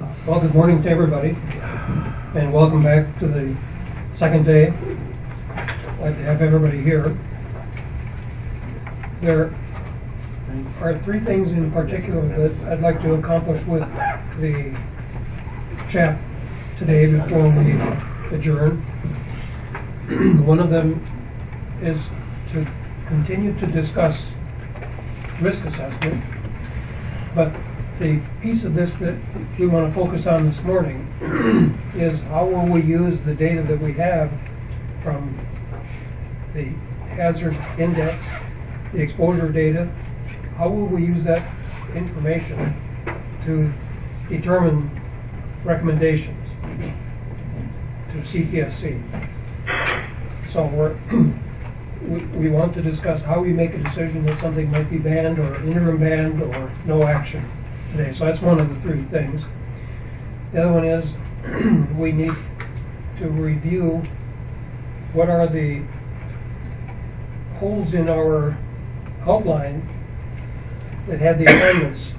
Well, good morning to everybody, and welcome back to the second day. Glad to have everybody here. There are three things in particular that I'd like to accomplish with the CHAP today before we adjourn. One of them is to continue to discuss risk assessment, but the piece of this that we want to focus on this morning is how will we use the data that we have from the hazard index, the exposure data, how will we use that information to determine recommendations to CPSC? So we're, we, we want to discuss how we make a decision that something might be banned or interim banned or no action today. So that's one of the three things. The other one is we need to review what are the holes in our outline that had the amendments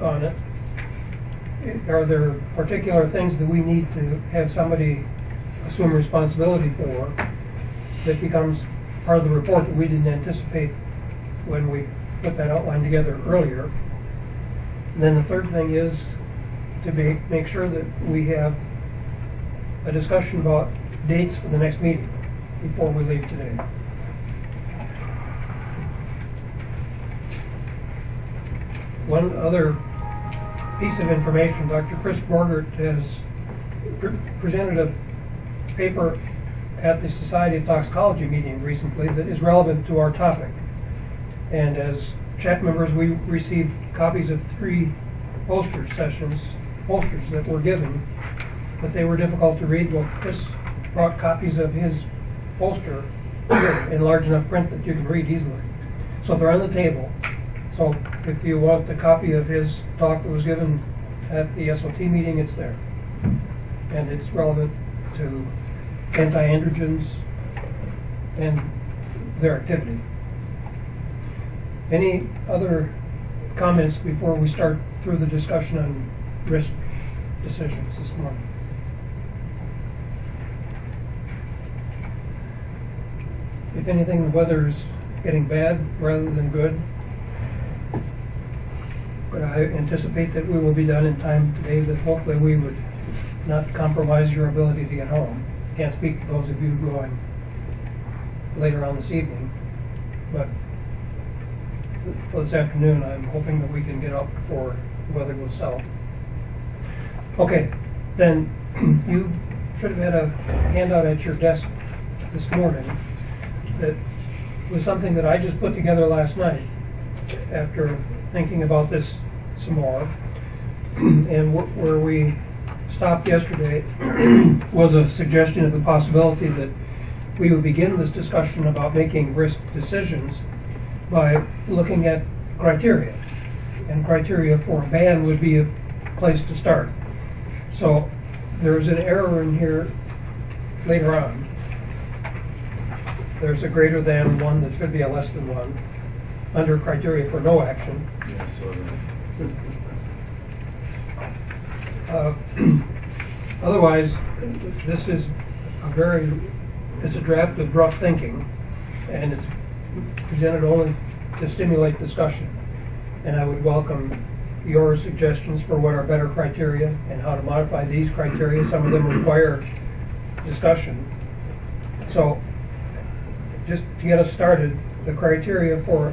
on it. Are there particular things that we need to have somebody assume responsibility for that becomes part of the report that we didn't anticipate when we put that outline together earlier? Then the third thing is to be, make sure that we have a discussion about dates for the next meeting before we leave today. One other piece of information, Dr. Chris Borgert has pre- presented a paper at the Society of Toxicology meeting recently that is relevant to our topic. And as CHAP members, we received copies of three poster sessions, posters that were given, but they were difficult to read. Well, Chris brought copies of his poster in large enough print that you can read easily. So they're on the table. So if you want the copy of his talk that was given at the SOT meeting, it's there. And it's relevant to anti-androgens and their activity. Any other comments before we start through the discussion on risk decisions this morning? If anything, the weather's getting bad rather than good. But I anticipate that we will be done in time today, that hopefully we would not compromise your ability to get home. Can't speak for those of you going later on this evening, but for this afternoon, I'm hoping that we can get up before the weather goes south. Okay, then you should have had a handout at your desk this morning that was something that I just put together last night after thinking about this some more. And wh- where we stopped yesterday was a suggestion of the possibility that we would begin this discussion about making risk decisions by looking at criteria. And criteria for a ban would be a place to start. So there's an error in here later on. There's a greater than one that should be a less than one under criteria for no action. Yeah, so. Uh, Otherwise, this is a very, it's a draft of rough thinking, and it's presented only to stimulate discussion. And I would welcome your suggestions for what are better criteria and how to modify these criteria. Some of them require discussion. So, just to get us started, the criteria for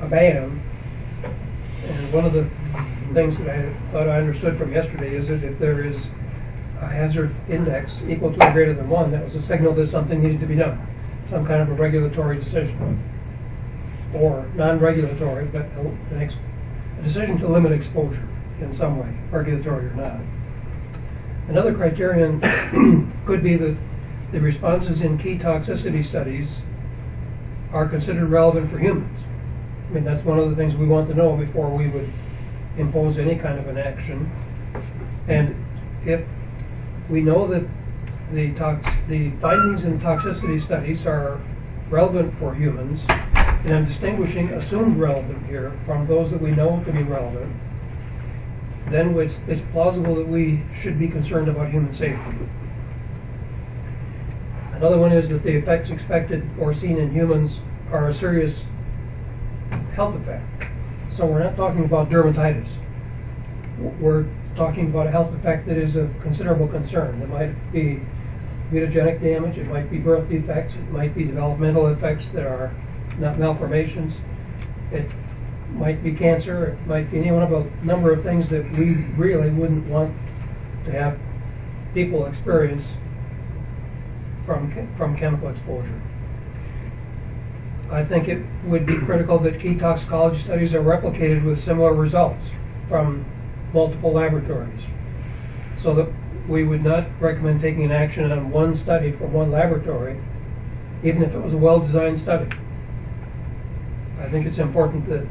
a ban, and one of the things that I thought I understood from yesterday is that if there is a hazard index equal to or greater than one, that was a signal that something needed to be done, some kind of a regulatory decision. Or non-regulatory, but a- decision to limit exposure in some way, regulatory or not. Another criterion could be that the responses in key toxicity studies are considered relevant for humans. I mean, that's one of the things we want to know before we would impose any kind of an action. And if we know that the the findings in toxicity studies are relevant for humans, and I'm distinguishing assumed relevant here from those that we know to be relevant, then it's, it's plausible that we should be concerned about human safety. Another one is that the effects expected or seen in humans are a serious health effect. So we're not talking about dermatitis. We're talking about a health effect that is of considerable concern. It might be mutagenic damage, it might be birth defects, it might be developmental effects that are not malformations. It might be cancer, it might be any one of a number of things that we really wouldn't want to have people experience from, from chemical exposure. I think it would be critical that key toxicology studies are replicated with similar results from multiple laboratories. So that we would not recommend taking an action on one study from one laboratory, even if it was a well-designed study. I think it's important that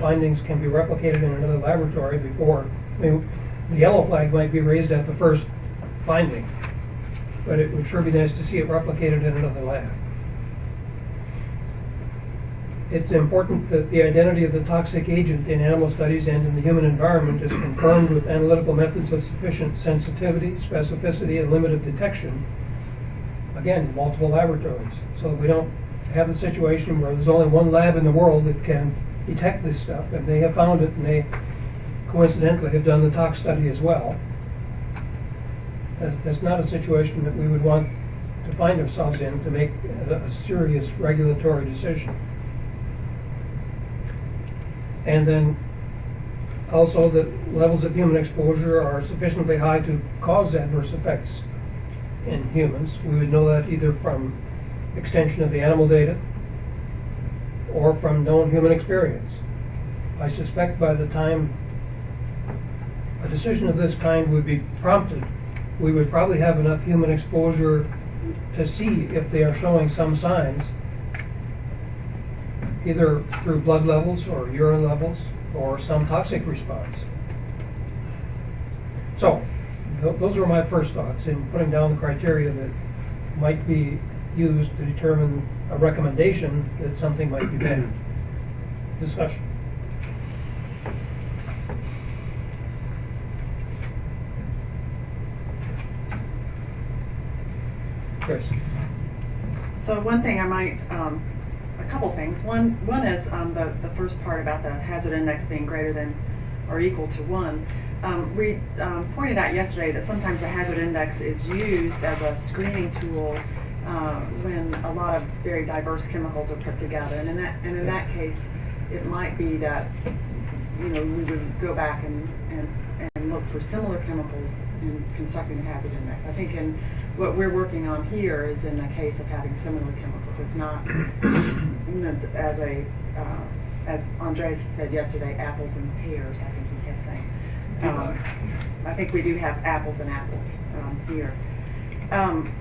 findings can be replicated in another laboratory before, I mean, the yellow flag might be raised at the first finding, but it would sure be nice to see it replicated in another lab. It's important that the identity of the toxic agent in animal studies and in the human environment is confirmed with analytical methods of sufficient sensitivity, specificity, and limit of detection. Again, multiple laboratories, so that we don't have a situation where there's only one lab in the world that can detect this stuff, and they have found it, and they coincidentally have done the tox study as well. That's, that's not a situation that we would want to find ourselves in to make a, a serious regulatory decision. And then also that levels of human exposure are sufficiently high to cause adverse effects in humans. We would know that either from extension of the animal data or from known human experience. I suspect by the time a decision of this kind would be prompted, we would probably have enough human exposure to see if they are showing some signs, either through blood levels or urine levels or some toxic response. So, th- those were my first thoughts in putting down the criteria that might be used to determine a recommendation that something might be banned. Discussion. Chris? So one thing I might, um, a couple things. One, one is, um, the, the first part about the hazard index being greater than or equal to one. Um, we, um, pointed out yesterday that sometimes the hazard index is used as a screening tool, uh, when a lot of very diverse chemicals are put together. And in that, and in that case, it might be that, you know, we would go back and, and, and look for similar chemicals in constructing the hazard index. I think in, what we're working on here is in the case of having similar chemicals. It's not, as a, uh, as Andreas said yesterday, apples and pears, I think he kept saying. Um, I think we do have apples and apples, um, here. Um,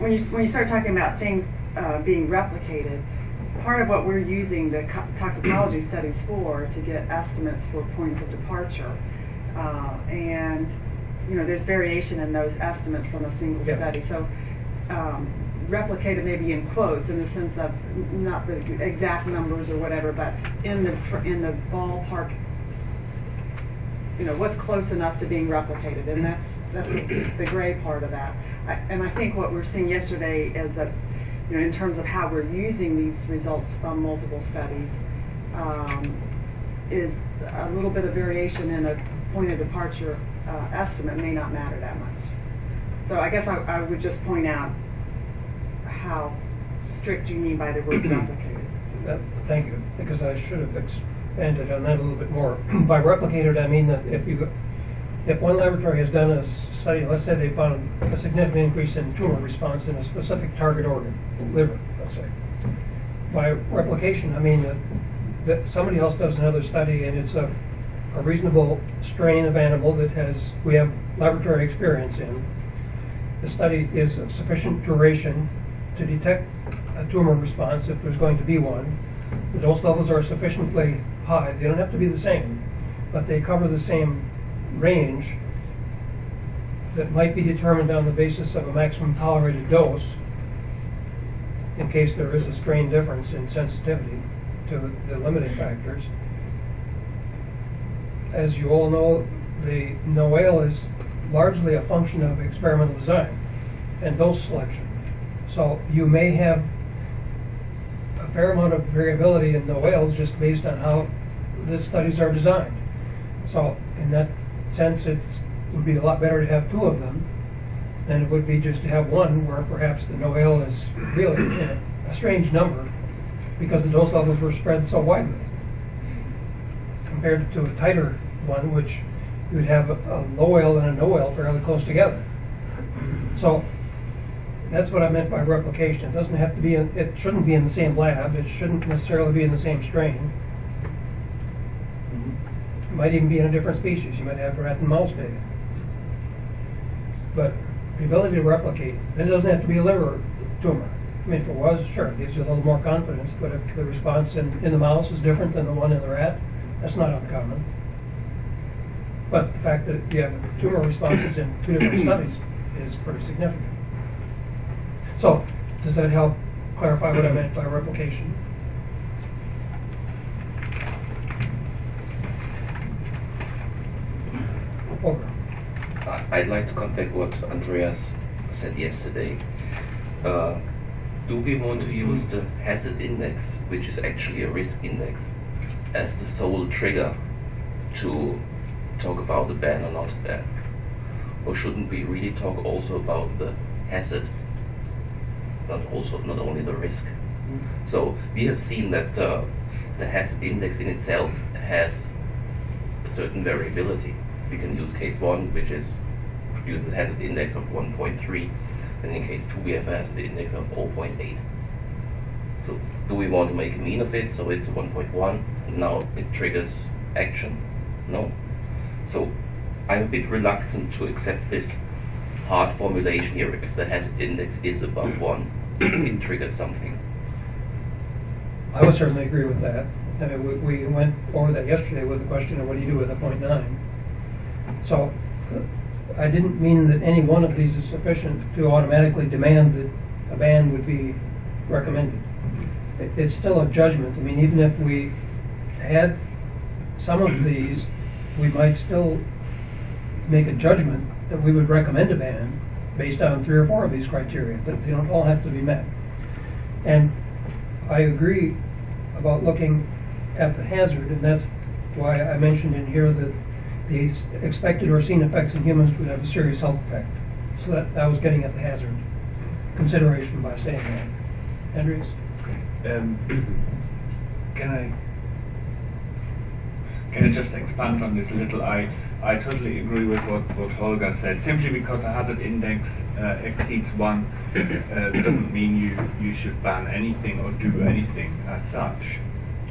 when you, when you start talking about things, uh, being replicated, part of what we're using the toxicology studies for, to get estimates for points of departure. Uh, and, you know, there's variation in those estimates from a single Yeah. study. So, um, replicated maybe in quotes, in the sense of not the exact numbers or whatever, but in the, in the ballpark, you know, what's close enough to being replicated, and that's, that's the gray part of that. And I think what we're seeing yesterday is that, you know, in terms of how we're using these results from multiple studies, um, is a little bit of variation in a point of departure uh, estimate may not matter that much. So I guess I, I would just point out how strict you mean by the word replicated. Uh, Thank you, because I should have expanded on that a little bit more. By replicated, I mean that if you, if one laboratory has done a study, let's say they found a significant increase in tumor response in a specific target organ, liver, let's say. By replication, I mean that, that somebody else does another study and it's a, a reasonable strain of animal that has, we have laboratory experience in. The study is of sufficient duration to detect a tumor response if there's going to be one. The dose levels are sufficiently high, they don't have to be the same, but they cover the same range that might be determined on the basis of a maximum tolerated dose in case there is a strain difference in sensitivity to the limiting factors. As you all know, the NOAEL is largely a function of experimental design and dose selection. So you may have a fair amount of variability in NOAELs just based on how the studies are designed. So in that sense, it would be a lot better to have two of them than it would be just to have one where perhaps the NOAEL is really a strange number because the dose levels were spread so widely compared to a tighter one, which you would have a, LOAEL and a no fairly close together. So that's what I meant by replication. It doesn't have to be, in, it shouldn't be in the same lab. It shouldn't necessarily be in the same strain. Might even be in a different species. You might have rat and mouse data. But the ability to replicate, and it doesn't have to be a liver tumor. I mean, if it was, sure, it gives you a little more confidence, but if the response in, in the mouse is different than the one in the rat, that's not uncommon. But the fact that you have tumor responses in two different studies is pretty significant. So, does that help clarify what I meant by replication? I'd like to come back what Andreas said yesterday. Uh, do we want to use the hazard index, which is actually a risk index, as the sole trigger to talk about the ban or not ban? Or shouldn't we really talk also about the hazard, not also not only the risk? So we have seen that uh, the hazard index in itself has a certain variability. We can use case one, which is produces a hazard index of 1.3, and in case two we have a hazard index of 0.8. So do we want to make a mean of it so it's 1.1 and now it triggers action? No. So I'm a bit reluctant to accept this hard formulation here. If the hazard index is above hmm. one, it triggers something. I would certainly agree with that. I mean, we, we went over that yesterday with the question of what do you do with a point nine? So, I didn't mean that any one of these is sufficient to automatically demand that a ban would be recommended. It, it's still a judgment. I mean, even if we had some of these, we might still make a judgment that we would recommend a ban based on three or four of these criteria, but they don't all have to be met. And I agree about looking at the hazard, and that's why I mentioned in here that the expected or seen effects in humans would have a serious health effect. So that, that was getting at the hazard consideration by saying that. Andreas? Um, Can I, can I just expand on this a little? I, I totally agree with what, what Holger said. Simply because a hazard index uh, exceeds one uh, doesn't mean you, you should ban anything or do anything as such.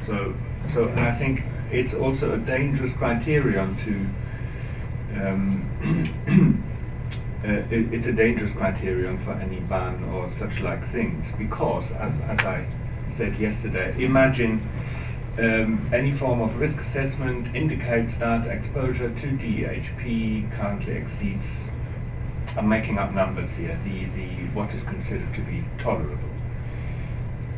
So, so I think it's also a dangerous criterion to um, uh, it, it's a dangerous criterion for any ban or such like things because, as, as I said yesterday, imagine um, any form of risk assessment indicates that exposure to DEHP currently exceeds, I'm making up numbers here, the, the what is considered to be tolerable.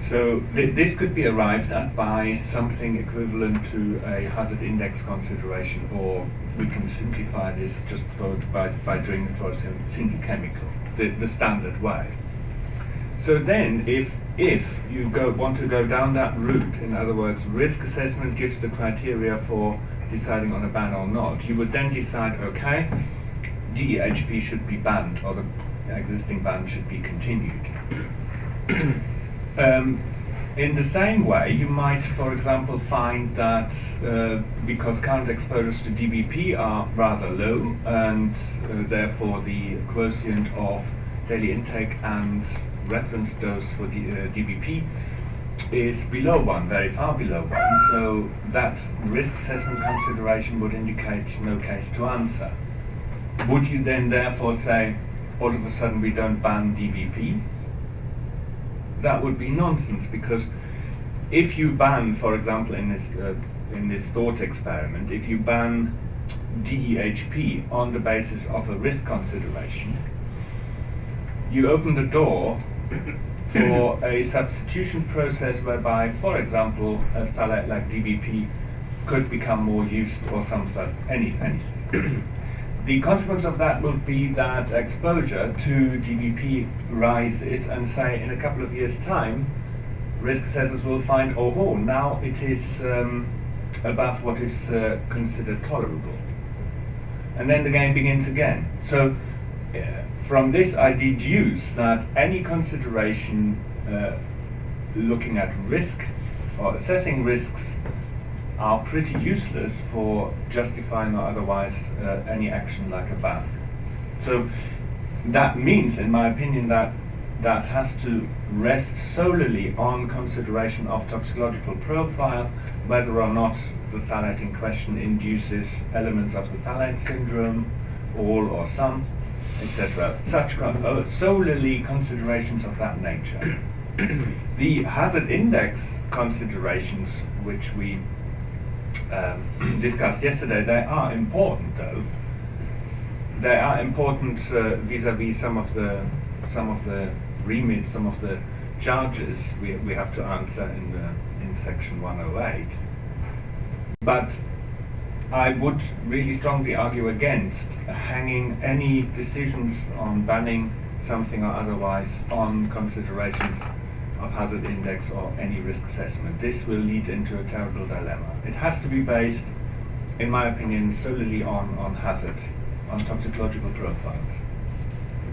So th- this could be arrived at by something equivalent to a hazard index consideration, or we can simplify this just for, by, by doing it for a single chemical, the, the standard way. So then, if if you go want to go down that route, in other words, risk assessment gives the criteria for deciding on a ban or not, you would then decide, okay, DEHP should be banned, or the existing ban should be continued. Um, in the same way, you might, for example, find that uh, because current exposures to DBP are rather low, and uh, therefore the quotient of daily intake and reference dose for the uh, DBP is below one, very far below one. So that risk assessment consideration would indicate no case to answer. Would you then therefore say, all of a sudden we don't ban DBP? That would be nonsense because if you ban, for example, in this uh, in this thought experiment, if you ban DEHP on the basis of a risk consideration, you open the door for a substitution process whereby, for example, a phthalate like DBP could become more used or some such any anything. the consequence of that will be that exposure to DBP rises, and say in a couple of years' time, risk assessors will find, oh, oh now it is um, above what is uh, considered tolerable, and then the game begins again. So. Uh, from this, I deduce that any consideration uh, looking at risk or assessing risks are pretty useless for justifying or otherwise uh, any action like a ban. So that means, in my opinion, that that has to rest solely on consideration of toxicological profile, whether or not the phthalate in question induces elements of the phthalate syndrome, all or some, etc. Such con- uh, solely considerations of that nature. the hazard index considerations, which we um, discussed yesterday, they are important though. They are important uh, vis-à-vis some of the some of the remits, some of the charges we, we have to answer in the in section 108. But I would really strongly argue against hanging any decisions on banning something or otherwise on considerations of hazard index or any risk assessment. This will lead into a terrible dilemma. It has to be based, in my opinion, solely on, on hazard, on toxicological profiles.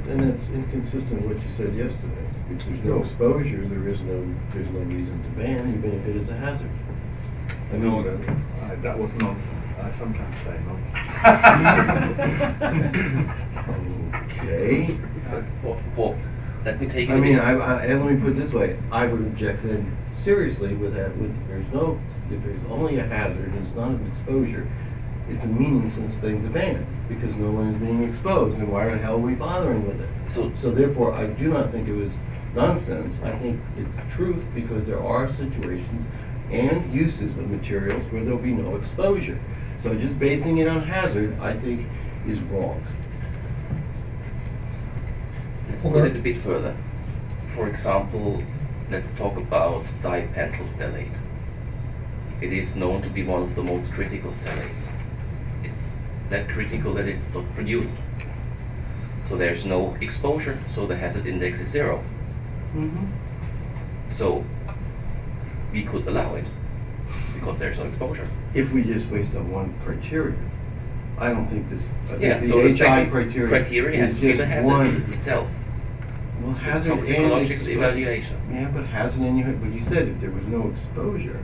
And that's inconsistent with what you said yesterday. If there's no exposure, there is no, there's no reason to ban, even if it is a hazard. I mean, No, that, I- that was nonsense. I sometimes say nonsense. Okay. Well, well, let me take it. I mean, I, I, and let me put it this way, I would object then seriously with that, with, there's no, if there's only a hazard, and it's not an exposure, it's a meaningless thing to ban, because no one is being exposed, and why the hell are we bothering with it? So, So therefore, I do not think it was nonsense. I think it's truth because there are situations and uses of materials where there'll be no exposure. So just basing it on hazard, I think, is wrong. Let's put it a bit further. For example, let's talk about dipentyl phthalate. It is known to be one of the most critical phthalates. It's that critical that it's not produced. So there's no exposure, so the hazard index is zero. Mm-hmm. So we could allow it because there's no exposure. If we just based on one criteria, I don't think this, I Yeah, think so the the HI criteria criteria has is to be the just hazard one. itself. Well, hazard and toxicological expo- evaluation. Yeah, but hazard and you, but you said if there was no exposure,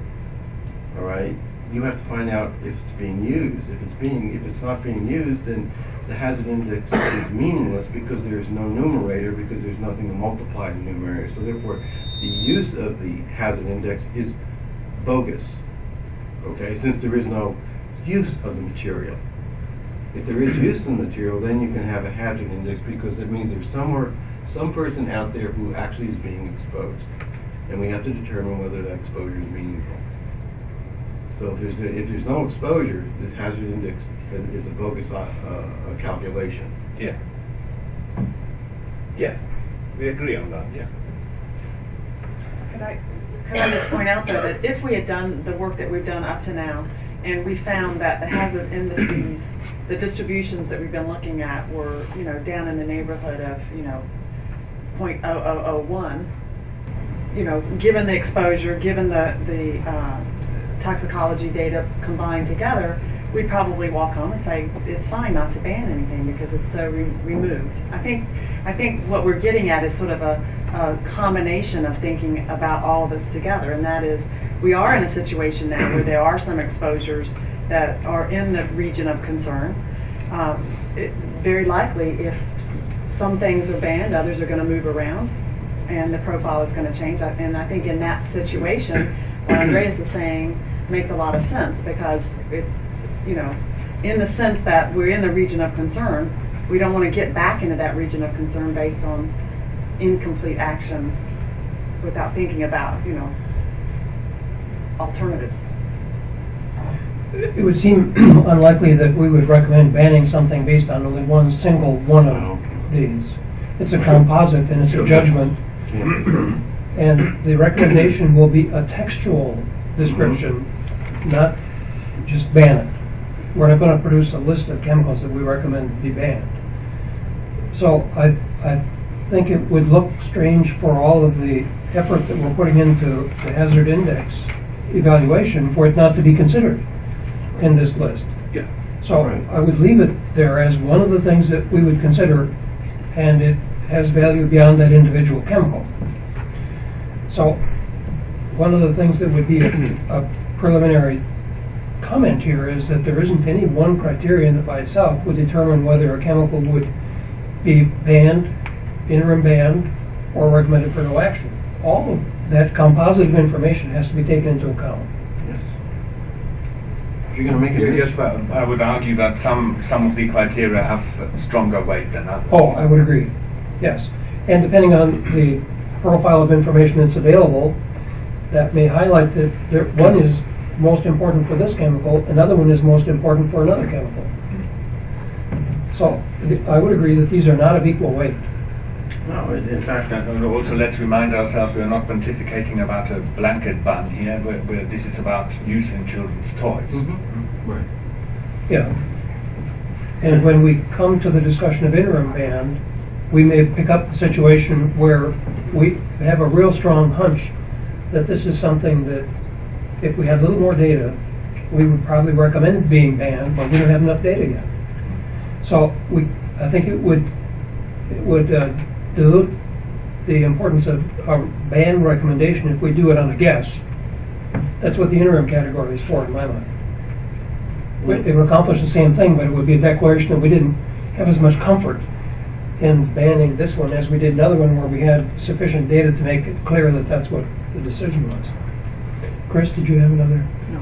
all right, you have to find out if it's being used. If it's being, if it's not being used, then the hazard index is meaningless because there's no numerator, because there's nothing to multiply the numerator. So therefore, the use of the hazard index is bogus, okay, since there is no use of the material. If there is use of the material, then you can have a hazard index because it means there's somewhere, some person out there who actually is being exposed. And we have to determine whether that exposure is meaningful. So if there's, if there's no exposure, the hazard index is- is a bogus uh, uh, calculation. Yeah. Yeah, we agree on that, yeah. Could I, could I just point out though that if we had done the work that we've done up to now, and we found that the hazard indices, the distributions that we've been looking at were, you know, down in the neighborhood of, you know, point oh oh oh one, you know, given the exposure, given the, the, uh, toxicology data combined together, we'd probably walk home and say, it's fine not to ban anything because it's so re- removed. I think, I think what we're getting at is sort of a, a combination of thinking about all of this together, and that is, we are in a situation now where there are some exposures that are in the region of concern. Um, it, very likely, if some things are banned, others are going to move around, and the profile is going to change. And I think in that situation, what Andreas is saying makes a lot of sense because it's, you know, in the sense that we're in the region of concern, we don't want to get back into that region of concern based on incomplete action without thinking about, you know, alternatives. It would seem unlikely that we would recommend banning something based on only one single one of oh, these. It's a composite and it's a judgment, and the recommendation will be a textual description, mm-hmm. not just ban it. We're not gonna produce a list of chemicals that we recommend be banned. So I, I think it would look strange for all of the effort that we're putting into the hazard index evaluation for it not to be considered in this list. Yeah. So Right. I would leave it there as one of the things that we would consider, and it has value beyond that individual chemical. So one of the things that would be a a preliminary comment here is that there isn't any one criterion that by itself would determine whether a chemical would be banned, interim banned, or recommended for no action. All of that composite of information has to be taken into account. Yes. If you're gonna make a Yes, but I would argue that some, some of the criteria have stronger weight than others. Oh, I would agree, yes. And depending on the profile of information that's available, that may highlight that there, one is most important for this chemical, another one is most important for another chemical. So, th- I would agree that these are not of equal weight. No, in in fact, And and also, let's remind ourselves, we are not pontificating about a blanket ban here, where, where this is about use in children's toys. right. Yeah. And when we come to the discussion of interim ban, we may pick up the situation where we have a real strong hunch that this is something that, if we had a little more data, we would probably recommend being banned, but we don't have enough data yet. So we, I think it would, it would uh, dilute the importance of a ban recommendation if we do it on a guess. That's what the interim category is for, in my mind. It would accomplish the same thing, but it would be a declaration that we didn't have as much comfort in banning this one as we did another one where we had sufficient data to make it clear that that's what the decision was. Chris, did you have another? No.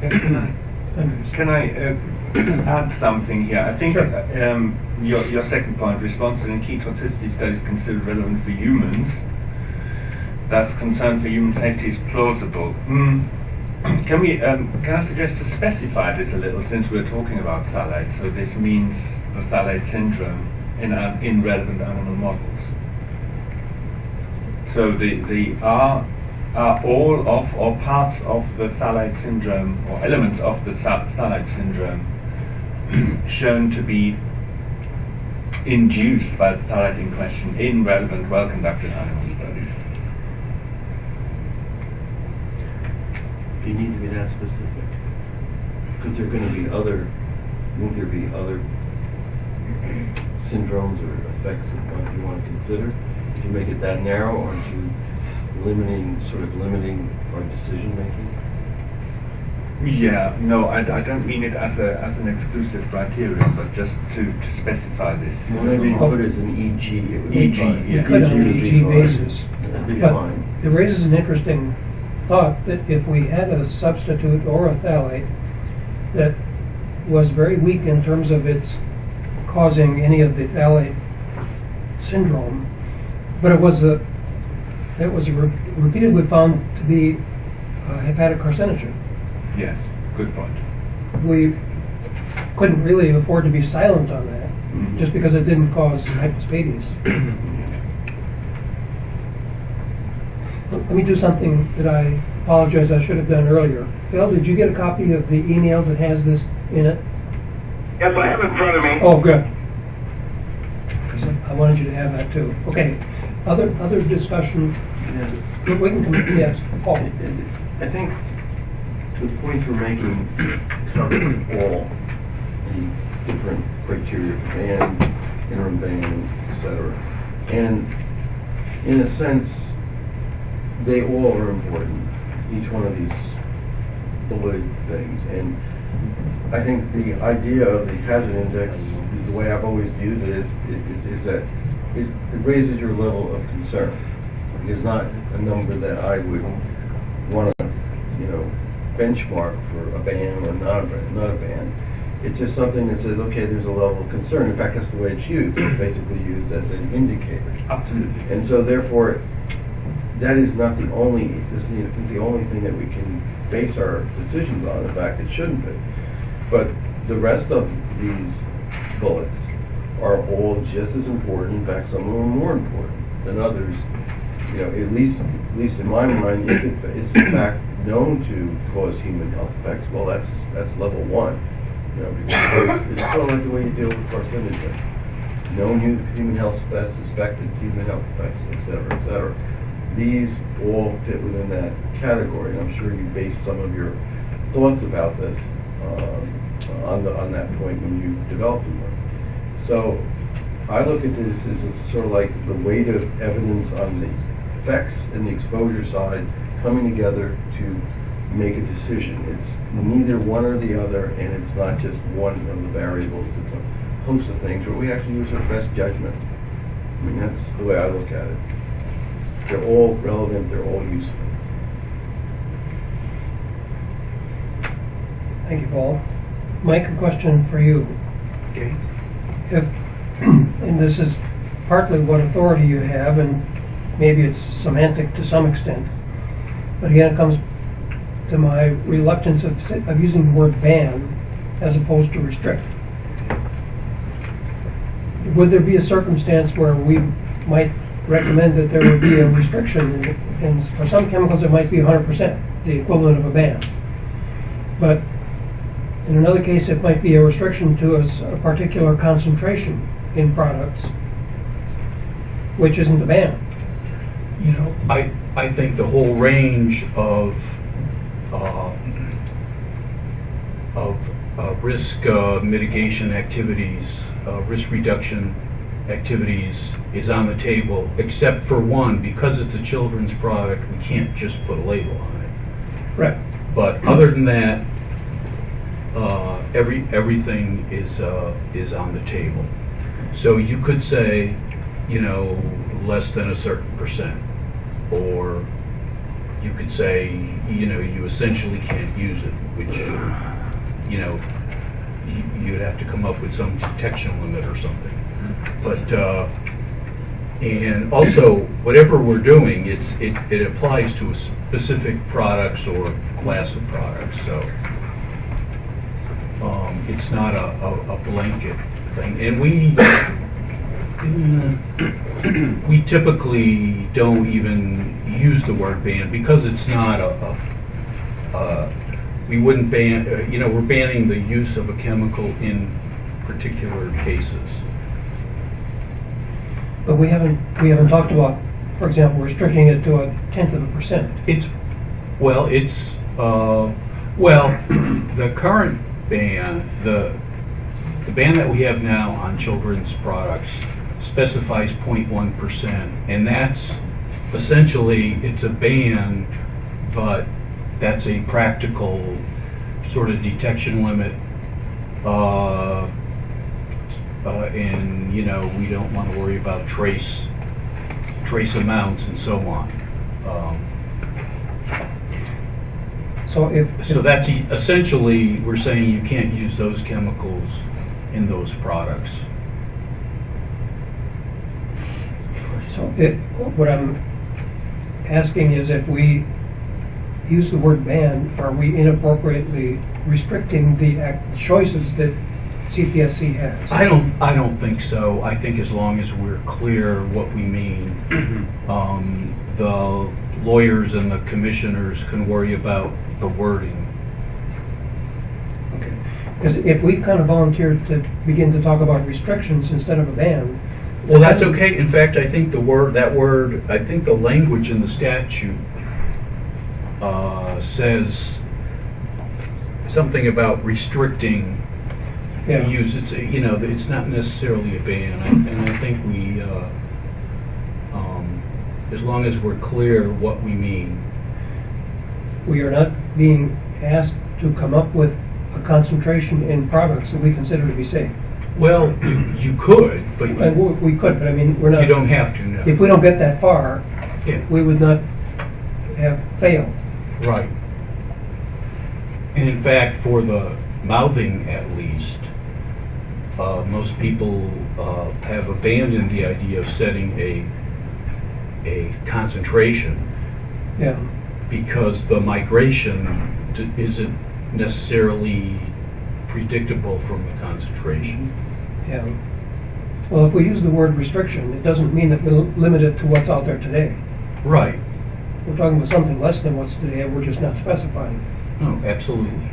Can I, can I uh, add something here? I think Sure. um, your, your second point, responses in key toxicity studies considered relevant for humans, thus concern for human safety is plausible. Hmm. Can we, um, can I suggest to specify this a little since we're talking about phthalates? So this means the phthalate syndrome in, uh, in relevant animal models. So the, the are, are all of or parts of the phthalate syndrome or elements of the phthalate syndrome shown to be induced by the phthalate in question in relevant well-conducted animal studies? You need to be that specific. Because there are gonna be other, won't there be other syndromes or effects that you wanna consider? If you make it that narrow, aren't you limiting, sort of limiting our decision-making? Yeah, no, I, I don't mean it as a as an exclusive criterion, but just to, to specify this. Well, maybe you put it as an EG, it would be EG, fine. yeah. You could on an EG basis. Be But fine. it raises an interesting thought that if we had a substitute or a phthalate that was very weak in terms of its causing any of the phthalate syndrome, but it was a, it was re- repeatedly found to be a hepatic carcinogen. Yes, good point. We couldn't really afford to be silent on that, Mhm. just because it didn't cause hypospadias. Let me do something that I apologize I should have done earlier. Phil, did you get a copy of the email that has this in it? Yes, I have it in front of me. Oh, good. I wanted you to have that too. Okay, other, other discussion, Yeah. we can, come- yes, Paul. I think the point we're making cover all the different criteria, ban, interim ban, etc. And in a sense, they all are important, each one of these bulleted things. And I think the idea of the hazard index is the way I've always viewed it, is, is, is that it, it raises your level of concern. It is not a number that I would want to, benchmark for a ban or not a ban, not a ban. It's just something that says, okay, there's a level of concern. In fact, that's the way it's used. It's basically used as an indicator. Absolutely. And so therefore, that is not the only, this is the only thing that we can base our decisions on. In fact, it shouldn't be. But the rest of these bullets are all just as important. In fact, some of them are more important than others. You know, at least, at least in my mind, if it is in fact known to cause human health effects, well, that's, that's level one. You know, because it's sort of like the way you deal with carcinogen. Known hu- human health effects, suspected human health effects, et cetera, et cetera. These all fit within that category, and I'm sure you based some of your thoughts about this um, on the, on that point when you developed the work. So I look at this as it's sort of like the weight of evidence on the effects and the exposure side coming together to make a decision. It's neither one or the other, and it's not just one of the variables. It's a host of things where we actually use our best judgment. I mean, that's the way I look at it. They're all relevant, they're all useful. Thank you, Paul. Mike, a question for you. Okay. If, and this is partly what authority you have, and maybe it's semantic to some extent, but again, it comes to my reluctance of, of using the word ban as opposed to restrict. Would there be a circumstance where we might recommend that there would be a restriction, and- for some chemicals, it might be hundred percent, the equivalent of a ban? But in another case, it might be a restriction to a particular concentration in products, which isn't a ban. You know, I, I think the whole range of, uh, of uh, risk uh, mitigation activities, uh, risk reduction activities is on the table, except for one, because it's a children's product, we can't just put a label on it. Right. But other than that, uh, every, everything is, uh, is on the table. So you could say, you know, less than a certain percent. Or you could say, you know, you essentially can't use it, which, you know, you- you'd have to come up with some detection limit or something. But, uh, and also, whatever we're doing, it's, it, it applies to a specific products or class of products, so. Um, it's not a, a, a blanket thing, and we, mm, we typically don't even use the word ban because it's not a, a, uh, we wouldn't ban, uh, you know, we're banning the use of a chemical in particular cases. But we haven't, we haven't talked about, for example, restricting it to a tenth of a percent. It's, well, it's, uh, well, the current ban, the, the ban that we have now on children's products specifies 0.1 percent, and that's essentially, it's a ban, but that's a practical sort of detection limit. Uh, uh, and, you know, we don't want to worry about trace, trace amounts and so on. Um, So if. so that's e- essentially, we're saying you can't use those chemicals in those products. So it, what I'm asking is if we use the word ban, are we inappropriately restricting the act- choices that CPSC has? I don't, I don't think so. I think as long as we're clear what we mean, um, the lawyers and the commissioners can worry about the wording. Okay. Because if we kind of volunteered to begin to talk about restrictions instead of a ban. Well, that's okay. In fact, I think the word, that word, I think the language in the statute uh, says something about restricting Yeah. the use. It's, a- you know, it's not necessarily a ban. I- And I think we, uh, um, as long as we're clear what we mean. We are not being asked to come up with a concentration in products that we consider to be safe. Well, you- you could, but And you we we could, but I mean, we're not. you don't have to now. If we don't get that far, Yeah. we would not have failed. Right. And in fact, for the mouthing at least, uh, most people uh, have abandoned the idea of setting a, a concentration Yeah. because the migration d- isn't necessarily predictable from the concentration. Yeah. Well, if we use the word restriction, it doesn't mean that we'll limit it to what's out there today. Right. we're talking about something less than what's today, and we're just not specifying. No, absolutely.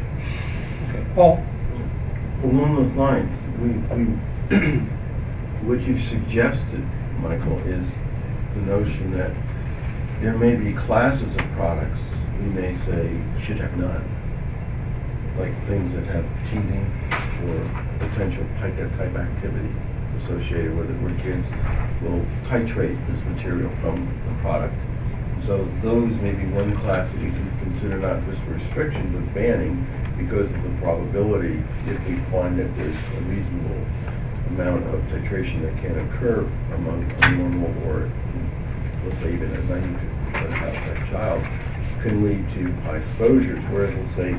Okay. Paul? Along those lines, we, we, what you've suggested, Michael, is the notion that there may be classes of products we may say should have none. Like things that have teething or potential pica type activity associated with it, where kids will titrate this material from the product. So those may be one class that you can consider not just restriction, but banning because of the probability, if we find that there's a reasonable amount of titration that can occur among a normal or, let's say even a ninety percent that child, can lead to high exposures, whereas let's say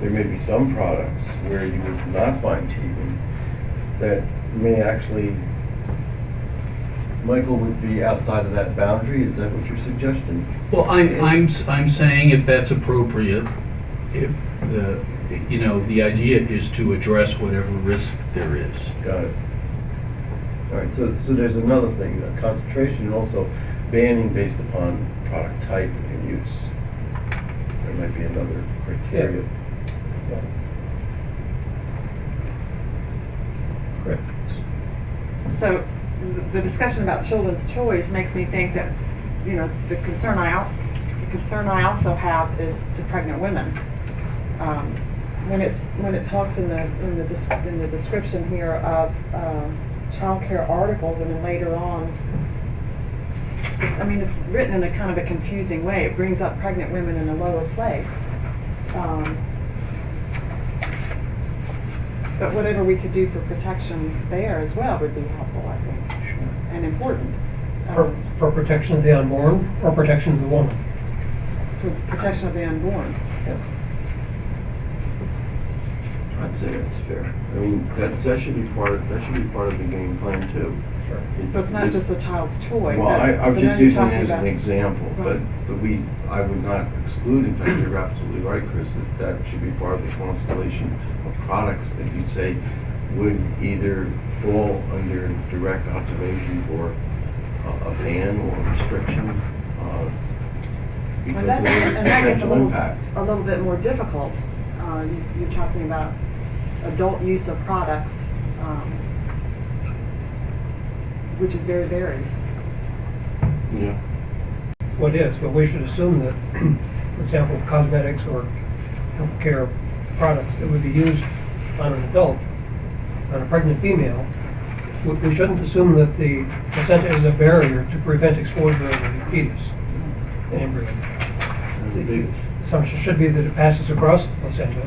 there may be some products where you would not find teething that may actually, Michael, would be outside of that boundary, is that what you're suggesting? Well, I'm, I'm, s- I'm saying if that's appropriate, if the, you know, the idea is to address whatever risk there is. Got it. All right, so, so there's another thing, uh, concentration and also banning based upon product type and use. There might be another criteria. Correct. So the discussion about children's choice makes me think that, you know, the concern I, the concern I also have is to pregnant women. Um, When it's, when it talks in the, in the, in the description here of um, childcare articles and then later on, I mean, it's written in a kind of a confusing way. It brings up pregnant women in a lower place. Um, But whatever we could do for protection there as well would be helpful, I think, and important. For, Um, for protection of the unborn or protection of the woman? For protection of the unborn. I'd say that's fair. I mean, that, that should be part of, that should be part of the game plan too. Sure. So it's not just the child's toy. Well, but- I, I'm so just then you're using it talking as an about- example, but, Right. but we, I would not exclude, in fact, you're absolutely right, Chris, that that should be part of the constellation of products that you'd say would either fall under direct observation or a, a ban or restriction, uh, because And of that, the and that gets a potential little, impact. a little bit more difficult. Uh, you, you're talking about adult use of products, um, which is very varied. Yeah. What is, but we should assume that, for example, cosmetics or healthcare products that would be used on an adult, on a pregnant female, we- we shouldn't assume that the placenta is a barrier to prevent exposure of the fetus, the embryo. The assumption should be that it passes across the placenta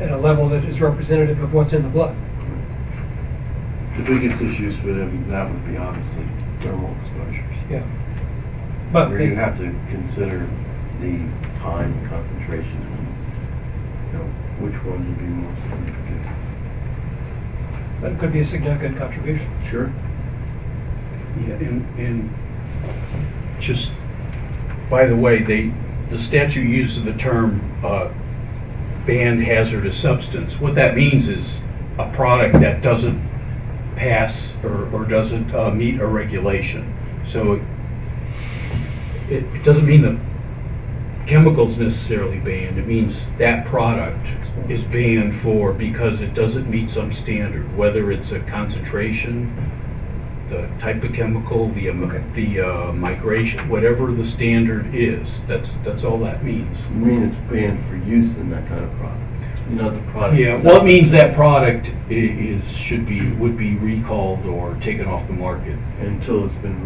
at a level that is representative of what's in the blood. The biggest issues for them, that would be obviously thermal exposures. Yeah. But Where they- you have to consider the time and concentration, and, you know, which one would be more significant. that could be a significant contribution. Sure. Yeah, and, and just, by the way, they, the statute uses the term, uh, banned hazardous substance. What that means is a product that doesn't pass or, or doesn't, uh, meet a regulation. So it, it doesn't mean the chemical's necessarily banned, it means that product is banned for, because it doesn't meet some standard, whether it's a concentration, the type of chemical, the, um, the uh, migration, whatever the standard is, that's, that's all that means. You mean it's banned for use in that kind of product, not the product Yeah, itself? well, it means that product i- is, should be, would be recalled or taken off the market. Until it's been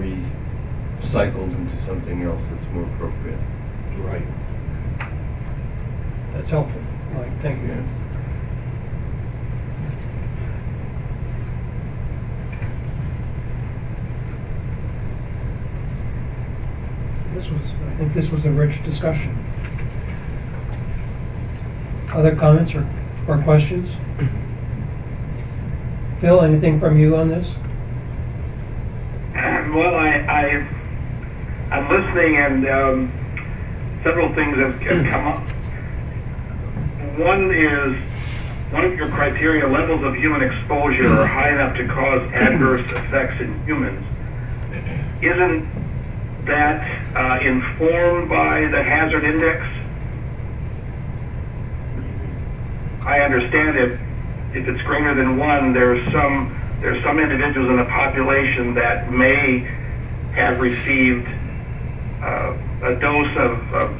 recycled into something else that's more appropriate. Right. That's helpful. Mike, thank you. Yeah. This was, I think this was a rich discussion. Other comments or, or questions? Phil, anything from you on this? Well, I, I, I'm listening and, um, several things have, have come up. One is, one of your criteria, levels of human exposure are high enough to cause adverse effects in humans. Isn't that uh, informed by the hazard index? I understand if, if it's greater than one, there's some, there's some individuals in the population that may have received uh, a dose of, of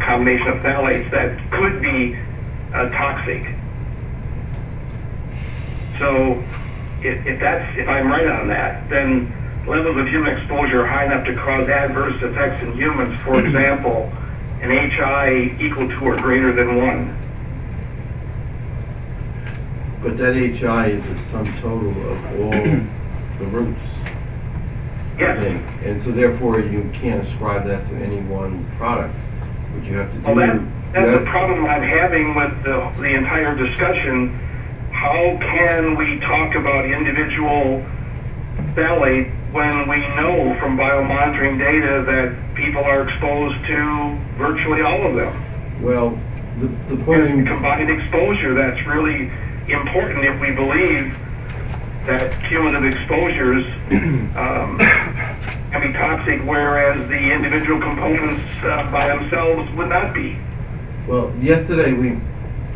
combination of phthalates that could be uh, toxic. So if, if that's, if I'm right on that, then levels of human exposure are high enough to cause adverse effects in humans, for example, an HI equal to or greater than one. But that HI is the sum total of all the routes. Yes. think. And so therefore, you can't ascribe that to any one product. What you have to do. Well, that, that's the problem I'm having with the, the entire discussion. How can we talk about individual phthalate when we know from biomonitoring data that people are exposed to virtually all of them? Well, the, the point. And in- combined exposure, that's really important if we believe that cumulative exposures um, can be toxic, whereas the individual components uh, by themselves would not be. Well, yesterday we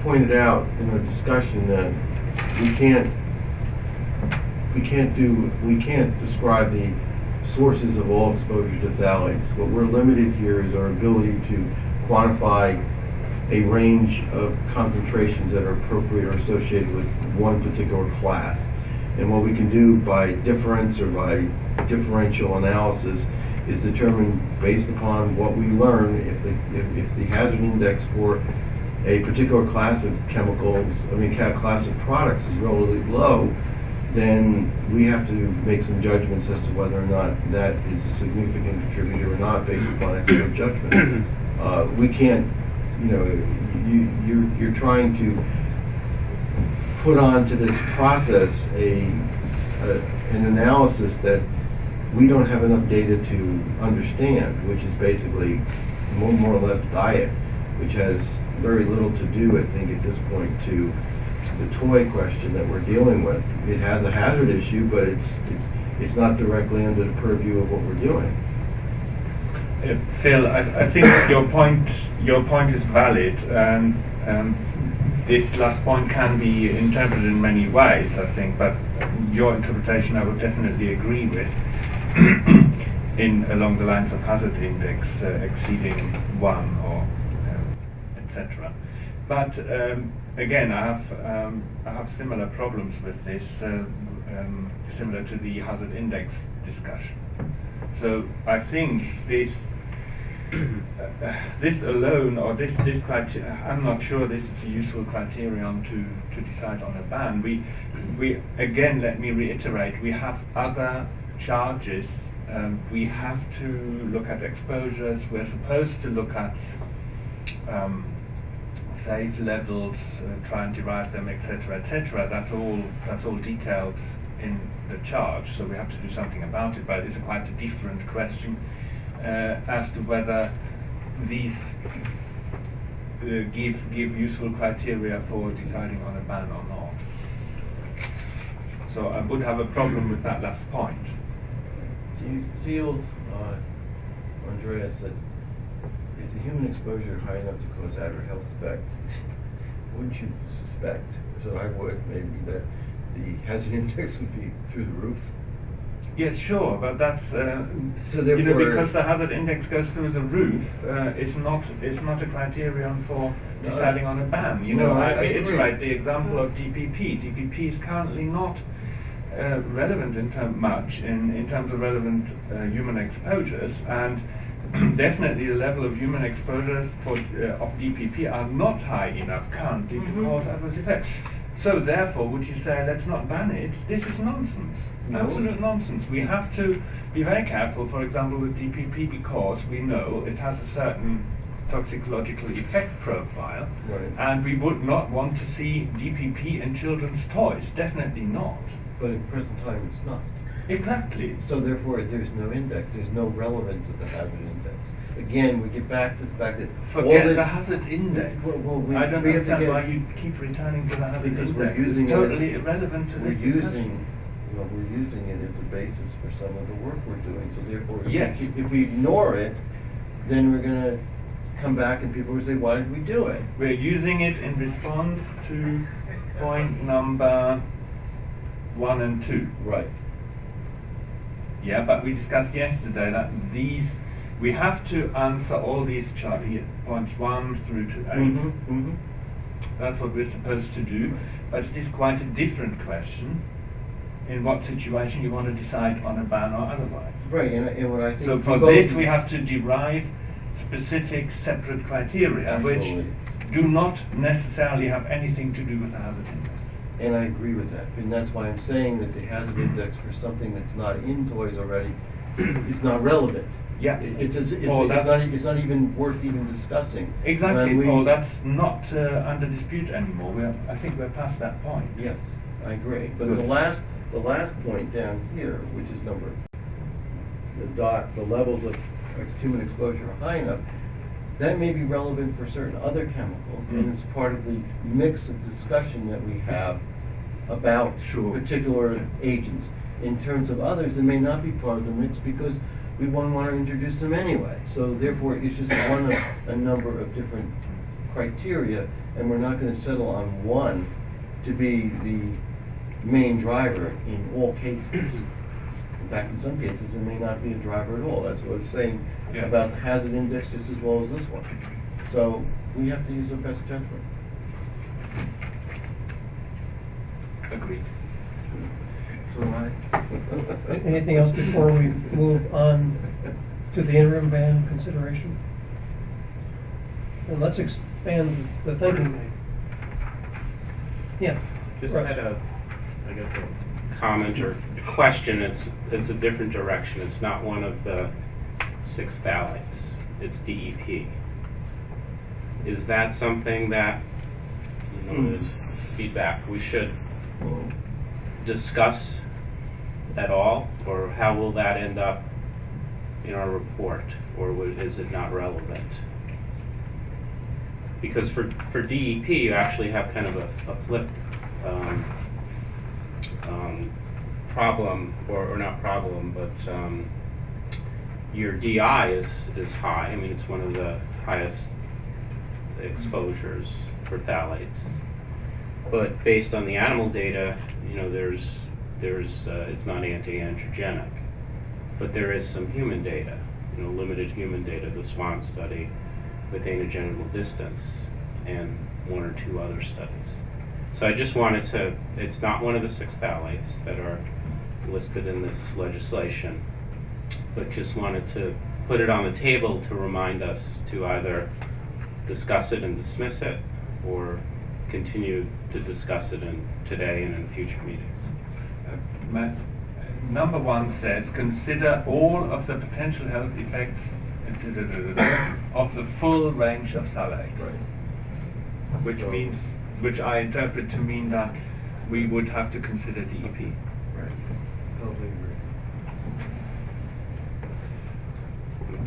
pointed out in our discussion that we can't, we can't do, we can't describe the sources of all exposure to phthalates. What we're limited here is our ability to quantify a range of concentrations that are appropriate or associated with one particular class. And what we can do by difference or by differential analysis is determine based upon what we learn if the, if, if the hazard index for a particular class of chemicals, I mean, class of products is relatively low, then we have to make some judgments as to whether or not that is a significant contributor or not based upon expert judgment. Uh, we can't, you know, you, you're, you're trying to put onto this process a, a, an analysis that we don't have enough data to understand, which is basically more, more or less diet, which has very little to do, I think, at this point, to the toy question that we're dealing with. It has a hazard issue, but it's, it's, it's not directly under the purview of what we're doing. Uh, Phil, I, I think your point your point is valid, and um, this last point can be interpreted in many ways. I think, but your interpretation I would definitely agree with. in along the lines of hazard index uh, exceeding one or um, etc. But um, again, I have um, I have similar problems with this, uh, um, similar to the hazard index discussion. So I think this uh, this alone or this this criteria I'm not sure this is a useful criterion to, to decide on a ban. We we again let me reiterate we have other charges. Um, we have to look at exposures. We're supposed to look at um, safe levels, uh, try and derive them, etc., etc. That's all. That's all detailed in the charge. So we have to do something about it. But it's quite a different question as to whether these uh, give give useful criteria for deciding on a ban or not. So I would have a problem with that last point. Do you feel, uh, Andreas, that is the human exposure high enough to cause adverse health effect? Wouldn't you suspect, so I would, maybe that the hazard index would be through the roof? Yes, sure, but that's uh, So you know because the hazard index goes through the roof. Uh, it's not it's not a criterion for No, deciding on a ban. You know, no, I- I, I agree. reiterate the example of DPP. DPP is currently not uh, relevant in term much in, in terms of relevant uh, human exposures, and definitely the level of human exposures for uh, of DPP are not high enough currently to cause adverse effects. So therefore, would you say let's not ban it? This is nonsense. Absolute nonsense. We have to be very careful, for example, with DPP because we know it has a certain toxicological effect profile, Right. and we would not want to see DPP in children's toys. Definitely not. But at present time, it's not. Exactly. So therefore, there's no index, there's no relevance of the hazard index. Again, we get back to the fact that all Forget this. the hazard index. Well, well, we- I don't we have to understand why you keep returning to the hazard Because index. we're using it's it- totally irrelevant to We're this discussion. using, well, we're using it as a basis for some of the work we're doing, so therefore, if we- if we ignore it, then we're gonna come back and people will say, why did we do it? We're using it in response to point number one and two. Right. Yeah, but we discussed yesterday that these, we have to answer all these points one through to 8 Mhm, mhm. That's what we're supposed to do, but it is quite a different question in what situation you want to decide on a ban or otherwise. Right, and, and what I think. So for this, we have to derive specific separate criteria, Absolutely. which do not necessarily have anything to do with the hazard index. And I agree with that, and that's why I'm saying that the hazard index for something that's not in toys already is not relevant. Yeah. It- It's, it's, it's, it's not, it's not even worth even discussing. Exactly, we- or that's not uh, under dispute anymore. We're, I think we're past that point. Yes, I agree, but the last, the last point down here, which is number, the dot, the levels of human exposure are high enough, that may be relevant for certain other chemicals, and Mm. it's part of the mix of discussion that we have about Sure. particular agents. In terms of others, it may not be part of the mix because we won't want to introduce them anyway. So therefore, it's just one of a number of different criteria, and we're not going to settle on one to be the main driver in all cases. Mm-hmm. In fact, in some cases, it may not be a driver at all. That's what I was saying Yeah. about the hazard index just as well as this one. So we have to use our best judgment. Agreed. So I. Anything else before we move on to the interim ban consideration? And let's expand the thinking. Yeah. Just Russ. had a, I guess, a comment or question. It's, it's a different direction. It's not one of the six phthalates. It's DEP. Is that something that, you know, the feedback, we should discuss at all? Or how will that end up in our report? Or is it not relevant? Because for, for DEP, you actually have kind of a, a flip um, um, problem, or, or not problem, but um, your DI is, is high. I mean, it's one of the highest exposures for phthalates. But based on the animal data, you know, there's, there's, uh, it's not anti-androgenic. But there is some human data, you know, limited human data, the SWAN study with anogenital distance and one or two other studies. So I just wanted to, it's not one of the six phthalates that are listed in this legislation, but just wanted to put it on the table to remind us to either discuss it and dismiss it, or continue to discuss it in, today and in future meetings. Uh, ma- Number one says, consider all of the potential health effects of the full range of phthalates. Which means, which I interpret to mean that we would have to consider DEP. Right. Totally agree.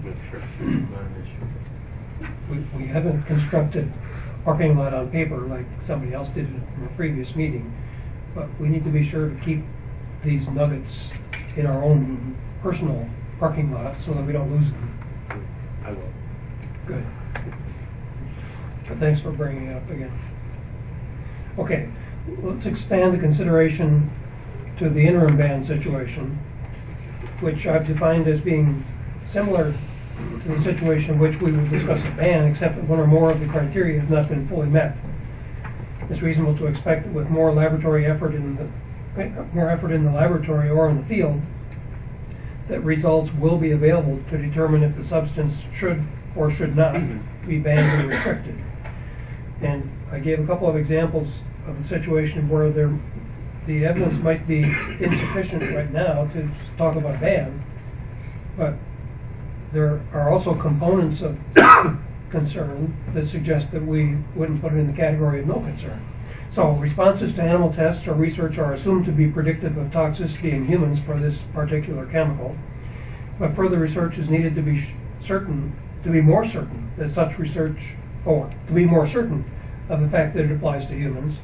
Make sure. Not an issue. We, we haven't constructed parking lot on paper like somebody else did in a previous meeting, but we need to be sure to keep these nuggets in our own personal parking lot so that we don't lose them. I will. Good. But thanks for bringing it up again. Okay, let's expand the consideration to the interim ban situation, which I've defined as being similar to the situation in which we will discuss a ban, except that one or more of the criteria have not been fully met. It's reasonable to expect that with more laboratory effort in the, more effort in the laboratory or in the field, that results will be available to determine if the substance should or should not be banned or restricted. And I gave a couple of examples of the situation where there, the evidence might be insufficient right now to talk about a ban, but there are also components of concern that suggest that we wouldn't put it in the category of no concern. So responses to animal tests or research are assumed to be predictive of toxicity in humans for this particular chemical. But further research is needed to be certain, to be more certain that such research, or to be more certain of the fact that it applies to humans.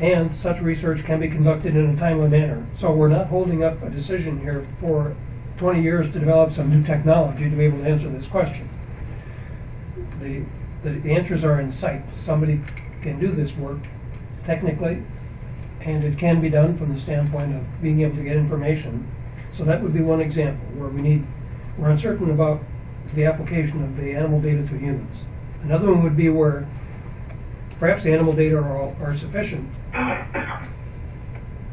and such research can be conducted in a timely manner. So we're not holding up a decision here for 20 years to develop some new technology to be able to answer this question. The, the answers are in sight. Somebody can do this work technically, and it can be done from the standpoint of being able to get information. So that would be one example where we need, we're uncertain about the application of the animal data to humans. Another one would be where perhaps the animal data are, all, are sufficient,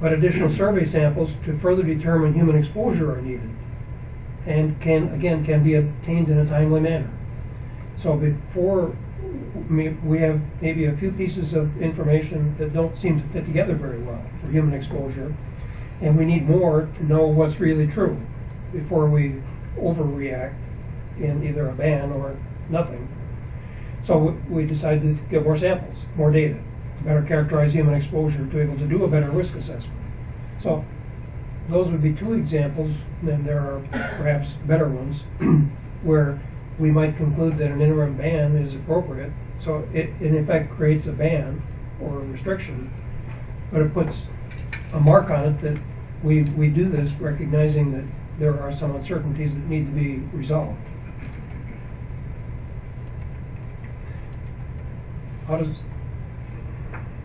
but additional survey samples to further determine human exposure are needed and can, again, can be obtained in a timely manner. So before, we we have maybe a few pieces of information that don't seem to fit together very well for human exposure, and we need more to know what's really true before we overreact in either a ban or nothing. So we decided to get more samples, more data, to better characterize human exposure, to be able to do a better risk assessment. So those would be two examples, then there are perhaps better ones, where we might conclude that an interim ban is appropriate. So it, it in effect creates a ban or a restriction, but it puts a mark on it that we, we do this recognizing that there are some uncertainties that need to be resolved. How does,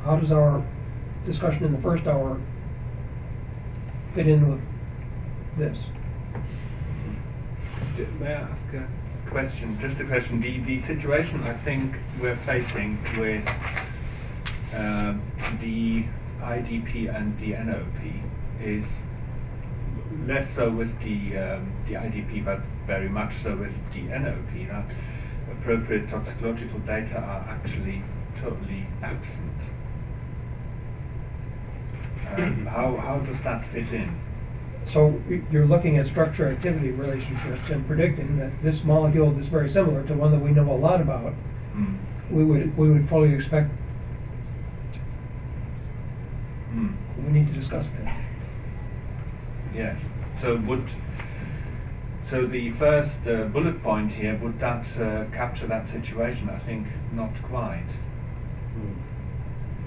how does our discussion in the first hour fit in with this? May I ask a question? Just a question. The, the situation I think we're facing with uh, the IDP and the NOP is less so with the, um, the IDP, but very much so with the NOP. That appropriate toxicological data are actually totally absent. Um, how, how does that fit in? So you're looking at structure-activity relationships and predicting that this molecule is very similar to one that we know a lot about. Hmm. We would, we would fully expect, Hmm. we need to discuss that. Yes. So would so the first uh, bullet point here would that uh, capture that situation? I think not quite.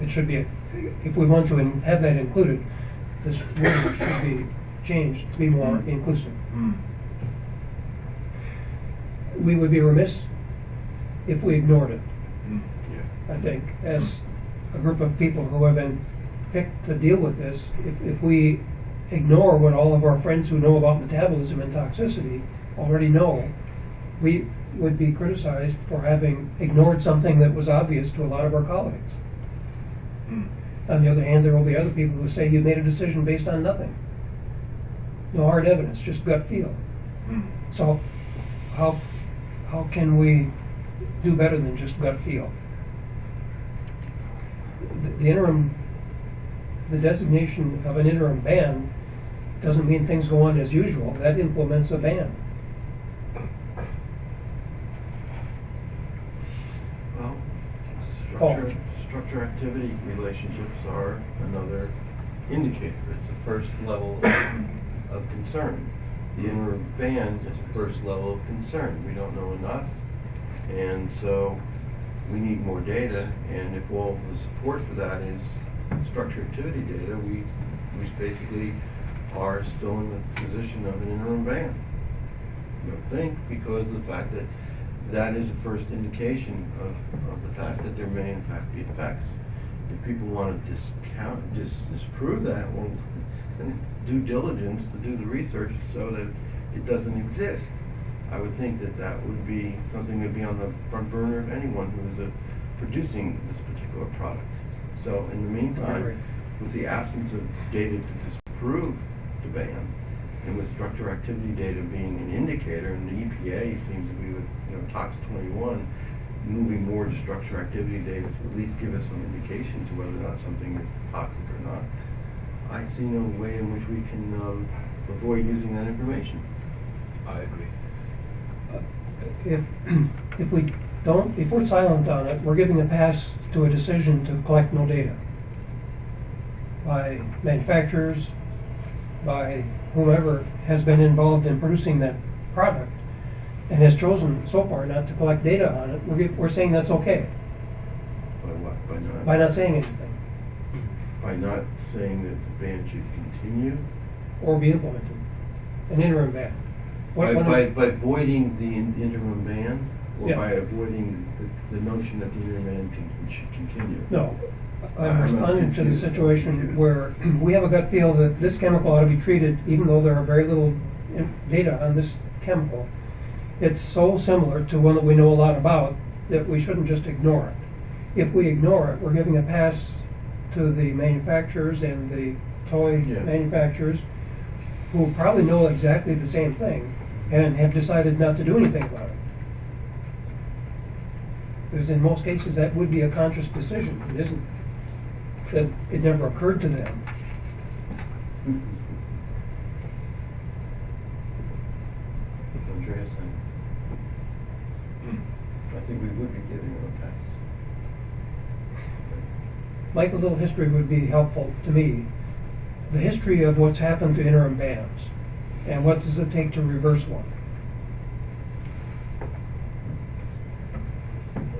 It should be, if we want to in- have that included, this wording should be changed to be more inclusive. Hmm. We would be remiss if we ignored it, Hmm. I think, as a group of people who have been picked to deal with this. If, if we ignore what all of our friends who know about metabolism and toxicity already know, we would be criticized for having ignored something that was obvious to a lot of our colleagues. On the other hand, there will be other people who say you made a decision based on nothing. No hard evidence, just gut feel. So how, how can we do better than just gut feel? The- The interim, the designation of an interim ban doesn't mean things go on as usual. That implements a ban. Well, structure, structure activity relationships are another indicator. It's the first level of concern. The inner ban is the first level of concern. We don't know enough. And so we need more data. And if all the support for that is structure activity data, we, we basically are still in the position of an interim ban. I don't think because of the fact that that is the first indication of, of the fact that there may in fact be effects. If people want to discount, dis, disprove that, well, then due diligence to do the research so that it doesn't exist. I would think that that would be something that would be on the front burner of anyone who is uh, producing this particular product. So in the meantime, with the absence of data to disprove the ban, and with structure activity data being an indicator, and the EPA seems to be with, you know, TOX 21, moving more to structure activity data to at least give us some indication to whether or not something is toxic or not. I see no way in which we can um, avoid using that information. I agree. If, if we don't, if we're silent on it, we're giving a pass to a decision to collect no data by manufacturers, by whomever has been involved in producing that product and has chosen so far not to collect data on it, we're, we're saying that's okay By what? By not? by not saying anything. By not saying that the ban should continue? or be implemented, an interim ban. What- By, by, by voiding the in- interim ban? Or Yeah. by avoiding the, the notion that the interim ban can, should continue? No, Um, I'm I'm responding to the situation where we have a gut feel that this chemical ought to be treated, even though there are very little data on this chemical. It's so similar to one that we know a lot about that we shouldn't just ignore it. If we ignore it, we're giving a pass to the manufacturers and the toy Yeah. manufacturers who probably know exactly the same thing and have decided not to do anything about it. Because in most cases, that would be a conscious decision. It isn't, that it never occurred to them. Andreas, Mm. I, I think we would be giving them a pass. Like a little history would be helpful to me. The history of what's happened to interim bans, and what does it take to reverse one?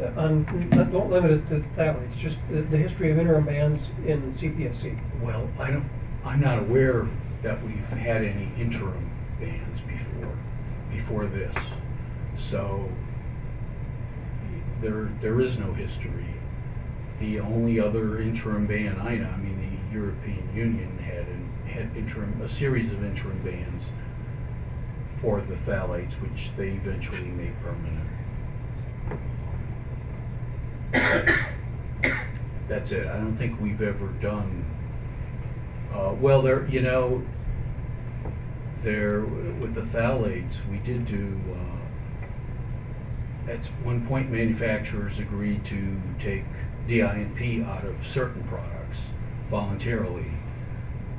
Uh, On, don't limit it to phthalates, just the, the history of interim bans in CPSC. Well, I don't, I'm not aware that we've had any interim bans before, before this. So there, there is no history. The only other interim ban I know, I mean, the European Union had, an- had interim, a series of interim bans for the phthalates, which they eventually made permanent. That's it. I don't think we've ever done, uh, well, there, you know, there, with the phthalates, we did do, uh, at one point manufacturers agreed to take DINP out of certain products voluntarily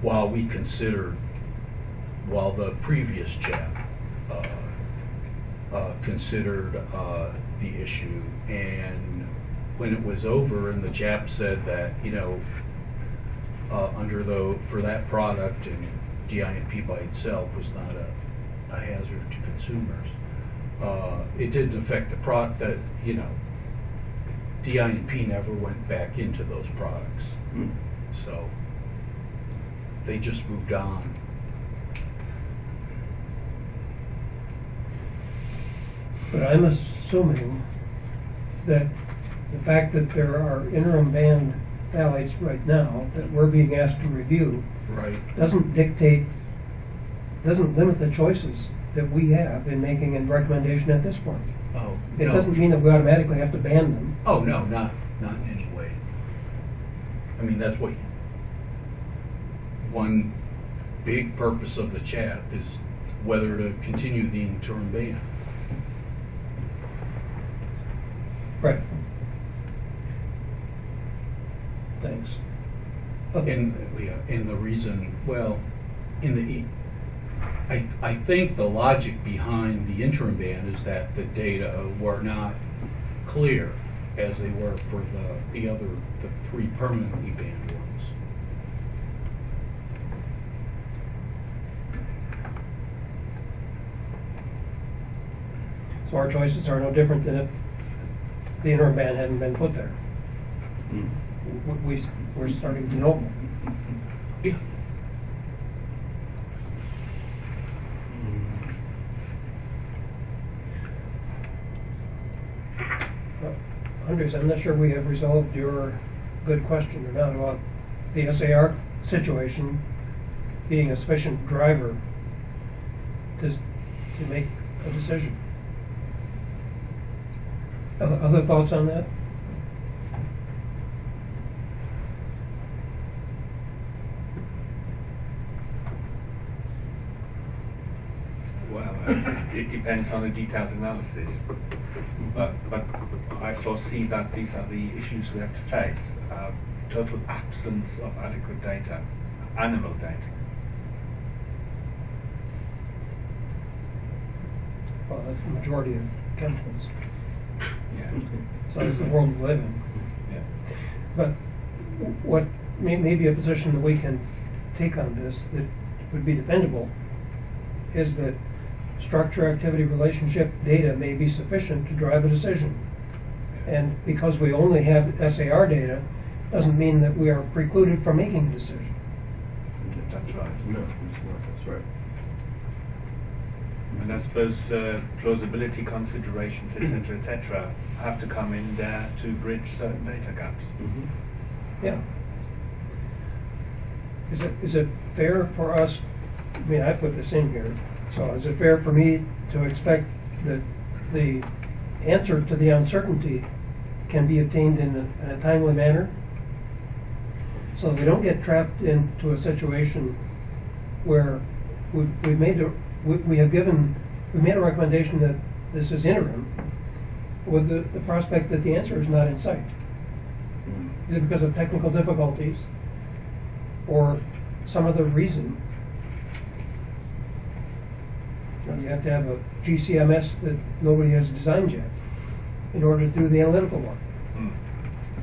while we considered, while the previous CHAP, uh, uh, considered, uh, the issue. And when it was over and the CHAP said that, you know, uh, under the, for that product and DINP by itself was not a, a hazard to consumers. Uh, it didn't affect the product that, you know, DINP never went back into those products. Hmm. So they just moved on. But I'm assuming that the fact that there are interim banned phthalates right now that we're being asked to review Right. doesn't dictate, doesn't limit the choices that we have in making a recommendation at this point. Oh, It no. doesn't mean that we automatically have to ban them. Oh, no, not, not in any way. I mean, that's what, one big purpose of the CHAP is whether to continue the interim ban. Right. Thanks. Okay. And, yeah, and the reason, well, in the, e- I, I think the logic behind the interim ban is that the data were not clear as they were for the, the other, the three permanently banned ones. So our choices are no different than if the interim ban hadn't been put there. Hmm. We, we- we're starting to know. Yeah. Andreas, I'm not sure we have resolved your good question or not about the SAR situation being a sufficient driver to, to make a decision. Other, other thoughts on that? it, depends on a detailed analysis. But, but I foresee that these are the issues we have to face. Uh, total absence of adequate data, animal data. Well, that's the majority of chemicals, Yeah. so it's the world we live in. yeah. But what may, may be a position that we can take on this that would be defendable is that structure, activity, relationship data may be sufficient to drive a decision. And because we only have SAR data, doesn't mean that we are precluded from making a decision. That's right. No, that's right. And I suppose uh, plausibility considerations, etc., etc., have to come in there to bridge certain data gaps. Mhm. Yeah. Is it, is it fair for us, I mean, I put this in here, so is it fair for me to expect that the answer to the uncertainty can be obtained in a, in a timely manner? So we don't get trapped into a situation where we, we made a, we, we have given, we made a recommendation that this is interim with the, the prospect that the answer is not in sight because of technical difficulties or some other reason. You you have to have a GCMS that nobody has designed yet in order to do the analytical work. Mm.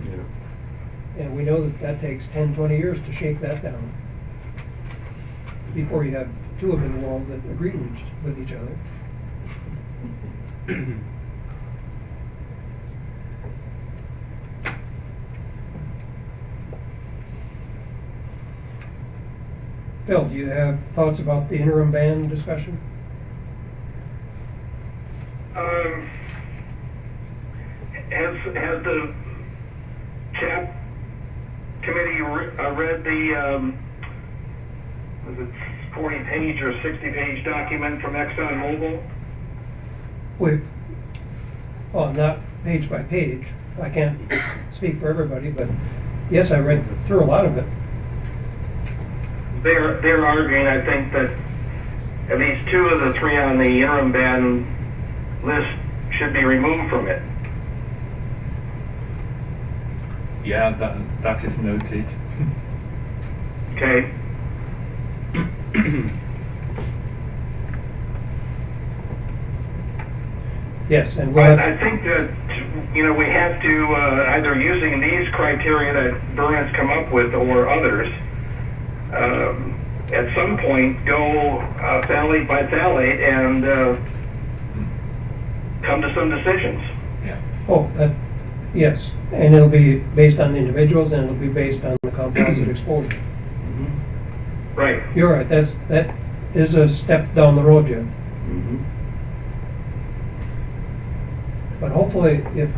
Yeah. And we know that that takes 10, 20 years to shake that down before you have two of them in the world that agree with each- with each other. Phil, do you have thoughts about the interim ban discussion? Um, has, has the CHAP committee re- uh, read the, um, was it 40 page or 60 page document from ExxonMobil? Wait, well, not page by page. I can't speak for everybody, but yes, I read through a lot of it. They're, they're arguing, I think, that at least two of the three on the interim ban list should be removed from it. Yeah, that that is noted. Okay? Yes, and But we'll I have, think that, you know, we have to, uh, either using these criteria that Bernard's come up with or others, um, at some point go uh, phthalate by phthalate and uh, come to some decisions. Yeah. oh, that, yes, and it'll be based on individuals and it'll be based on the composite exposure. Mhm. Right. You're right, that's, that is a step down the road, Jim. Mhm. But hopefully, if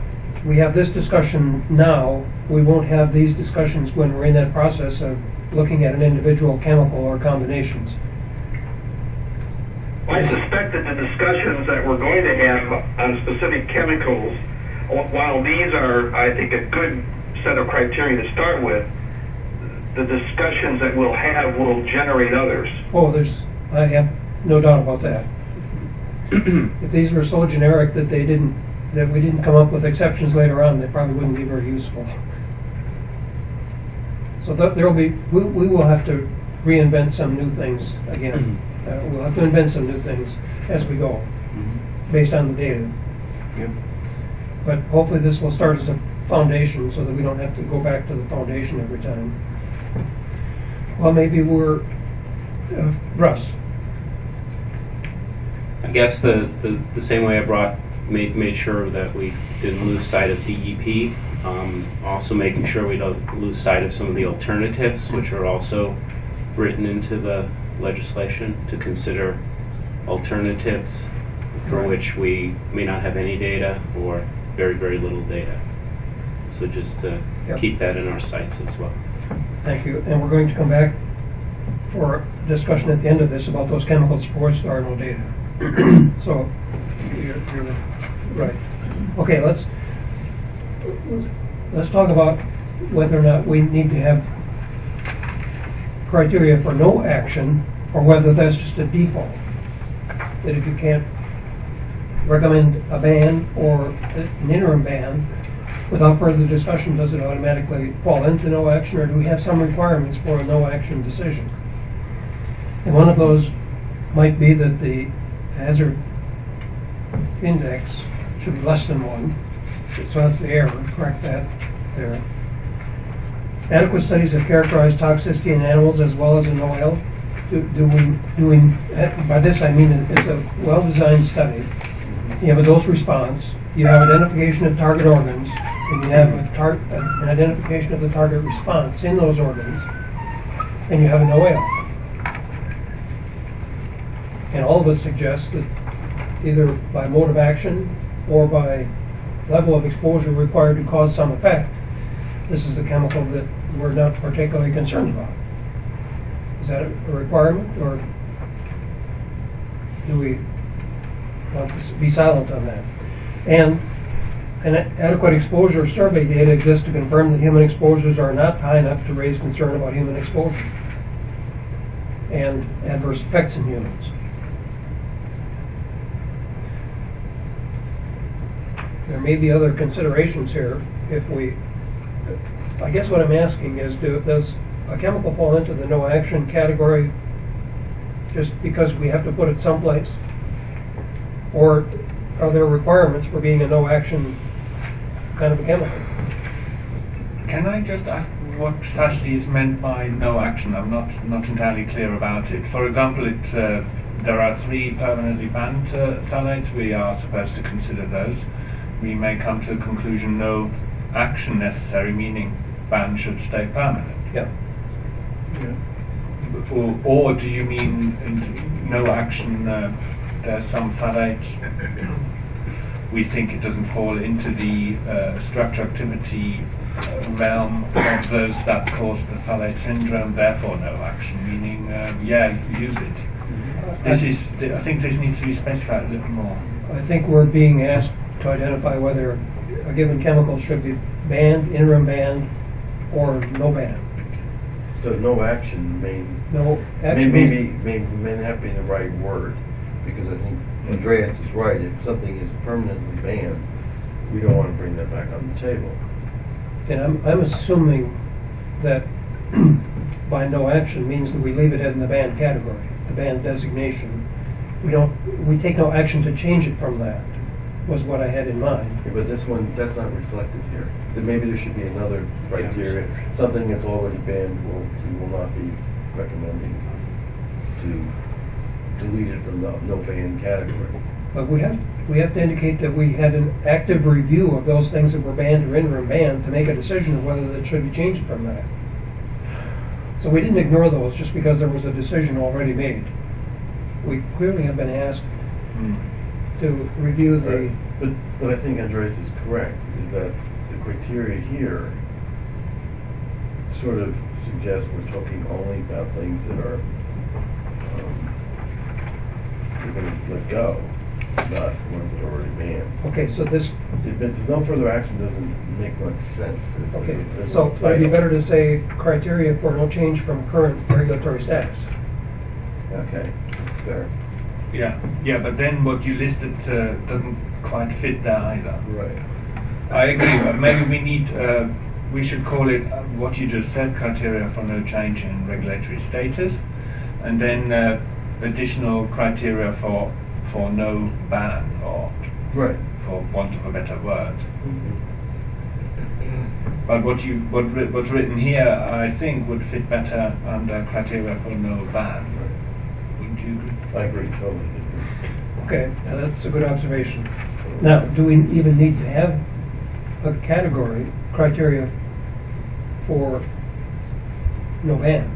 we have this discussion now, we won't have these discussions when we're in that process of looking at an individual chemical or combinations. I suspect that the discussions that we're going to have on specific chemicals, while these are, I think, a good set of criteria to start with, the discussions that we'll have will generate others. Oh, there's, I have no doubt about that. If these were so generic that they didn't, that we didn't come up with exceptions later on, they probably wouldn't be very useful. So th- there'll be, we, we will have to reinvent some new things again. Mm-hmm. Uh, we'll have to invent some new things as we go, Mhm. based on the data. Yep. But hopefully this will start as a foundation so that we don't have to go back to the foundation every time. Well, maybe we're, uh, Russ, I guess the, the, the same way I brought, made, made sure that we didn't lose sight of DEP, um, also making sure we don't lose sight of some of the alternatives, which are also written into the legislation to consider alternatives for Right. which we may not have any data or very, very little data. So just to Yep. keep that in our sights as well. Thank you. And we're going to come back for discussion at the end of this about those chemicals for which there are no data. So, you're, you're right. Okay, let's, let's talk about whether or not we need to have criteria for no action, or whether that's just a default. That if you can't recommend a ban or an interim ban, without further discussion, does it automatically fall into no action, or do we have some requirements for a no action decision? And one of those might be that the hazard index should be less than one. So that's the error, correct that there. Adequate studies have characterized toxicity in animals as well as in oil. Do do we, do we, by this I mean it's a well-designed study. You have a dose response, you have identification of target organs, and you have an identification of the target response in those organs, and you have an NOAEL. And all of it suggests that either by mode of action or by level of exposure required to cause some effect, this is a chemical that we're not particularly concerned about. Is that a requirement, or do we want to be silent on that? And an adequate exposure survey data exists to confirm that human exposures are not high enough to raise concern about human exposure and adverse effects in humans. There may be other considerations here if we, I guess what I'm asking is, do, does a chemical fall into the no action category just because we have to put it someplace? Or are there requirements for being a no action kind of a chemical? Can I just ask what precisely is meant by no action? I'm not not entirely clear about it. For example, it uh, there are three permanently banned uh, phthalates. We are supposed to consider those. We may come to a conclusion no action necessary, meaning ban should stay permanent. Yeah. Or, or do you mean no action? Uh, there's some phthalates. We think it doesn't fall into the uh, structure activity uh, realm of those that cause the phthalate syndrome. Therefore, no action. Meaning, uh, yeah, use it. This is. I think this needs to be specified a little more. I think we're being asked to identify whether a given chemical should be banned, interim banned, or no ban. So no action may, No may, maybe, may, may not be the right word, because I think Andreas is right, if something is permanently banned, we don't wanna bring that back on the table. and I'm, I'm assuming that by no action means that we leave it in the banned category, the banned designation. We don't, we take no action to change it from that, was what I had in mind. Yeah, But this one, that's not reflected here. Then maybe there should be another criteria, something that's already banned, will, we will not be recommending to delete it from the no ban category. But we have, we have to indicate that we had an active review of those things that were banned or interim banned to make a decision of whether that should be changed from that. So we didn't ignore those just because there was a decision already made. We clearly have been asked Hmm. to review the, But, but I think Andreas is correct, is that criteria here sort of suggests we're talking only about things that are, um, gonna let go, not ones that are already banned. okay, so this, If it's no further action, doesn't make much sense. There's- okay, there's so no it'd be title. better to say criteria for no change from current regulatory status. Okay, fair. Yeah, yeah, but then what you listed uh, doesn't quite fit there either. Right. I agree. but Maybe we need, uh, we should call it uh, what you just said, criteria for no change in regulatory status, and then uh, additional criteria for for no ban, or Right. for want of a better word. But what you what writ- what's written here, I think, would fit better under criteria for no ban. Wouldn't you agree? I agree, totally. Okay, now that's a good observation. Now, do we even need to have a category, criteria for no ban?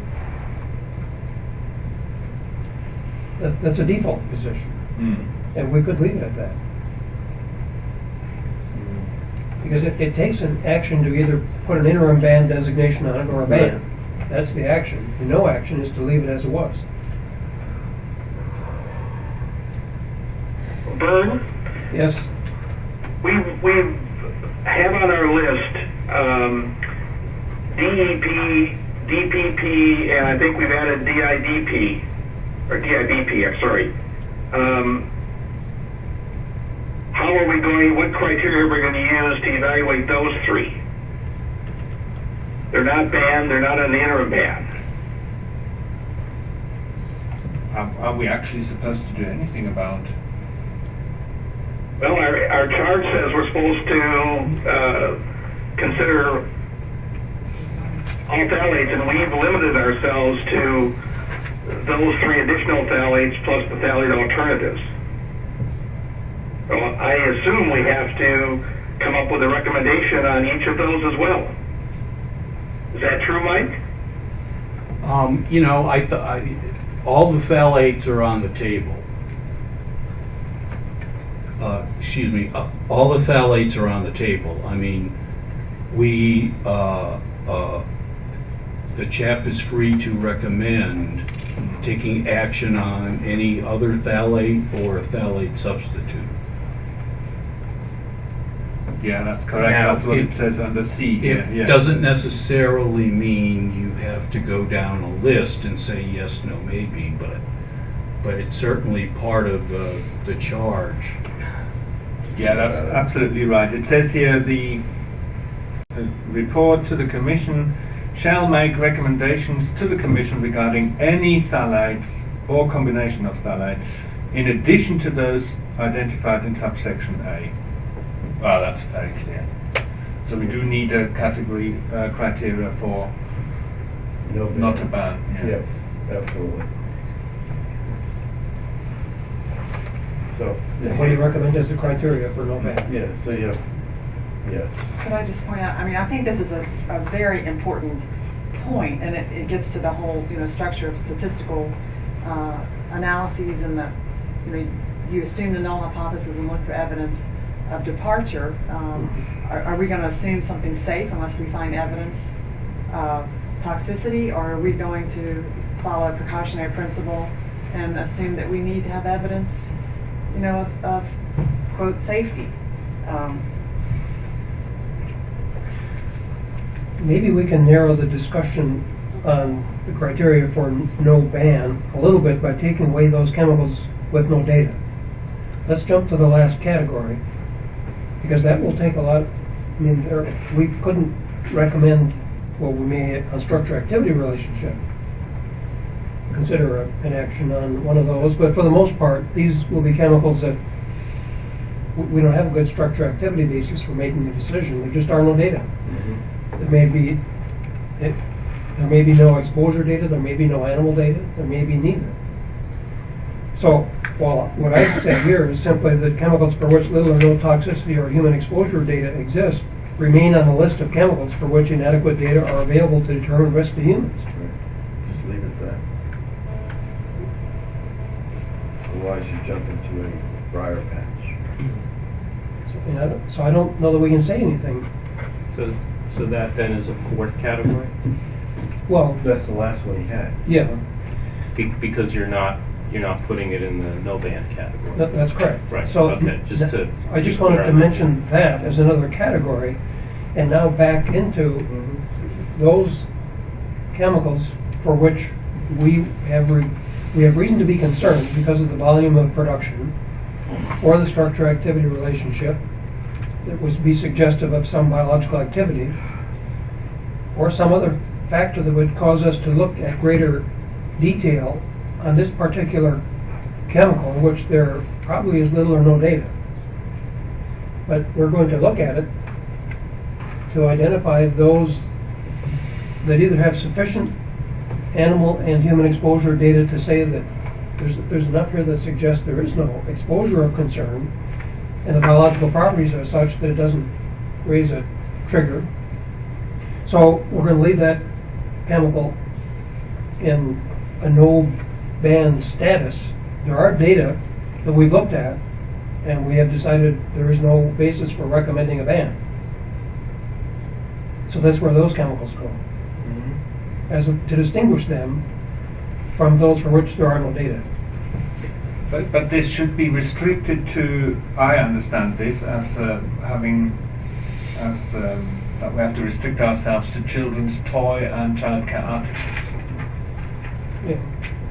That, that's a default position, Hmm. and we could leave it at that. Because it, it takes an action to either put an interim ban designation on it or a ban. That's the action. The no action is to leave it as it was. Vern, Yes? we, we have on our list, um, DEP, DPP, and I think we've added DIDP, or DIBP, I'm sorry. Um, how are we going, what criteria are we going to use to evaluate those three? They're not banned, they're not the interim ban. Are, are we actually supposed to do anything about? Well, our, our charge says we're supposed to uh, consider all phthalates, and we've limited ourselves to those three additional phthalates plus the phthalate alternatives. I assume we have to come up with a recommendation on each of those as well. Is that true, Mike? Um, you know, I, I, all the phthalates are on the table. Uh, excuse me, uh, all the phthalates are on the table. I mean, we, uh, uh, the CHAP is free to recommend taking action on any other phthalate or a phthalate substitute. Yeah, that's correct. Now, that's what it, it- says under C. It yeah, yeah. doesn't necessarily mean you have to go down a list and say yes, no, maybe, but, but it's certainly part of the, the charge. Yeah, that's absolutely right. It says here the, the report to the Commission shall make recommendations to the Commission regarding any phthalates or combination of phthalates in addition to those identified in subsection A. Well, that's very clear. So we do need a category uh, criteria for No not to ban. Yeah. Yep, absolutely. So. What do you recommend as the criteria for no ban? Yeah, so yeah, have, yes. Could I just point out, I mean, I think this is a, a very important point, and it, it gets to the whole, you know, structure of statistical, uh, analyses and the, you know, you assume the null hypothesis and look for evidence of departure. Um, are, are we gonna assume something safe unless we find evidence of toxicity, or are we going to follow a precautionary principle and assume that we need to have evidence, you know, of, of quote, safety? Um, Maybe we can narrow the discussion on the criteria for no ban a little bit by taking away those chemicals with no data. Let's jump to the last category, because that will take a lot, I mean, there, we couldn't recommend, well, we may, on structure-activity relationship, consider a- an action on one of those, but for the most part, these will be chemicals that we- don't have a good structure-activity basis for making a decision, there just are no data. Mm-hmm. There may be, it, there may be no exposure data, there may be no animal data, there may be neither. So, well, what I've said here is simply that chemicals for which little or no toxicity or human exposure data exist remain on the list of chemicals for which inadequate data are available to determine risk to humans. Otherwise you jump into a briar patch. So, you know, so I don't know that we can say anything. So, so that then is a fourth category? Well, That's the last one he had. yeah, Be- Because you're not, you're not putting it in the no ban category? that, that's correct. Right, So, okay, just to I just wanted to mention that as another category, and now back into mm-hmm. those chemicals for which we have, re- we have reason to be concerned because of the volume of production or the structure-activity relationship that would be suggestive of some biological activity or some other factor that would cause us to look at greater detail on this particular chemical in which there probably is little or no data. But we're going to look at it to identify those that either have sufficient animal and human exposure data to say that there's, there's enough here that suggests there is no exposure of concern, and the biological properties are such that it doesn't raise a trigger. So we're gonna leave that chemical in a no ban status. There are data that we've looked at, and we have decided there is no basis for recommending a ban. So that's where those chemicals go, mm-hmm. As a- to distinguish them from those for which there are no data. But, but this should be restricted to, I understand this as uh, having, as um, that we have to restrict ourselves to children's toy and childcare articles. Yeah.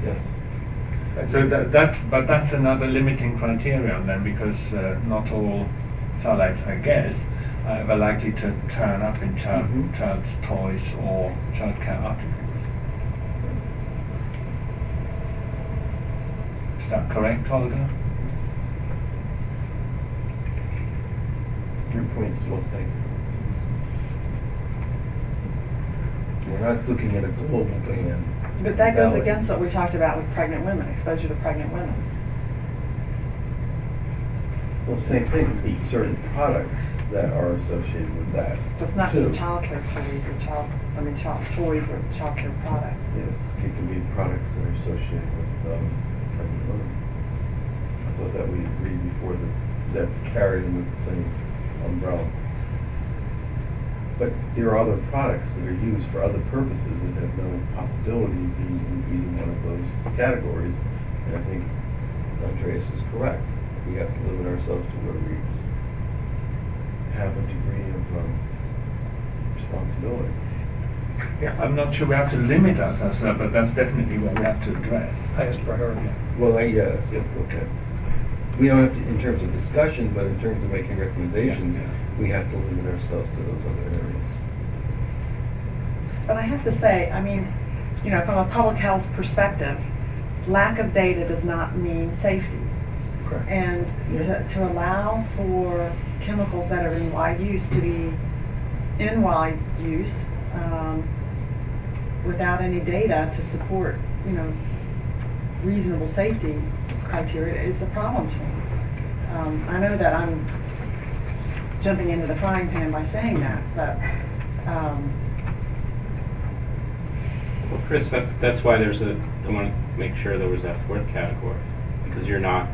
Yes. So that, that's, but that's another limiting criterion then, because uh, not all phthalates, I guess, uh, are likely to turn up in child, Mhm. child's toys or childcare articles. Is that correct, Holger? Your point is well taken. We're not looking at a global ban. But that goes against what we talked about with pregnant women, exposure to pregnant women. Well, same thing, certain products that are associated with that. So it's not just too. childcare toys or child, I mean, child toys or childcare products. It's, It can be products that are associated with, um, pregnant women. I thought that we agreed before that, that's carried under the same umbrella. But there are other products that are used for other purposes that have no possibility of being in either one of those categories. And I think Andreas is correct. We have to limit ourselves to where we have a degree of, um, responsibility. Yeah, I'm not sure we have to limit ourselves, uh, but that's definitely what we have to address. Highest priority. Well, I yes, okay. We don't have to, in terms of discussion, but in terms of making recommendations, Yeah, yeah. we have to limit ourselves to those other areas. but I have to say, I mean, you know, from a public health perspective, lack of data does not mean safety. Correct. And to, to allow for chemicals that are in wide use to be in wide use, um, without any data to support, you know, reasonable safety criteria is a problem to me. Um, I know that I'm jumping into the frying pan by saying that, but, um, Well, Chris, that's, that's why there's a, I want to make sure there was that fourth category, because you're not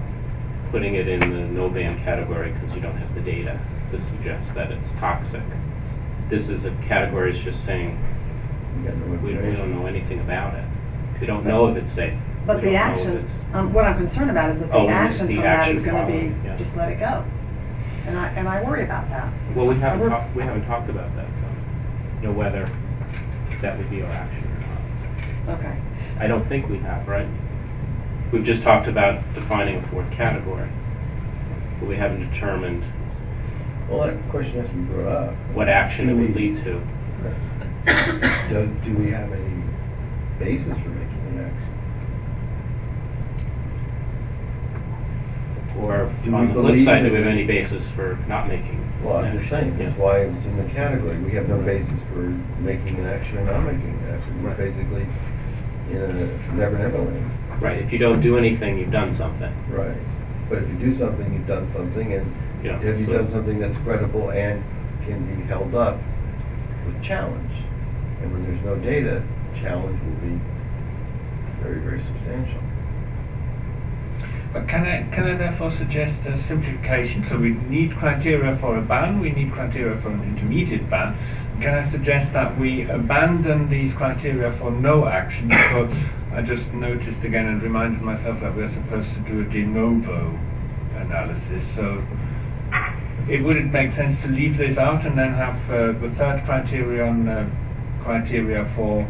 putting it in the no ban category because you don't have the data to suggest that it's toxic. This is a category that's just saying, We no we, we don't know anything about it. We don't know if it's safe. But We the don't know if action, it's- um, what I'm concerned about is that the Oh, action the from that action is gonna be, yeah. just let it go. And I, and I worry about that. Well, we haven't We're- we haven't talked about that, though. You know, whether that would be our action or not. Okay. I don't think we have, right? We've just talked about defining a fourth category, but we haven't determined Well, that question has to be brought up. what action it Do would we- lead to. Do, do we have any basis for making an action? Or Do we on the flip side, do we have any basis for not making? Well, I'm just action? saying, that's Yeah. why it's in the category. We have no basis for making an action or not making an action. We're Right. basically in a never, never land. Right, if you don't do anything, you've done something. Right. But if you do something, you've done something, and Yeah, have you so- done something that's credible and can be held up with challenge? And when there's no data, the challenge will be very, very substantial. But can I, can I therefore suggest a simplification? So we need criteria for a ban, we need criteria for an intermediate ban. Can I suggest that we abandon these criteria for no action? Because I just noticed again and reminded myself that we're supposed to do a de novo analysis. So it would it make sense to leave this out and then have uh, the third criterion uh, criteria for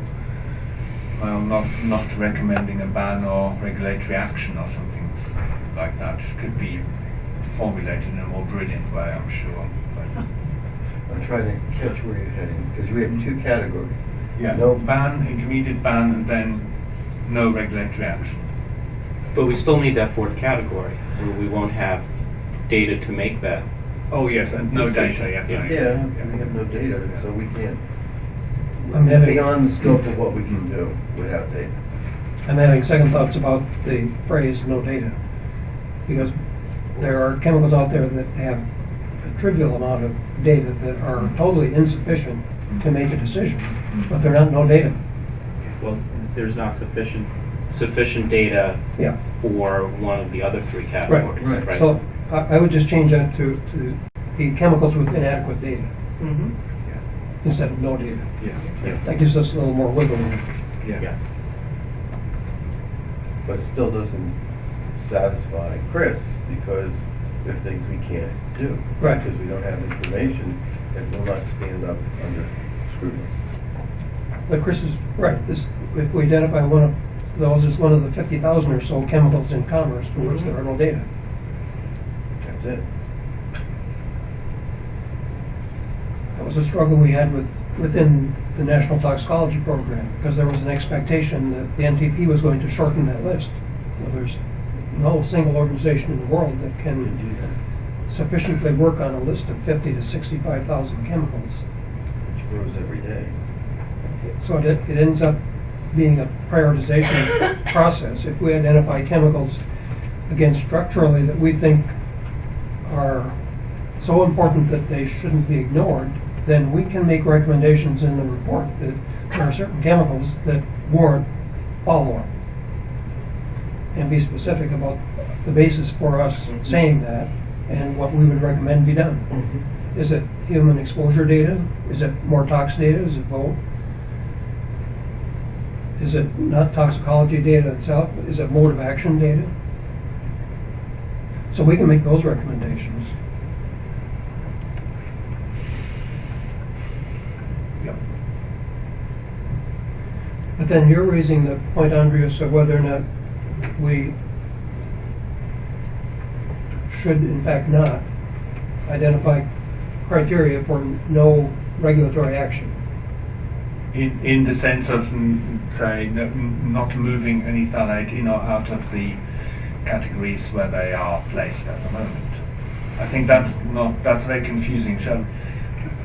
well, not not recommending a ban or regulatory action or something like that it could be formulated in a more brilliant way, I'm sure. But, I'm trying to catch where you're heading, because we have two categories. yeah, No. ban, intermediate ban, and then no regulatory action. But we still need that fourth category, where we won't have data to make that. Oh yes, and no Decision, data. Yes, yeah. I- Yeah, we have no data, so we can't, I'm having- beyond the scope of what we can do without data. I'm having second thoughts about the phrase "no data," because there are chemicals out there that have a trivial amount of data that are totally insufficient to make a decision, but they're not no data. Well, there's not sufficient, sufficient data Yeah. for one of the other three categories, right. right? So I, I would just change that to, to the chemicals with inadequate data Mhm. instead of no data. Yeah, yeah, That gives us a little more wiggle room. yes. But it still doesn't satisfy Chris, because there are things we can't do. Right. Because we don't have information that will not stand up under scrutiny. But Chris is right, this, if we identify one of those as one of the fifty thousand or so chemicals in commerce for which there are no data. That's it. That was a struggle we had with, within the National Toxicology Program, because there was an expectation that the NTP was going to shorten that list. Well, there's no single organization in the world that can do that, sufficiently work on a list of fifty to sixty-five thousand chemicals. which grows every day. So it, it ends up being a prioritization process. If we identify chemicals, again, structurally, that we think are so important that they shouldn't be ignored, then we can make recommendations in the report that there are certain chemicals that warrant follow-up. And be specific about the basis for us mm-hmm. saying that and what we would recommend be done. Mm-hmm. Is it human exposure data? Is it more tox data? Is it both? Is it not toxicology data itself? Is it mode of action data? So we can make those recommendations. Yep. But then you're raising the point, Andreas, of whether or not we should in fact not identify criteria for no regulatory action. In, in the sense of, mm, say, not moving any phthalate in or out of the categories where they are placed at the moment. I think that's not, that's very confusing, so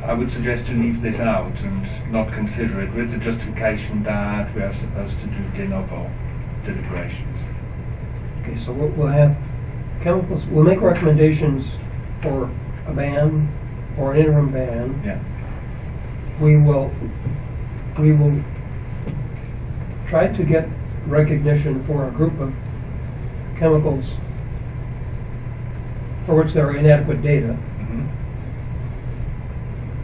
I would suggest to leave this out and not consider it with the justification that we are supposed to do de novo deliberations. Okay, so we'll, we'll have chemicals, we'll make recommendations for a ban or an interim ban. Yeah. We will, we will try to get recognition for a group of chemicals for which there are inadequate data, Mhm.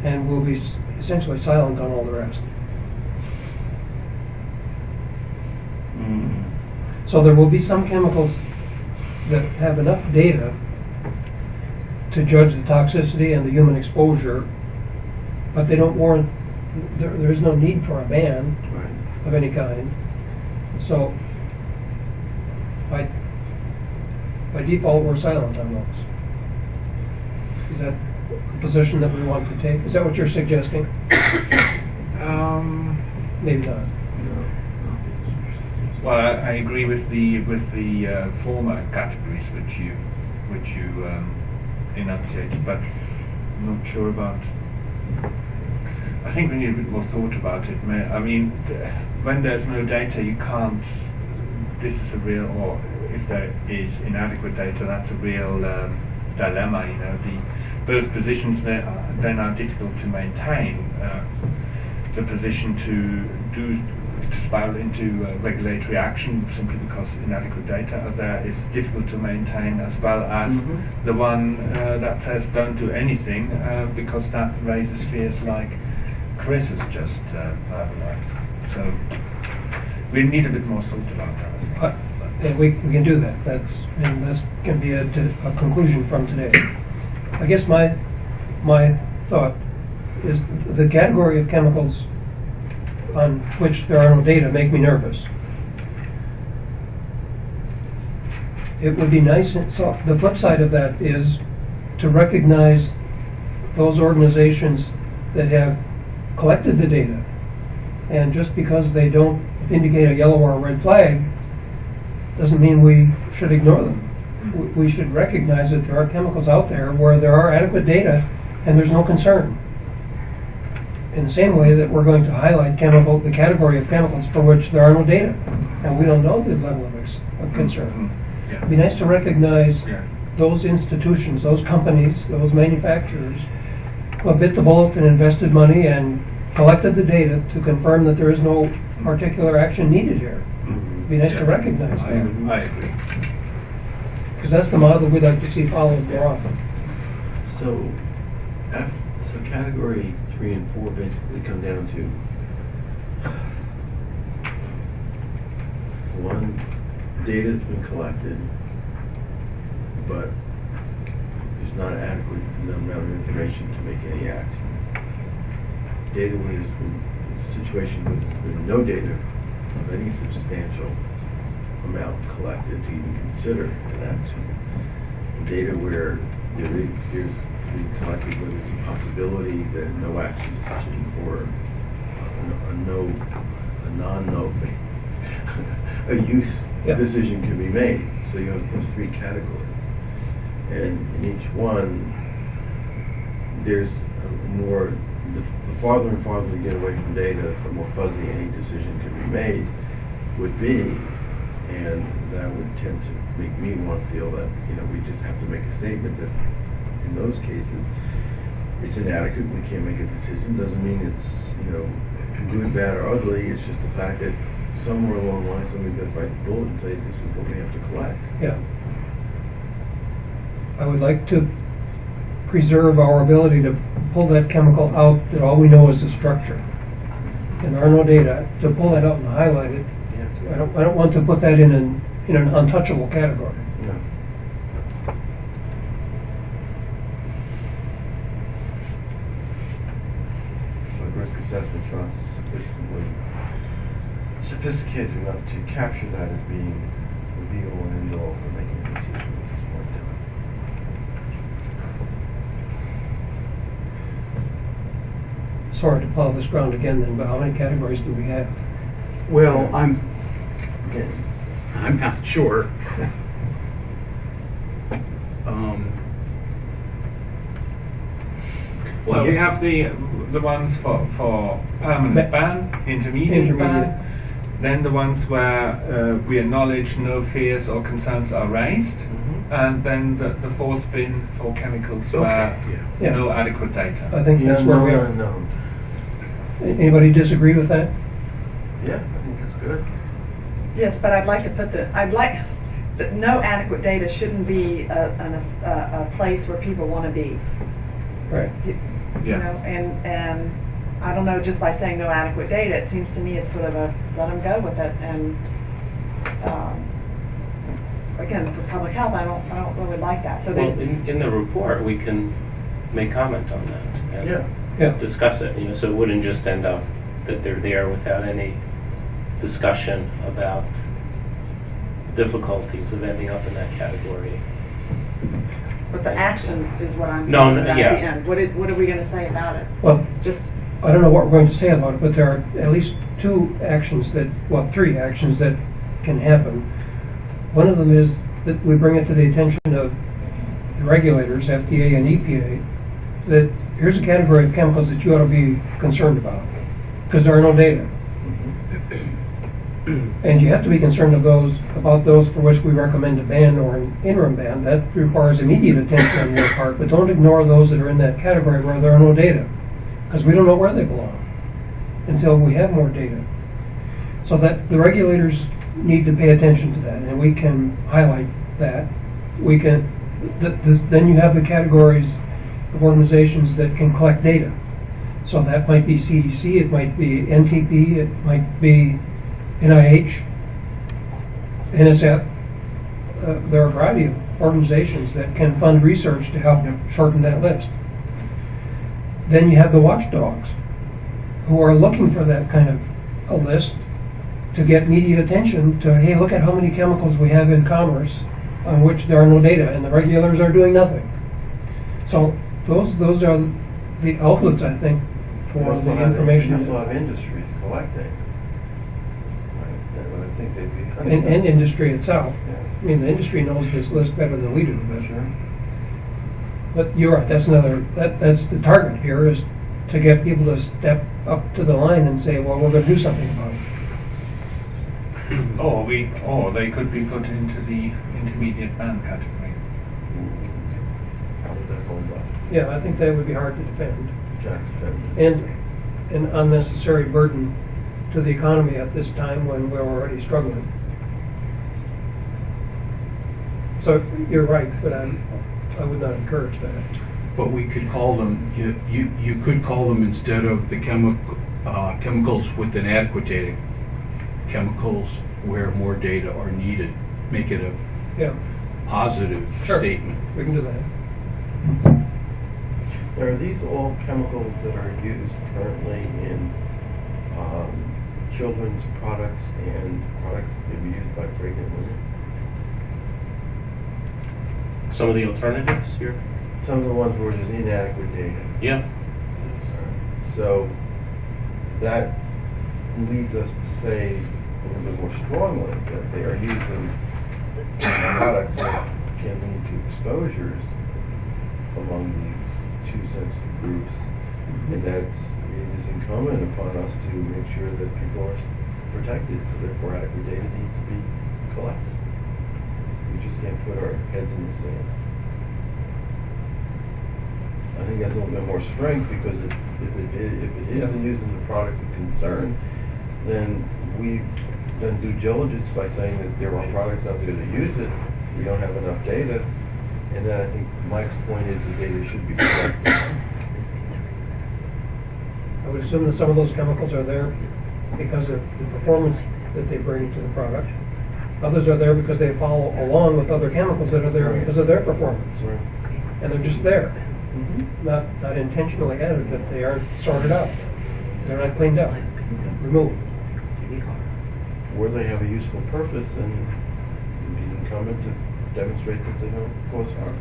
and we'll be essentially silent on all the rest. So there will be some chemicals that have enough data to judge the toxicity and the human exposure, but they don't warrant, there, there is no need for a ban Right. of any kind. So by, by default, we're silent on those. Is that a position that we want to take? Is that what you're suggesting? Um, Maybe not. Well, I, I agree with the with the uh, former categories which you which you um, enunciated, but I'm not sure about. I think we need a bit more thought about it. I mean, when there's no data, you can't. This is a real, or if there is inadequate data, that's a real um, dilemma. You know, the both positions then are, then are difficult to maintain. Uh, the position to do to spiral into uh, regulatory action simply because inadequate data are there is difficult to maintain, as well as Mhm. the one uh, that says don't do anything uh, because that raises fears like Chris has just uh. So we need a bit more thought about that. And we, we can do that, that's, and this can be a, a conclusion from today. I guess my, my thought is the category of chemicals on which there are no data make me nervous. It would be nice, so the flip side of that is to recognize those organizations that have collected the data. And just because they don't indicate a yellow or a red flag, doesn't mean we should ignore them. We- should recognize that there are chemicals out there where there are adequate data and there's no concern. In the same way that we're going to highlight chemical, the category of chemicals for which there are no data, and we don't know the level of, of concern. Mhm. It'd be nice to recognize Yes. those institutions, those companies, those manufacturers bit the bullet and invested money and collected the data to confirm that there is no particular action needed here. It'd be nice to recognize I, that, I agree. because that's the model we'd like to see followed more often. So, F, so category three and four basically come down to one, data's been collected, but there's not adequate amount of information to make any action. Data where there's a situation with, with no data of any substantial amount collected to even consider an action data where there is, there's collected where there's a possibility that no action decision or a, a no, a non-no, a use Yeah. decision can be made. So you have those three categories. And in each one, there's more, the, the farther and farther we get away from data, the more fuzzy any decision can be made would be. And that would tend to make me want to feel that, you know, we just have to make a statement that in those cases, it's inadequate, we can't make a decision, doesn't mean it's, you know, good, bad, or ugly, it's just the fact that somewhere along the line, somebody got to bite the bullet and say, this is what we have to collect. Yeah. I would like to preserve our ability to pull that chemical out that all we know is the structure. And there are no data, to pull that out and highlight it, I don't, I don't want to put that in an, in an untouchable category. No. Risk assessment's not sufficiently sophisticated enough to capture that as being the be all and end all for making a decision at this point in time. Sorry to plow this ground again then, but how many categories do we have? Well, I'm, I'm not sure. Um, Well, we have the the ones for for permanent ban, intermediate, Intermediate. ban, then the ones where uh, we acknowledge no fears or concerns are raised, Mhm. and then the, the fourth bin for chemicals Okay, where yeah. no adequate data. I think that's where we are. unknown. Anybody disagree with that? Yeah, I think that's good. Yes, but I'd like to put the, I'd like, that no adequate data shouldn't be a, an- a, a place where people want to be. Right. You you Yeah. know, and, and I don't know, just by saying no adequate data, it seems to me it's sort of a, let them go with it and, um, again, for public health, I don't, I don't really like that, so Well, they, in, in the report, we can make comment on that. Yeah. Yeah. Discuss it, you know, so it wouldn't just end up that they're there without any discussion about difficulties of ending up in that category. but the action is what I'm No, concerned no, about yeah. at the end. What it, what are we gonna say about it? Well, Just, I don't know what we're going to say about it, but there are at least two actions that, well, three actions that can happen. One of them is that we bring it to the attention of the regulators, FDA and EPA, that here's a category of chemicals that you ought to be concerned about, because there are no data. Mm-hmm. And you have to be concerned of those, about those for which we recommend a ban or an interim ban. That requires immediate attention on your part, but don't ignore those that are in that category where there are no data, because we don't know where they belong until we have more data. So that the regulators need to pay attention to that, and we can highlight that. We can, th- this- then you have the categories organizations that can collect data. So that might be CDC, it might be NTP, it might be NIH, NSF. Uh, There are a variety of organizations that can fund research to help shorten that list. Then you have the watchdogs, who are looking for that kind of a list to get media attention to, hey, look at how many chemicals we have in commerce on which there are no data, and the regulators are doing nothing. So those, those are the outlets, I think, You for also the have- information. You also have industry collecting. Right, that would I think they'd be. And, and industry itself. Yeah. I mean, the industry knows this list better than we do, but, Sure. but you're right, that's another, that, that's the target here, is to get people to step up to the line and say, well, we're gonna do something about it. Or oh, we, or they could be put into the intermediate ban category. How would that hold up? Yeah, I think that would be hard to defend. And an unnecessary burden to the economy at this time when we're already struggling. So you're right, but I'm, I would not encourage that. But we could call them, you, you, you could call them instead of the chemical, uh, chemicals with inadequate data, chemicals where more data are needed. Make it a Yeah, positive Sure. statement. we can do that. Are these all chemicals that are used currently in um, children's products and products that are used by pregnant women? Some of the alternatives here? Some of the ones where there's inadequate data. Yeah. So that leads us to say a little bit more strongly that they are used in products that can lead to exposures among these two sensitive groups. And that it is incumbent upon us to make sure that people are protected, so therefore adequate data needs to be collected. We just can't put our heads in the sand. I think that's a little bit more strength because it, if it, if it isn't using the products of concern, then we've done due diligence by saying that there are products out there that use it. We don't have enough data. And then I think Mike's point is the data should be collected. I would assume that some of those chemicals are there because of the performance that they bring to the product. Others are there because they follow along with other chemicals that are there because of their performance. Right. And they're just there, mm-hmm. not, not intentionally added, but they aren't sorted out. They're not cleaned up, removed. Where they have a useful purpose and be incumbent to demonstrate that they don't cause harm.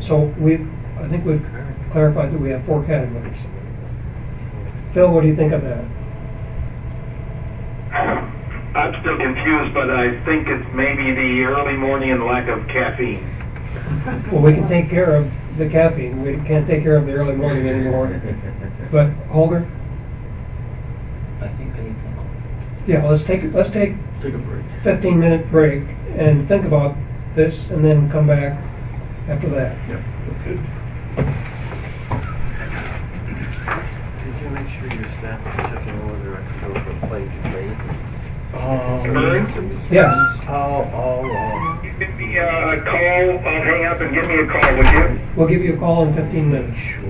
So we, I think we've clarified that we have four categories. Phil, what do you think of that? I'm still confused, but I think it's maybe the early morning and lack of caffeine. Well, we can take care of the caffeine, we can't take care of the early morning anymore. But Holger, I think I need some coffee. Yeah, let's take, let's take Take a break. fifteen minute break and think about this and then come back after that. Yep. Okay. Did you make sure your staff is checking whether I can go from plane to plane? Bird? Yes, I'll, I'll, uh, You Give me a call, I'll hang up and give me a call, would you? we'll give you a call in fifteen minutes. sure.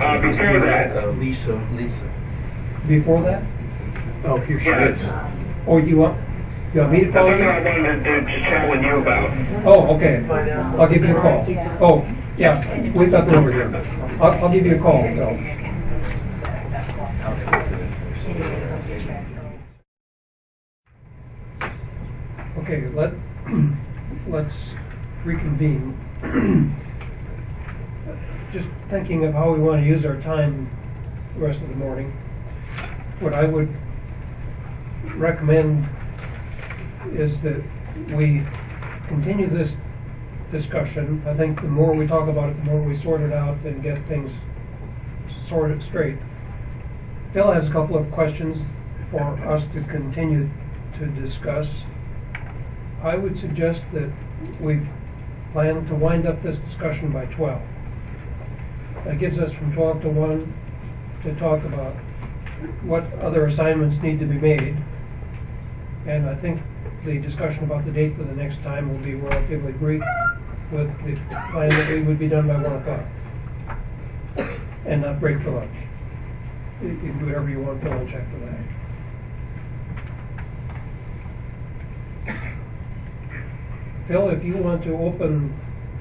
Uh, before that, Uh, Lisa. Lisa. Before that? Oh, here she is. Or you want, you want me to that's call something you? I wanted to to chat with you about. Oh, okay. I'll give you a call. Oh, yeah, we've got the number here. I'll, I'll give you a call, Phil. Okay, let, let's reconvene. Just thinking of how we want to use our time the rest of the morning. What I would recommend is that we continue this discussion. I think the more we talk about it, the more we sort it out and get things sorted straight. Bill has a couple of questions for us to continue to discuss. I would suggest that we plan to wind up this discussion by twelve. That gives us from twelve to one to talk about what other assignments need to be made. And I think the discussion about the date for the next time will be relatively brief with the plan that we would be done by one o'clock. And not break for lunch. You can do whatever you want for lunch after that. Phil, if you want to open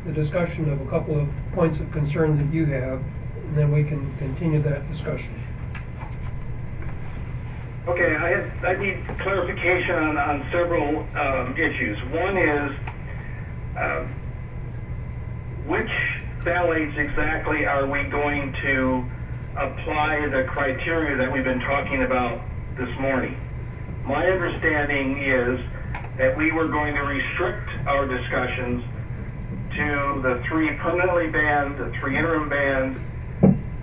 the discussion of a couple of points of concern that you have, and then we can continue that discussion. Okay, I I need clarification on, on several, um, issues. One is, um, which phthalates exactly are we going to apply the criteria that we've been talking about this morning? My understanding is that we were going to restrict our discussions to the three permanently banned, the three interim banned,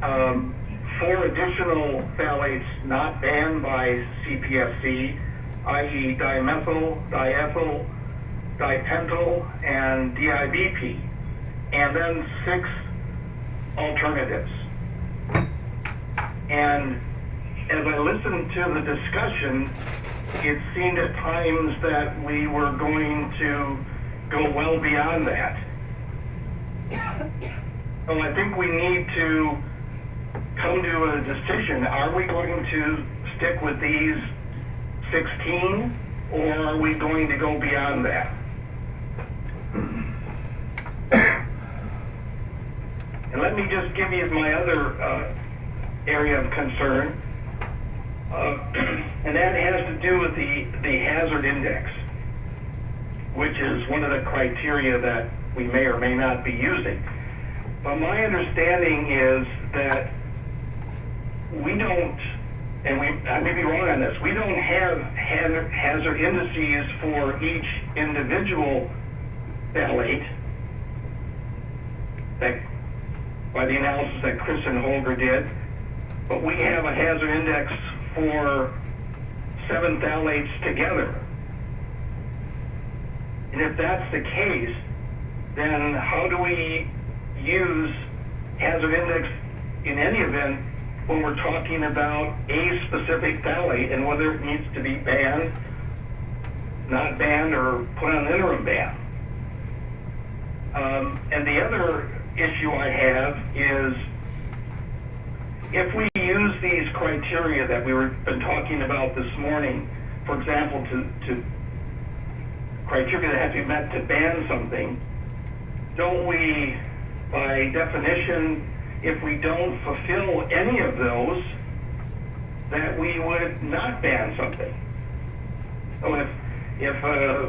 um, four additional phthalates not banned by CPSC, i.e. dimethyl, diethyl, dipentyl, and DIBP, and then six alternatives. And as I listened to the discussion, it seemed at times that we were going to go well beyond that. So I think we need to come to a decision. Are we going to stick with these 16 or are we going to go beyond that? And let me just give you my other uh, area of concern. Uh, and that has to do with the, the hazard index, which is one of the criteria that we may or may not be using. But my understanding is that we don't, and we, I may be wrong on this, we don't have hazard, indices for each individual phthalate that, by the analysis that Chris and Holger did, but we have a hazard index for seven phthalates together. And if that's the case, then how do we use hazard index in any event when we're talking about a specific phthalate and whether it needs to be banned, not banned, or put on an interim ban? Um, and the other issue I have is if we use these criteria that we were been talking about this morning, for example, to, to criteria that have to be met to ban something, don't we, by definition, if we don't fulfill any of those, that we would not ban something? So if, if uh,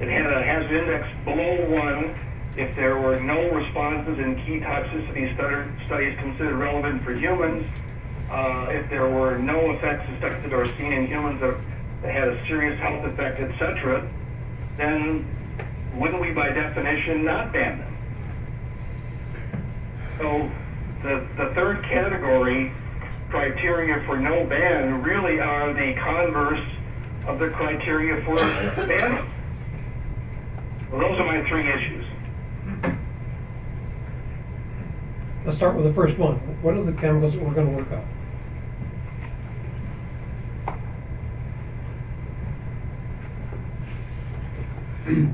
it had a hazard index below one, if there were no responses in key toxicity studies considered relevant for humans, uh, if there were no effects suspected or seen in humans that, that had a serious health effect, etc., then wouldn't we by definition not ban them? So the, the third category criteria for no ban really are the converse of the criteria for ban. Well, those are my three issues. Let's start with the first one. What are the chemicals that we're gonna work on?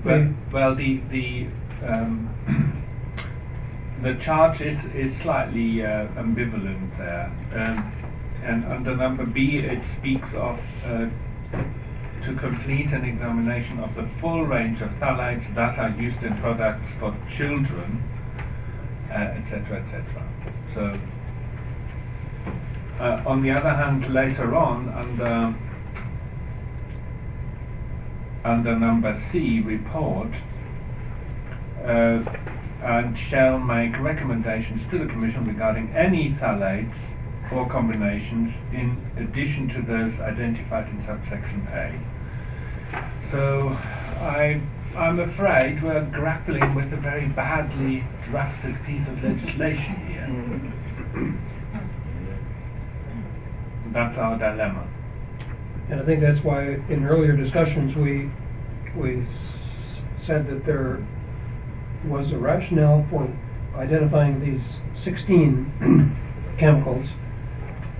Well, well, the the um, the charge is is slightly uh, ambivalent there, um, and under number B it speaks of uh, to complete an examination of the full range of phthalates that are used in products for children, etc., uh, etc. Et so, uh, on the other hand, later on under under number C, report, uh, and shall make recommendations to the Commission regarding any phthalates or combinations in addition to those identified in subsection A. So I, I'm afraid we're grappling with a very badly drafted piece of legislation here. That's our dilemma. And I think that's why in earlier discussions, we, we said that there was a rationale for identifying these 16 chemicals,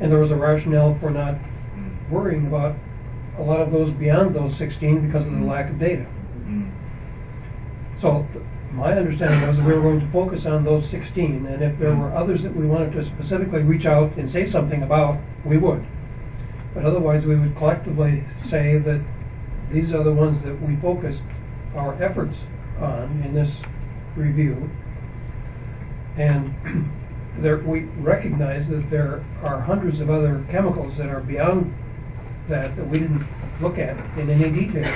and there was a rationale for not worrying about a lot of those beyond those 16 because of the lack of data. Mm. So my understanding was that we were going to focus on those 16, and if there were others that we wanted to specifically reach out and say something about, we would. But otherwise, we would collectively say that these are the ones that we focused our efforts on in this review. And there, we recognize that there are hundreds of other chemicals that are beyond that that we didn't look at in any detail.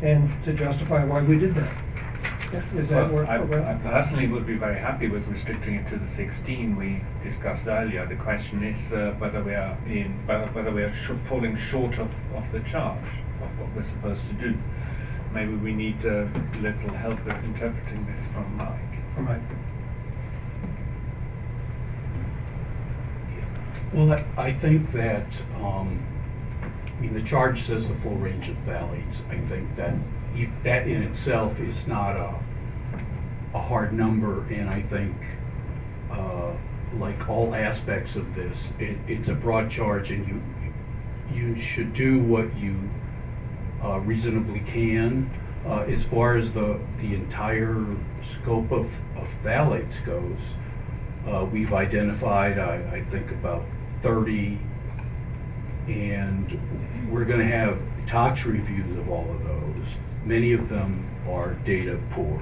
And to justify why we did that. Is that Well? I, I personally would be very happy with restricting it to the 16 we discussed earlier. The question is uh, whether we are in whether, whether we are sh- falling short of, of the charge of what we're supposed to do. Maybe we need a little help with interpreting this from Mike. Right. Well, I- I think that, um, I mean, the charge says the full range of phthalates. I think that that in itself is not a, a hard number, and I think, uh, like all aspects of this, it, it's a broad charge, and you, you should do what you uh, reasonably can. Uh, As far as the, the entire scope of, of phthalates goes, uh, we've identified, I, I think, about 30, and we're going to have tox reviews of all of those. Many of them are data poor.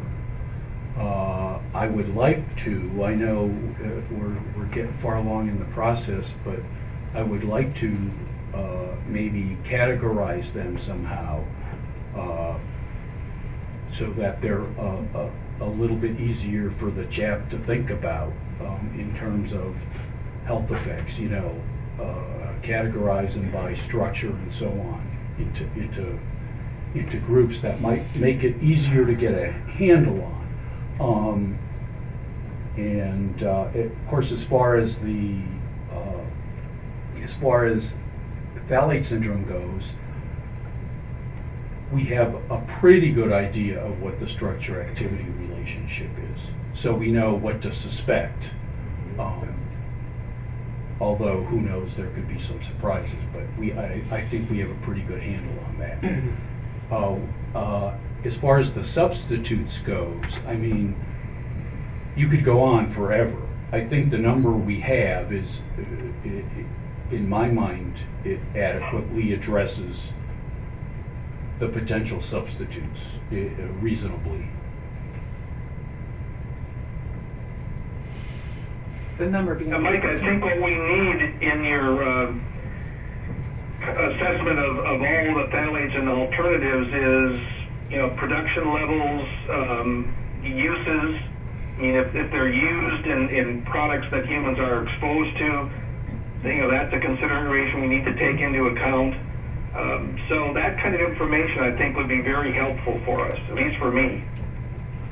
Uh, I would like to, I know uh, we're, we're getting far along in the process, but I would like to uh, maybe categorize them somehow uh, so that they're a, a, a little bit easier for the CHAP to think about um, in terms of health effects, you know, uh, categorize them by structure and so on into, into, into groups that might make it easier to get a handle on. Um, and uh, it- of course, as far as the uh, as far as phthalate syndrome goes, we have a pretty good idea of what the structure activity relationship is. So we know what to suspect. Um, although who knows, there could be some surprises, but we, I, I think we have a pretty good handle on that. Uh, uh, as far as the substitutes goes, I mean, you could go on forever. I think the number we have is, uh, in my mind, it adequately addresses the potential substitutes uh, reasonably. The number being Uh, Mike, I sixteen. think what we need in your uh, assessment of, of all the phthalates and alternatives is, you know, production levels, um, uses. I mean, if, if they're used in, in products that humans are exposed to, you know, that's a consideration we need to take into account. Um, so that kind of information, I think, would be very helpful for us, at least for me.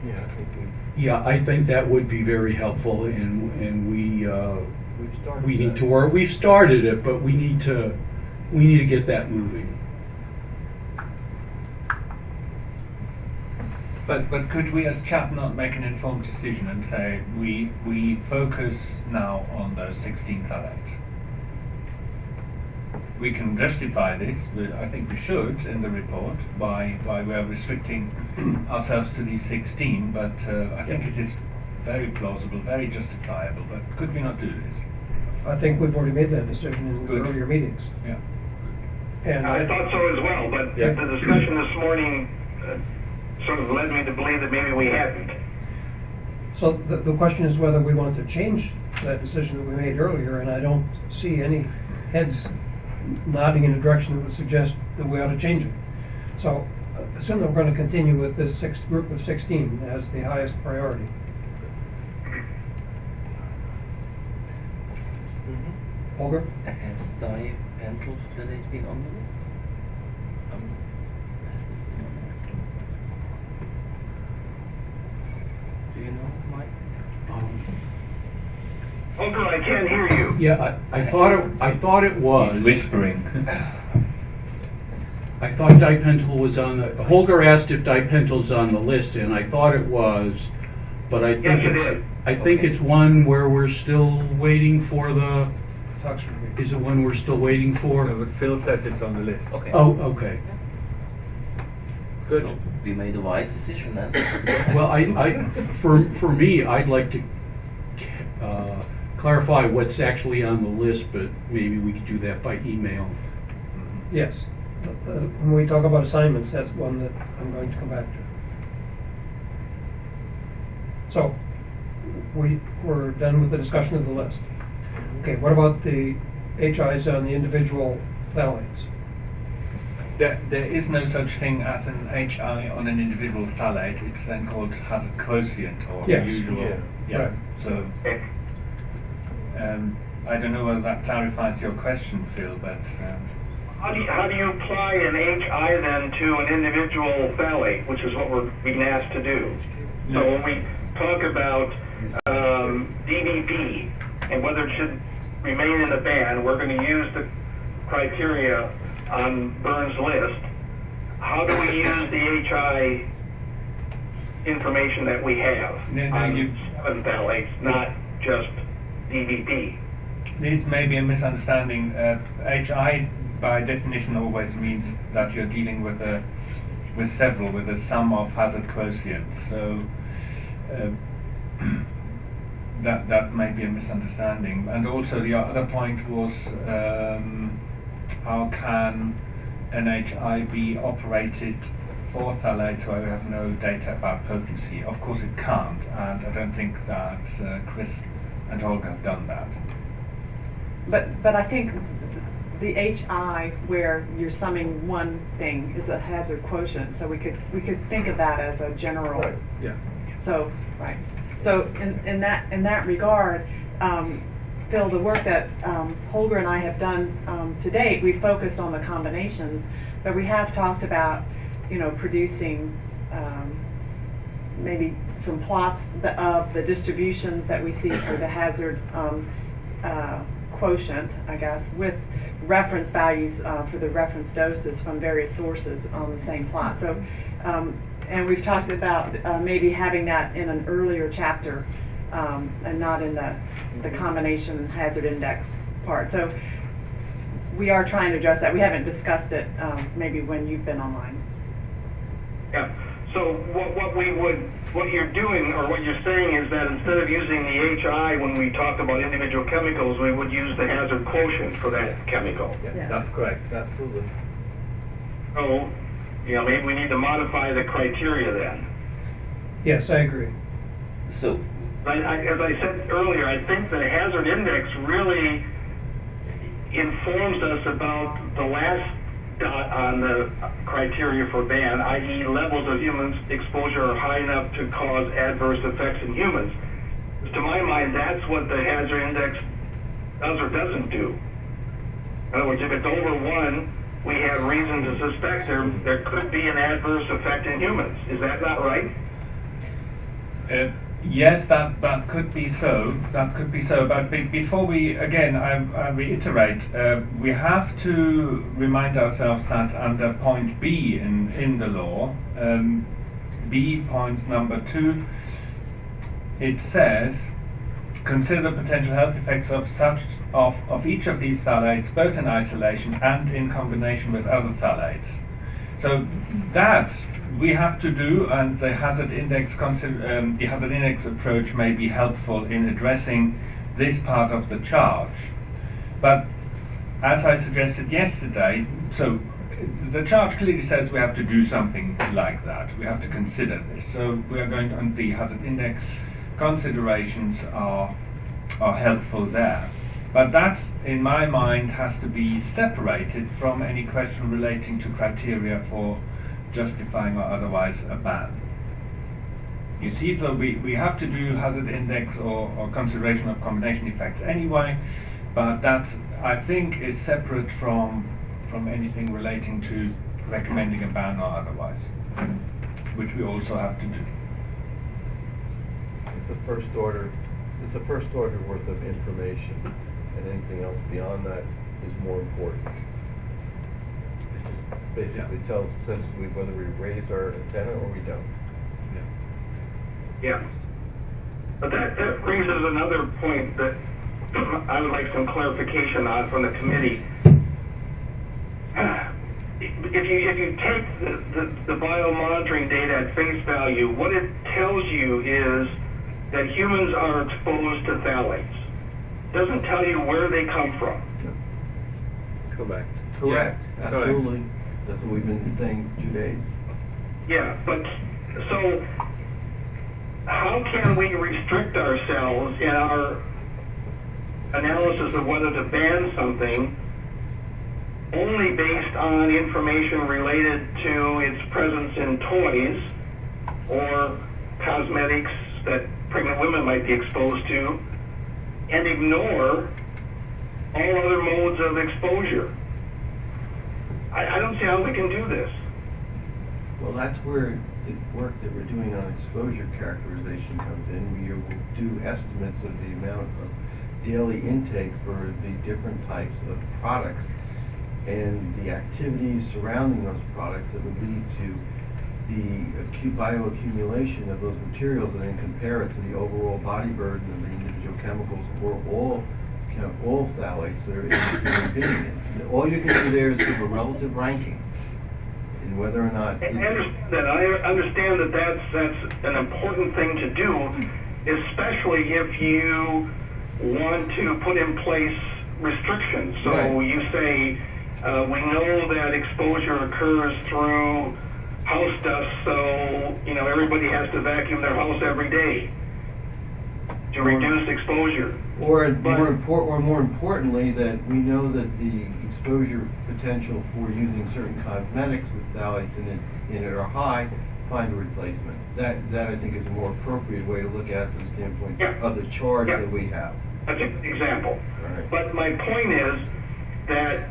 Yeah, I think Yeah, I think that would be very helpful and, and we, uh, we've started. we need that. to work, we've started it, but we need to, we need to get that moving. But but could we as CHAP not make an informed decision and say we we focus now on those 16 phthalates? We can justify this, we- I think we should, in the report, by, by we are restricting ourselves to these 16, but uh, I think it is very plausible, very justifiable, but could we not do this? I think we've already made that decision in Good. earlier meetings. Yeah. And I thought so as well, but Yeah. the discussion this morning uh, sort of led me to believe that maybe we hadn't. So the, the question is whether we want to change that decision that we made earlier, and I don't see any heads nodding in a direction that would suggest that we ought to change it. So uh, assume that we're going to continue with this six, group of 16 as the highest priority. Mhm. Holger? Has dipentyl phthalate been on the list? Um, has this been on the list? Do you know, Mike? Holger, I can't hear you. Yeah, I, I thought it, I thought it was. He's whispering. I thought dipentyl was on the, Holger asked if dipentyl's on the list, and I thought it was, but I think Yes, it's, is. I think it's one where we're still waiting for the, is it one we're still waiting for? but Phil says it's on the list. Okay. Oh, okay. So we made a wise decision then. Well, I, I, for, for me, I'd like to uh, clarify what's actually on the list, but maybe we could do that by email. Yes. Uh, When we talk about assignments, that's one that I'm going to come back to. So, we, we're done with the discussion of the list. Okay, what about the HIs on the individual phthalates? There, there is no such thing as an HI on an individual phthalate. It's then called hazard quotient or Yes. usual. Yeah. Yeah. Right. So um, I don't know whether that clarifies your question, Phil, but um, How do you, how do you apply an HI then to an individual phthalate, which is what we're being asked to do? So when we talk about um, and whether it should remain in the ban, we're going to use the criteria on Bernard's list. How do we use the HI information that we have No, no, on you- seven phthalates, not just DBP? it may be a misunderstanding. Uh, HI, by definition, always means that you're dealing with a with several, with a sum of hazard quotients. So. Uh, that that may be a misunderstanding. And also the other point was um, how can NHI be operated for phthalates where we have no data about potency? Of course it can't, and I don't think that uh, Chris and Holger have done that. But, but I think the HI where you're summing one thing is a hazard quotient, so we could, we could think of that as a general. Right. Yeah. So, right. So in, in that, in that regard, um, Phil, the work that um, Holger and I have done um, to date, we focused on the combinations, but we have talked about, you know, producing um, maybe some plots the- of the distributions that we see for the hazard um, uh, quotient, I guess, with, reference values uh, for the reference doses from various sources on the same plot. So, um, and we've talked about uh, maybe having that in an earlier chapter um, and not in the, the combination hazard index part. So we are trying to address that. We haven't discussed it um, maybe when you've been online. Yeah. So what, what we would, what you're doing, or what you're saying is that instead of using the HI when we talk about individual chemicals, we would use the hazard quotient for that chemical. Yeah. That's correct, absolutely. So, you know, maybe we need to modify the criteria then. Yes, I agree. So, I, I, as I said earlier, I think the hazard index really informs us about the last dot on the criteria for ban, i.e. levels of human exposure are high enough to cause adverse effects in humans. To my mind, that's what the hazard index does or doesn't do. In other words, if it's over one, we have reason to suspect there, there could be an adverse effect in humans. Is that not right? Uh, Yes, that, that could be so. That could be so. But be, before we, again, I, I reiterate, uh, we have to remind ourselves that under point B in, in the law, um, B point number two, it says, consider potential health effects of such of, of each of these phthalates, both in isolation and in combination with other phthalates. So that we have to do, and the hazard index um, the hazard index approach may be helpful in addressing this part of the charge. But as I suggested yesterday, so the charge clearly says we have to do something like that. We have to consider this. So we are going to, and the hazard index considerations are are helpful there. But that, in my mind, has to be separated from any question relating to criteria for justifying or otherwise a ban. You see, so we, we have to do hazard index or, or consideration of combination effects anyway, but that I think is separate from from anything relating to recommending a ban or otherwise, which we also have to do. It's a first order, it's a first order worth of information, and anything else beyond that is more important. It just basically tells, says we, whether we raise our antenna or we don't. Yeah. yeah. But that, that us another point that I would like some clarification on from the committee. If you, if you take the, the, the biomonitoring data at face value, what it tells you is that humans are exposed to phthalates. Doesn't tell you where they come from. Correct. Correct, Yeah, correct. absolutely. That's what we've been saying for two days. Yeah, but so how can we restrict ourselves in our analysis of whether to ban something only based on information related to its presence in toys or cosmetics that pregnant women might be exposed to and ignore all other modes of exposure? I, I don't see how we can do this. Well, that's where the work that we're doing on exposure characterization comes in. We do estimates of the amount of daily intake for the different types of products and the activities surrounding those products that would lead to the bioaccumulation of those materials and then compare it to the overall body burden of the individual chemicals or all chem- all phthalates that are in the human being. All you can do there is give a relative ranking and whether or not I understand that. I understand that that's, that's an important thing to do, especially if you want to put in place restrictions. So Right. you say, uh, we know that exposure occurs through house dust, so, you know, everybody has to vacuum their house every day to Or- reduce exposure. Or But- more import, or more importantly, that we know that the exposure potential for using certain cosmetics with phthalates in it, in it are high, find a replacement. That, that I think is a more appropriate way to look at it from the standpoint Yeah. of the charge Yeah. that we have. That's an example. Right. But my point is that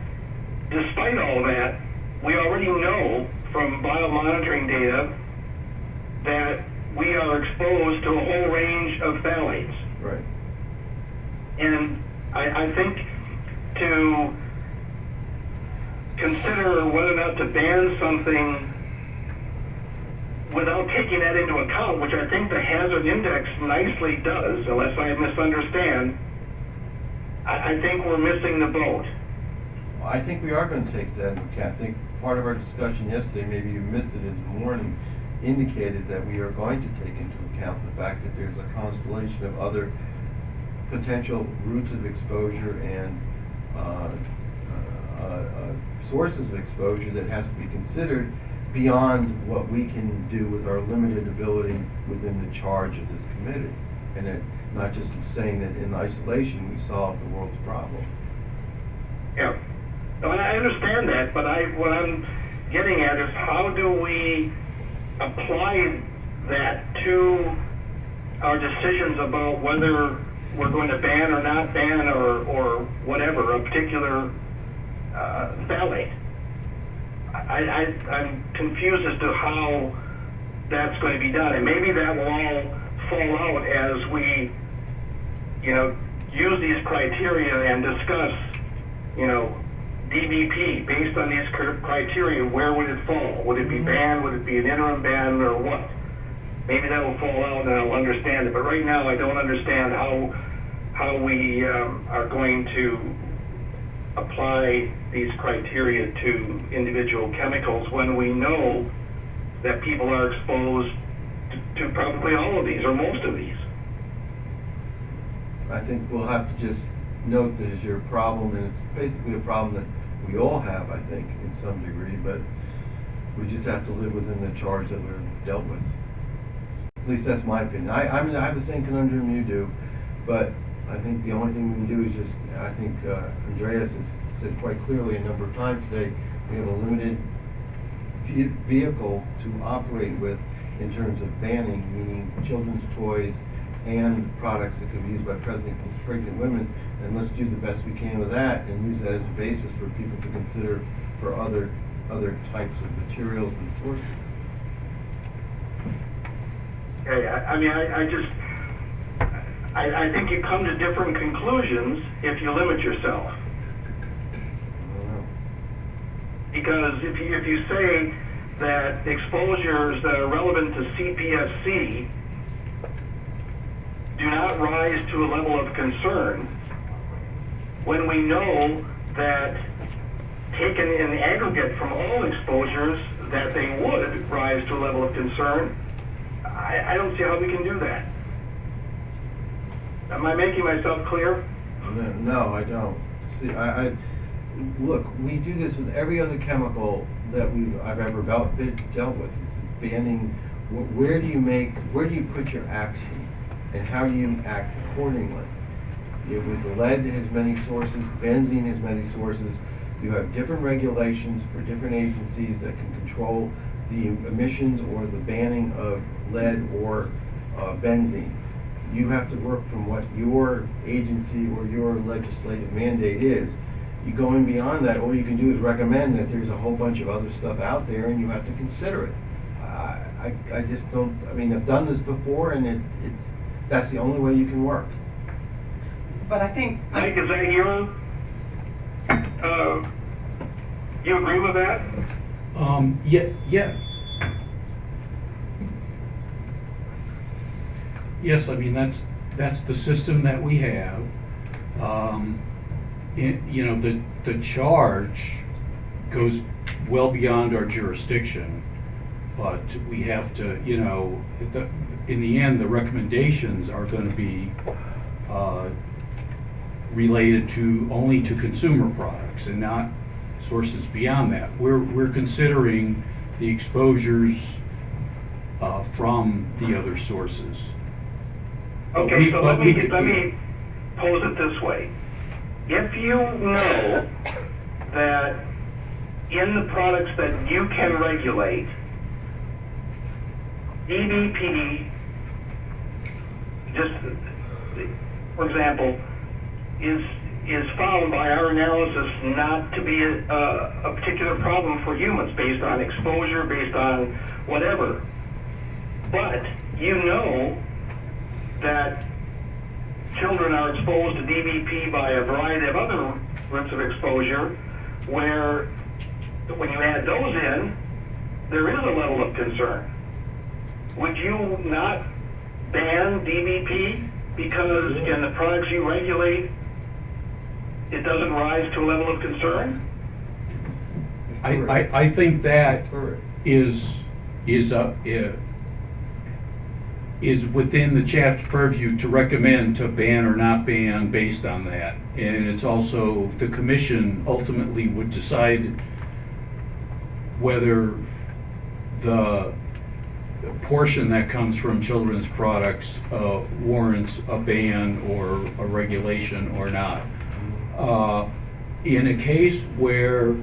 despite all that, we already know from biomonitoring data that we are exposed to a whole range of phthalates. Right. And I, I think to consider whether or not to ban something without taking that into account, which I think the hazard index nicely does, unless I misunderstand, I, I think we're missing the boat. I think we are going to take that into account. I think part of our discussion yesterday, maybe you missed it in the morning, indicated that we are going to take into account the fact that there's a constellation of other potential routes of exposure and uh, uh, uh, sources of exposure that has to be considered beyond what we can do with our limited ability within the charge of this committee. And it, not just saying that in isolation we solve the world's problem. Yeah. I understand that, but I, what I'm getting at is how do we apply that to our decisions about whether we're going to ban or not ban or, or whatever, a particular uh, phthalate? I, I, I'm confused as to how that's going to be done, and maybe that will all fall out as we, you know, use these criteria and discuss, you know, DBP based on these criteria. Where would it fall? Would it be banned? Would it be an interim ban, or what? Maybe that will fall out, and I'll understand it. But right now, I don't understand how how we um, are going to apply these criteria to individual chemicals when we know that people are exposed to, to probably all of these or most of these. I think we'll have to just note that it's your problem, and it's basically a problem that we all have, I think, in some degree, but we just have to live within the charge that we're dealt with. At least that's my opinion. I, I mean, I have the same conundrum you do, but I think the only thing we can do is just, I think, uh, Andreas has said quite clearly a number of times today, we have a limited vehicle to operate with in terms of banning, meaning children's toys and products that can be used by pregnant, pregnant women. And let's do the best we can with that and use that as a basis for people to consider for other, other types of materials and sources. Okay, I, I mean, I, I just, I, I think you come to different conclusions if you limit yourself. Because if you, if you say that exposures that are relevant to CPSC do not rise to a level of concern, when we know that taken in aggregate from all exposures, that they would rise to a level of concern, I, I don't see how we can do that. Am I making myself clear? No, no, I don't. See, I, I, look, we do this with every other chemical that we, I've ever dealt, dealt with. It's banning, where do you make, where do you put your action? And how do you act accordingly? With lead, has many sources, benzene has many sources. You have different regulations for different agencies that can control the emissions or the banning of lead or uh, benzene you have to work from what your agency or your legislative mandate is. You going beyond that, all you can do is recommend that there's a whole bunch of other stuff out there and you have to consider it. I, I, I just don't, I mean, I've done this before and it, it's, that's the only way you can work. But I think, Mike, is that your, uh, you agree with that? Um, yeah, yeah. Yes, I mean, that's, that's the system that we have. Um, it, you know, the, the charge goes well beyond our jurisdiction, but we have to, you know, the, in the end, the recommendations are gonna be, uh, related to, only to consumer products and not sources beyond that. We're, we're considering the exposures uh, from the other sources. Okay, we- so let me, we- let me pose it this way. If you know that in the products that you can regulate, DBP, just, for example, is, is found by our analysis not to be a, a, a particular problem for humans based on exposure, based on whatever. But you know that children are exposed to DBP by a variety of other routes of exposure where when you add those in, there is a level of concern. Would you not ban DBP because in the products you regulate, it doesn't rise to a level of concern? I, I, I think that is, is, is is within the CHAP's purview to recommend to ban or not ban based on that. And it's also, the commission ultimately would decide whether the portion that comes from children's products uh, warrants a ban or a regulation or not. Uh, In a case where,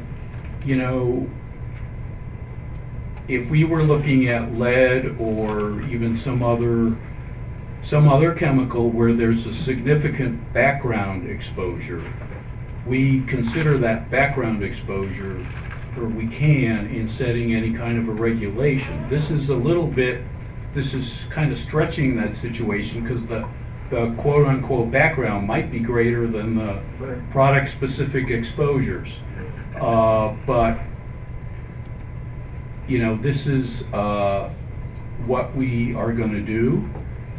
you know, if we were looking at lead or even some other, some other chemical where there's a significant background exposure, we consider that background exposure, or we can, in setting any kind of a regulation. This is a little bit, this is kind of stretching that situation because the, the quote-unquote background might be greater than the Right. product-specific exposures. Uh, But, you know, this is uh, what we are going to do,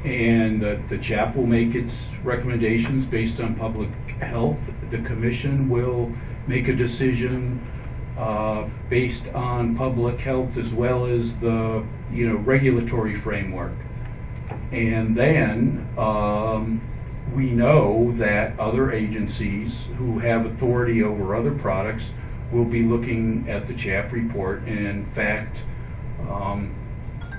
and the the CHAP will make its recommendations based on public health. The commission will make a decision uh, based on public health as well as the, you know, regulatory framework. And then, um, we know that other agencies who have authority over other products will be looking at the CHAP report. And in fact, um,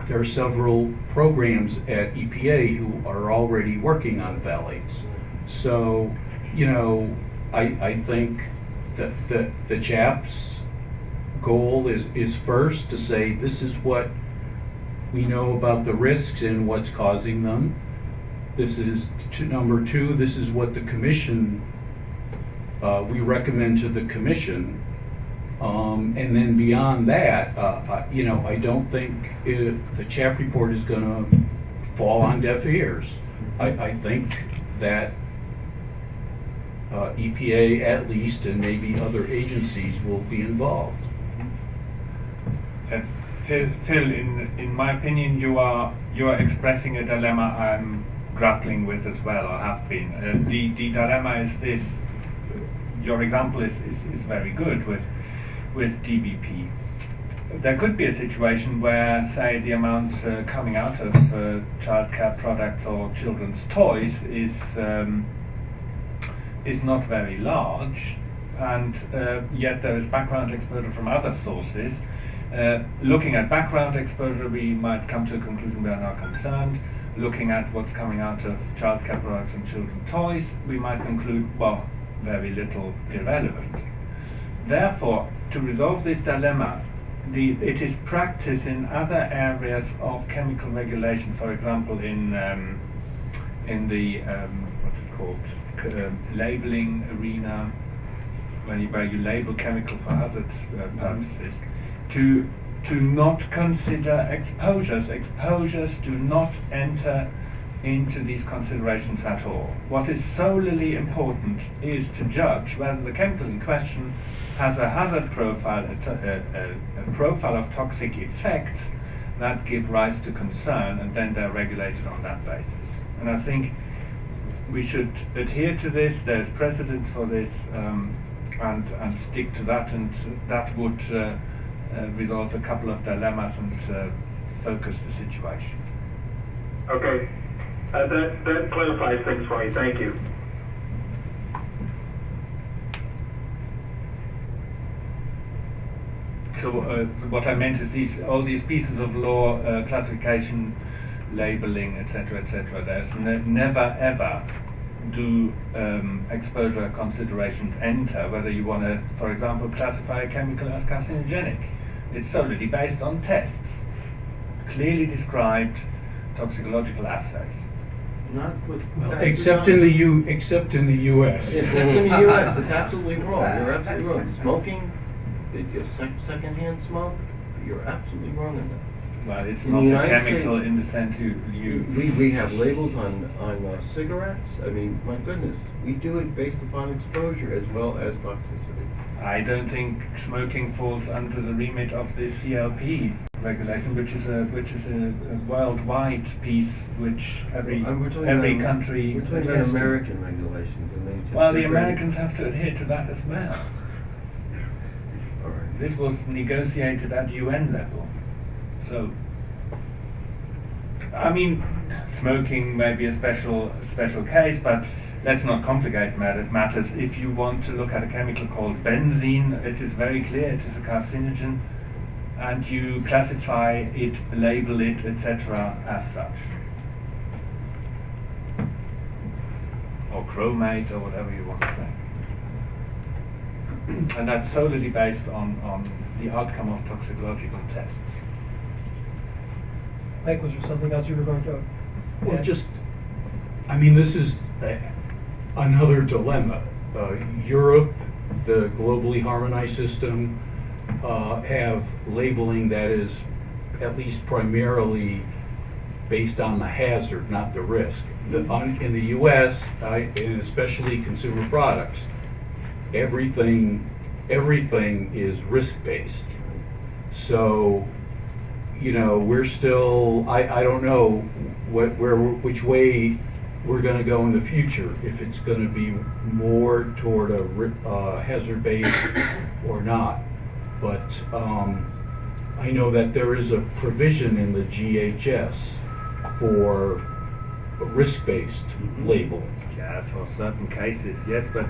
there are several programs at EPA who are already working on phthalates. So, you know, I, I think that the, the CHAP's goal is, is first to say, this is what we know about the risks and what's causing them. This is, to, number two, this is what the commission, uh, we recommend to the commission. Um, and then beyond that, uh, uh, you know, I don't think it, the CHAP report is gonna fall on deaf ears. I, I think that, uh, EPA at least, and maybe other agencies will be involved. Uh, Phil, Phil, in, in my opinion, you are you are expressing a dilemma I'm grappling with as well, or have been. Uh, the the dilemma is this. Your example is, is, is very good with with DBP. There could be a situation where, say, the amount uh, coming out of uh, childcare products or children's toys is um, is not very large, and uh, yet there is background exposure from other sources. Uh, looking at background exposure, we might come to a conclusion we are not concerned. Looking at what's coming out of child childcare products and children's toys, we might conclude, well, very little irrelevant. Therefore, to resolve this dilemma, the, it is practice in other areas of chemical regulation, for example, in um, in the um, what's it called um, labeling arena, when you, where you label chemical for hazard uh, purposes, to to not consider exposures. Exposures do not enter into these considerations at all. What is solely important is to judge whether the chemical in question has a hazard profile, a, a, a, profile of toxic effects that give rise to concern, and then they're regulated on that basis. And I think we should adhere to this. There's precedent for this, um, and and stick to that, and that would uh, uh, resolve a couple of dilemmas and uh, focus the situation. Okay, uh, that, that clarifies things for me, thank you. So uh, what I meant is these all these pieces of law, uh, classification, labeling, etc., etc. There's ne- never ever do um, exposure considerations enter whether you want to, for example, classify a chemical as carcinogenic. It's solely based on tests, clearly described toxicological assays. Not with. Except in the U, except in the US. Except in the US, it's absolutely wrong, you're absolutely wrong. Smoking, it- it's sec- secondhand smoke, you're absolutely wrong in that. well, it's In not the a United chemical States- in the sense you, you We, we have labels on, on uh, cigarettes. I mean, my goodness, we do it based upon exposure as well as toxicity. I don't think smoking falls under the remit of the CLP regulation, which is a which is a, a worldwide piece which every every about- country. We're talking about adheres to. American regulations and they. Well, the. Americans have to adhere to that as well. Right. This was negotiated at UN level, so. I mean, smoking may be a special special case, but let's not complicate matters. If you want to look at a chemical called benzene, it is very clear it is a carcinogen, and you classify it, label it, etc. as such. Or chromate, or whatever you want to say. And that's solely based on, on the outcome of toxicological tests. Mike, was there something else you were going to? Well, add? just, I mean, this is a- another dilemma. Uh, Europe, the globally harmonized system, uh, have labeling that is at least primarily based on the hazard, not the risk. The- on- In the US, I- and especially consumer products, everything, everything is risk-based. So, you know, we're still, I, I don't know what, where, which way we're gonna go in the future. If it's gonna be more toward a uh, hazard based or not. But, um, I know that there is a provision in the GHS for a risk-based Mhm. labeling. Yeah, for certain cases, yes, but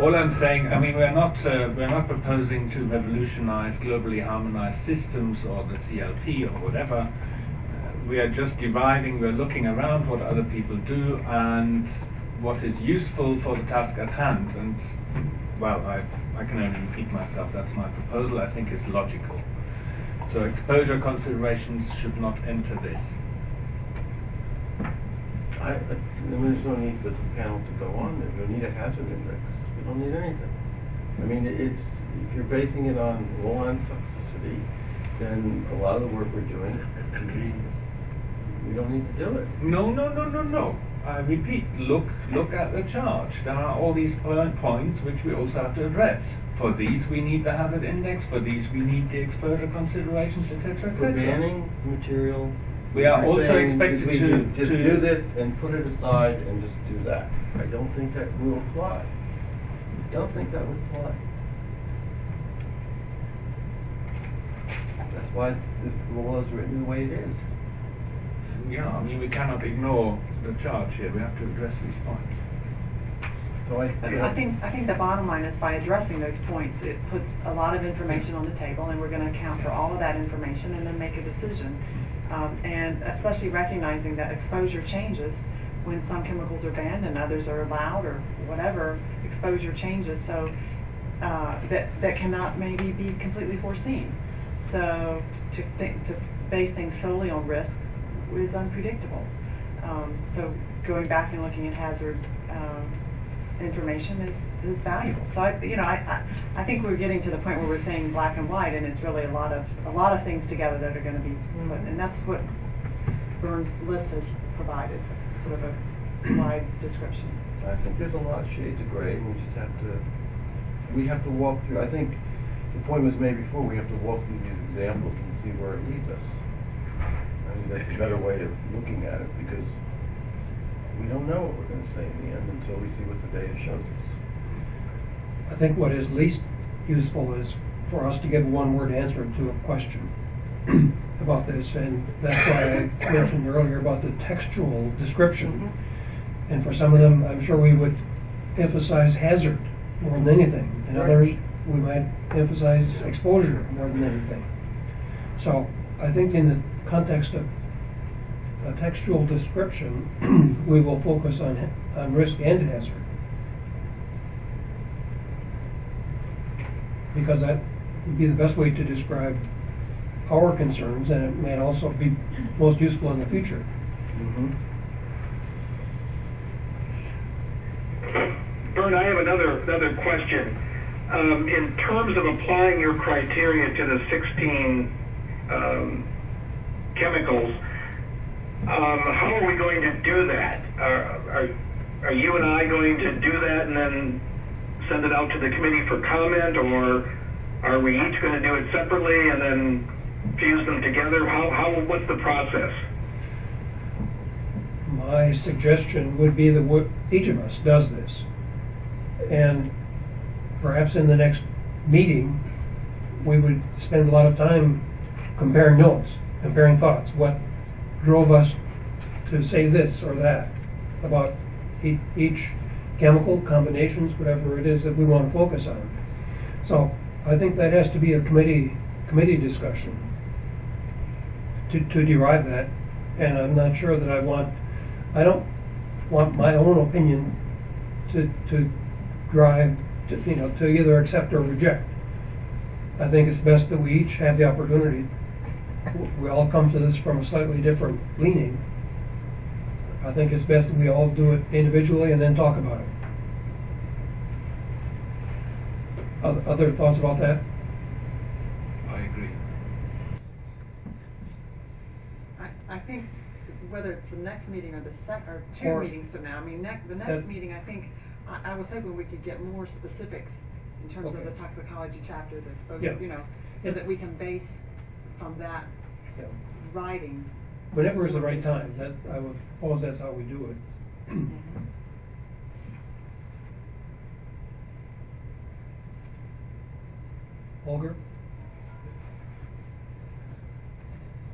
all I'm saying, I mean, we're not uh, we're not proposing to revolutionize globally harmonized systems or the CLP or whatever. We are just deriving, we're looking around what other people do and what is useful for the task at hand. And well, I I can only repeat myself. That's my proposal. I think it's logical. So exposure considerations should not enter this. I, I, there's no need for the panel to go on there. We don't need a hazard index. We don't need anything. I mean, it's, if you're basing it on low-end toxicity, then a lot of the work we're doing, we, don't need to do it. No, no, no, no, no. I repeat, look, look at the charge. There are all these points which we also have to address. For these, we need the hazard index. For these, we need the exposure considerations, etc., etc. banning material. We are you're also expected to- do- Just to- do this and put it aside and just do that. I don't think that will fly. I Don't think that would fly. That's why this law is written the way it is. Yeah, I mean, we cannot ignore the charge here. We have to address these points. So I. I think, I think the bottom line is by addressing those points, it puts a lot of information on the table, and we're gonna account for all of that information and then make a decision. Um, and especially recognizing that exposure changes when some chemicals are banned and others are allowed, or whatever, exposure changes, so, uh, that, that cannot maybe be completely foreseen. So, to think, to base things solely on risk is unpredictable. Um, so going back and looking at hazard, um, information is, is valuable. So I, you know, I, I, I think we're getting to the point where we're saying black and white, and it's really a lot of, a lot of things together that are gonna be put, and that's what Bernard's list has provided, sort of a wide description. I think there's a lot of shades of gray, and we just have to, we have to walk through, I think the point was made before, we have to walk through these examples and see where it leads us. I think that's a better way of looking at it, because we don't know what we're gonna say in the end until we see what the data shows us. I think what is least useful is for us to give a one-word answer to a question about this, and that's why I mentioned earlier about the textual description. Mm-hmm. And for some of them, I'm sure we would emphasize hazard more than anything. And Right. others, we might emphasize exposure more than anything. So I think in the context of a textual description, we will focus on, on risk and hazard. Because that would be the best way to describe our concerns, and it may also be most useful in the future. Bert, I have another, another question. Um, in terms of applying your criteria to the 16 um, chemicals. Um, how are we going to do that? Are, are, are you and I going to do that and then send it out to the committee for comment, or are we each going to do it separately and then fuse them together? How, how, what's the process? My suggestion would be that each of us does this. And perhaps in the next meeting, we would spend a lot of time comparing notes, comparing thoughts. What drove us to say this or that about each chemical combinations, whatever it is that we want to focus on. So I think that has to be a committee, committee discussion to, to derive that. And I'm not sure that I want, I don't want my own opinion to, to drive, to, you know, to either accept or reject. I think it's best that we each have the opportunity. We all come to this from a slightly different leaning. I think it's best that we all do it individually and then talk about it. Oth- Other thoughts about that? I agree. I, I think whether it's the next meeting or the sec, or two Or- meetings from now, I mean, next, the That- next meeting, I think, I, I was hoping we could get more specifics in terms of the toxicology chapter that's, Yeah. spoken, you know, so Yeah. that we can base from that Yeah. writing. Whenever is the right time, that, I would suppose that's how we do it. Holger?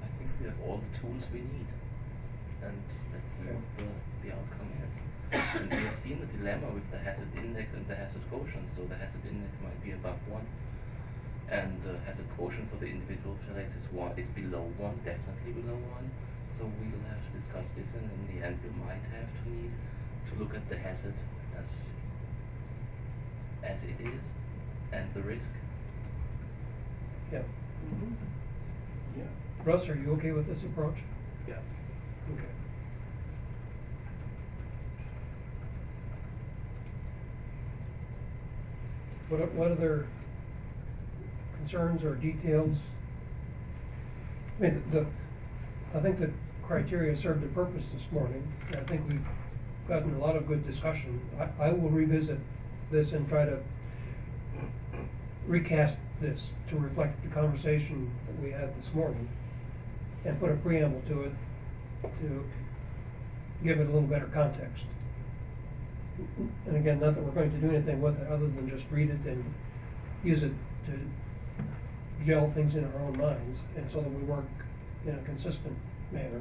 I think we have all the tools we need, and let's see Okay. what the, the outcome is. and we have seen the dilemma with the hazard index and the hazard quotient. So the hazard index might be above one, and the a quotient for the individual phthalates is one is below one, definitely below one. So we'll have to discuss this, and in the end, we might have to need to look at the hazard as as it is, and the risk. Yeah. Mhm. Yeah. Russ, are you okay with this approach? Yeah. Okay. What, o- what other concerns or details? I mean, the, I think the criteria served a purpose this morning. I think we've gotten a lot of good discussion. I, I will revisit this and try to recast this to reflect the conversation that we had this morning and put a preamble to it to give it a little better context. And again, not that we're going to do anything with it other than just read it and use it to gel things in our own minds and so that we work in a consistent manner.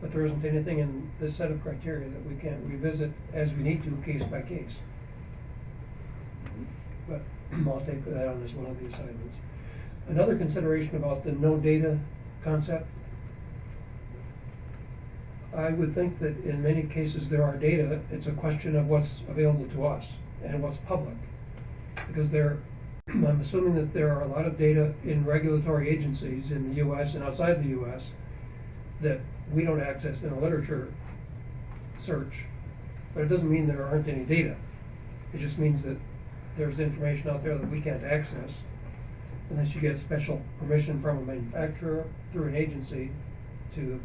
But there isn't anything in this set of criteria that we can't revisit as we need to, case by case. But I'll take that on as one of the assignments. Another consideration about the no data concept. I would think that in many cases there are data, it's a question of what's available to us and what's public. Because there, I'm assuming that there are a lot of data in regulatory agencies in the US and outside the US that we don't access in a literature search. But it doesn't mean there aren't any data. It just means that there's information out there that we can't access unless you get special permission from a manufacturer through an agency to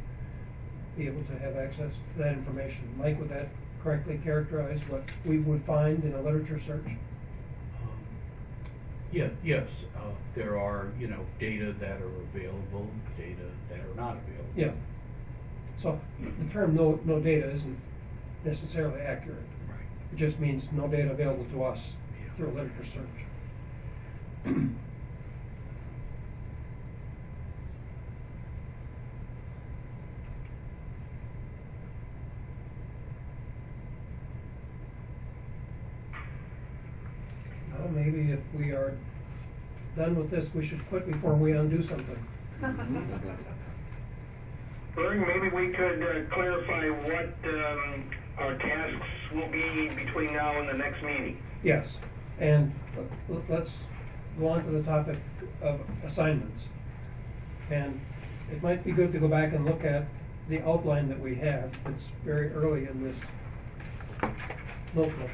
be able to have access to that information. Mike, would that correctly characterize what we would find in a literature search? Yeah, yes, uh, there are, you know, data that are available, data that are not available. Yeah. So the term no, no data isn't necessarily accurate. Right. It just means no data available to us Yeah. through a literature search. maybe if we are done with this, we should quit before we undo something. Maybe we could uh, clarify what um, our tasks will be between now and the next meeting. Yes, and let's go on to the topic of assignments. And it might be good to go back and look at the outline that we have. It's very early in this notebook.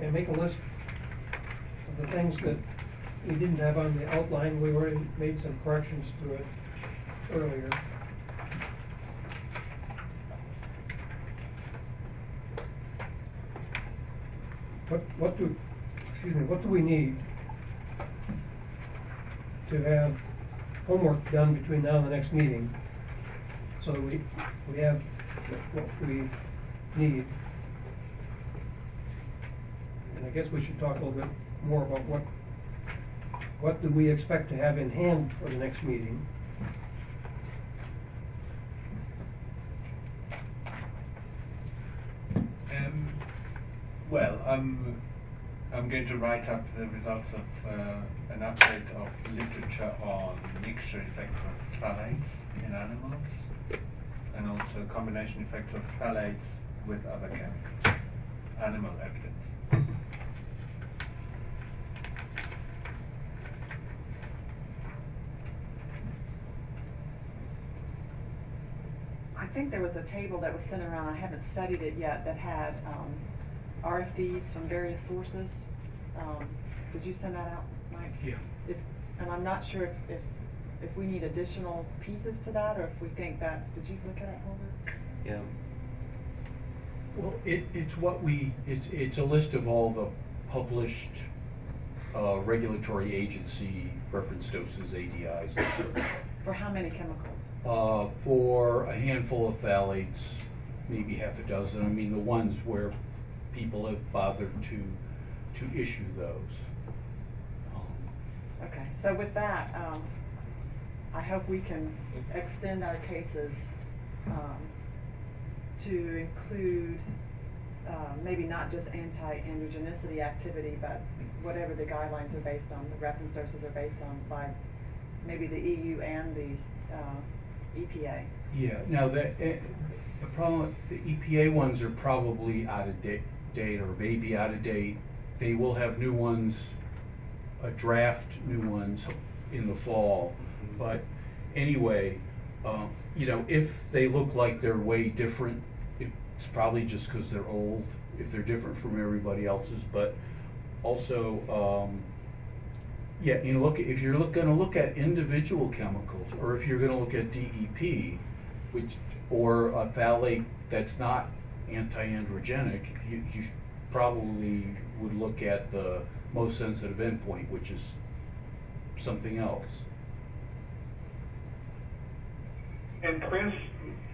And make a list of the things that we didn't have on the outline, we already made some corrections to it earlier. What, what do, excuse me, what do we need to have homework done between now and the next meeting? So we, we have what we need. And I guess we should talk a little bit more about what, what do we expect to have in hand for the next meeting? Um, well, I'm I'm going to write up the results of uh, an update of literature on mixture effects of phthalates in animals, and also combination effects of phthalates with other chemicals, animal evidence. Think there was a table that was sent around, I haven't studied it yet, that had um, RFDs from various sources. Um, Did you send that out, Mike? Yeah. Is, and I'm not sure if, if, if we need additional pieces to that, or if we think that's, did you look at it, Holger? Yeah. Well, it, it's what we, it's, it's a list of all the published uh, regulatory agency reference doses, ADIs, et. For how many chemicals? Uh, for a handful of phthalates, maybe half a dozen. I mean, the ones where people have bothered to, to issue those. Um, Okay, so with that, um, I hope we can extend our cases, um, to include, uh, maybe not just anti-androgenicity activity, but whatever the guidelines are based on, the reference sources are based on by maybe the EU and the, uh, EPA. Yeah, now the, eh, the problem, the EPA ones are probably out of da- date or maybe out of date. They will have new ones, a draft new ones in the fall. But anyway, um, you know, if they look like they're way different, it's probably just because they're old, if they're different from everybody else's. But also, um, yeah, you know, look, if you're look, gonna look at individual chemicals, or if you're gonna look at DEP, which, or a phthalate that's not anti-androgenic, you, you probably would look at the most sensitive endpoint, which is something else. And Chris,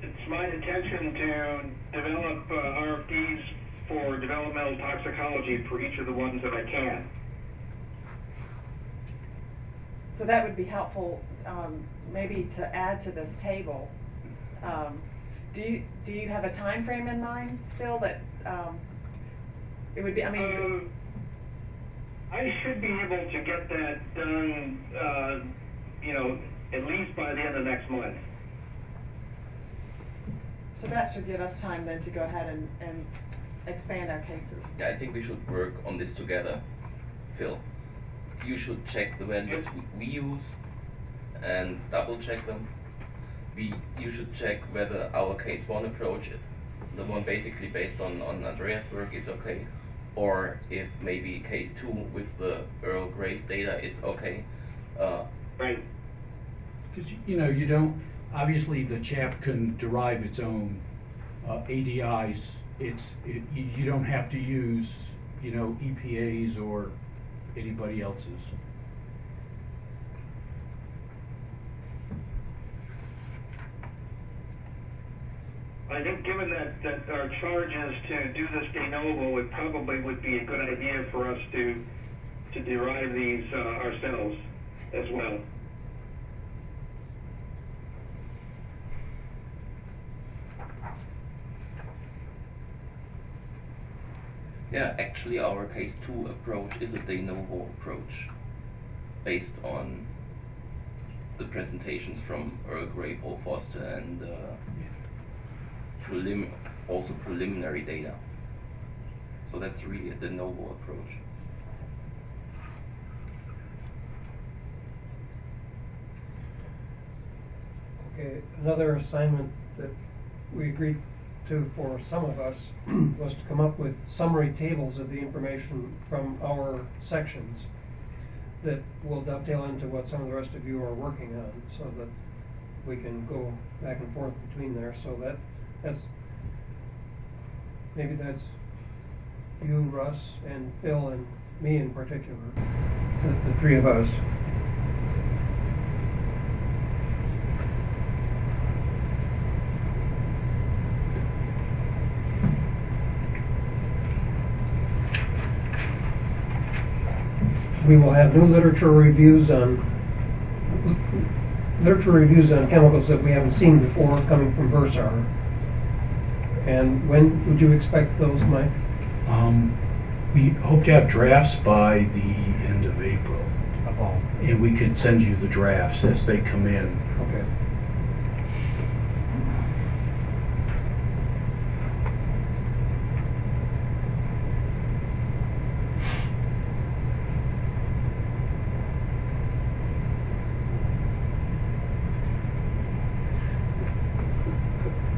it's my intention to develop uh, RFDs for developmental toxicology for each of the ones that I can. So that would be helpful, um, maybe to add to this table. Um, do you, do you have a time frame in mind, Phil, that, um, it would be, I mean, Um, I should be able to get that done, uh, you know, at least by the end of next month. so that should give us time then to go ahead and, and expand our cases. Yeah, I think we should work on this together. Phil, you should check the vendors we, we use and double check them. We, you should check whether our case one approach, the one basically based on, on Andreas' work, is okay, or if maybe case two with the Earl Gray's data is okay. Uh, Right. Because, you know, you don't, obviously, the CHAP can derive its own uh, ADIs. It's, it, you you don't have to use, you know, EPA's or anybody else's. I think given that, that our charge is to do this de novo, it probably would be a good idea for us to, to derive these uh, ourselves as well. Yeah, actually, our case two approach is a de novo approach based on the presentations from Earl Gray, Paul Foster, and uh, prelim- also preliminary data. So that's really a de novo approach. Okay, another assignment that we agreed to for some of us was to come up with summary tables of the information from our sections that will dovetail into what some of the rest of you are working on, so that we can go back and forth between there, so that, that's, maybe that's you, Russ, and Phil, and me in particular, the, the three of us. We will have new literature reviews on, literature reviews on chemicals that we haven't seen before coming from Versar. And when would you expect those, Mike? Um, we hope to have drafts by the end of April. And we could send you the drafts as they come in. Okay.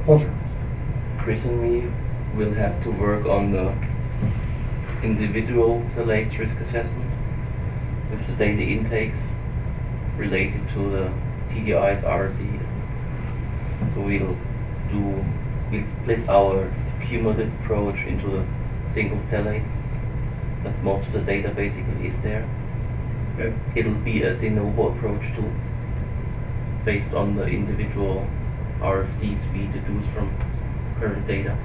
Closure. Chris and me will have to work on the individual phthalates risk assessment with the daily intakes related to the TDIs, RDs. So we'll do, we'll split our cumulative approach into the single phthalates, but most of the data basically is there. Okay. It'll be a de novo approach too, based on the individual RFDs we deduce from current data.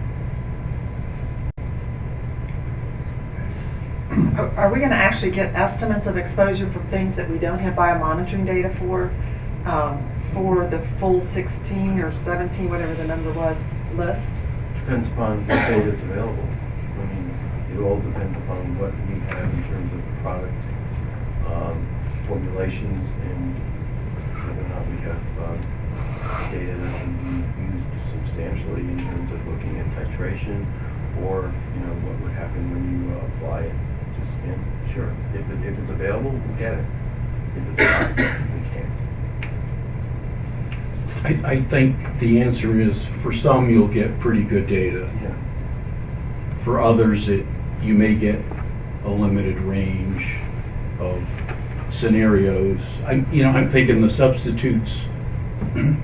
Are we gonna actually get estimates of exposure for things that we don't have biomonitoring data for, um, for the full sixteen or seventeen, whatever the number was, list? Depends upon what data is available. I mean, it all depends upon what we have in terms of product, um, formulations, and whether or not we have, um, data that can be used substantially in terms of looking at titration, or, you know, what would happen when you uh, apply it skin. Sure, if it, if it's available, we'll get it. If it's not, we can't. I, I think the answer is, for some, you'll get pretty good data. Yeah. For others, it, you may get a limited range of scenarios. I'm, you know, I'm thinking the substitutes. I'm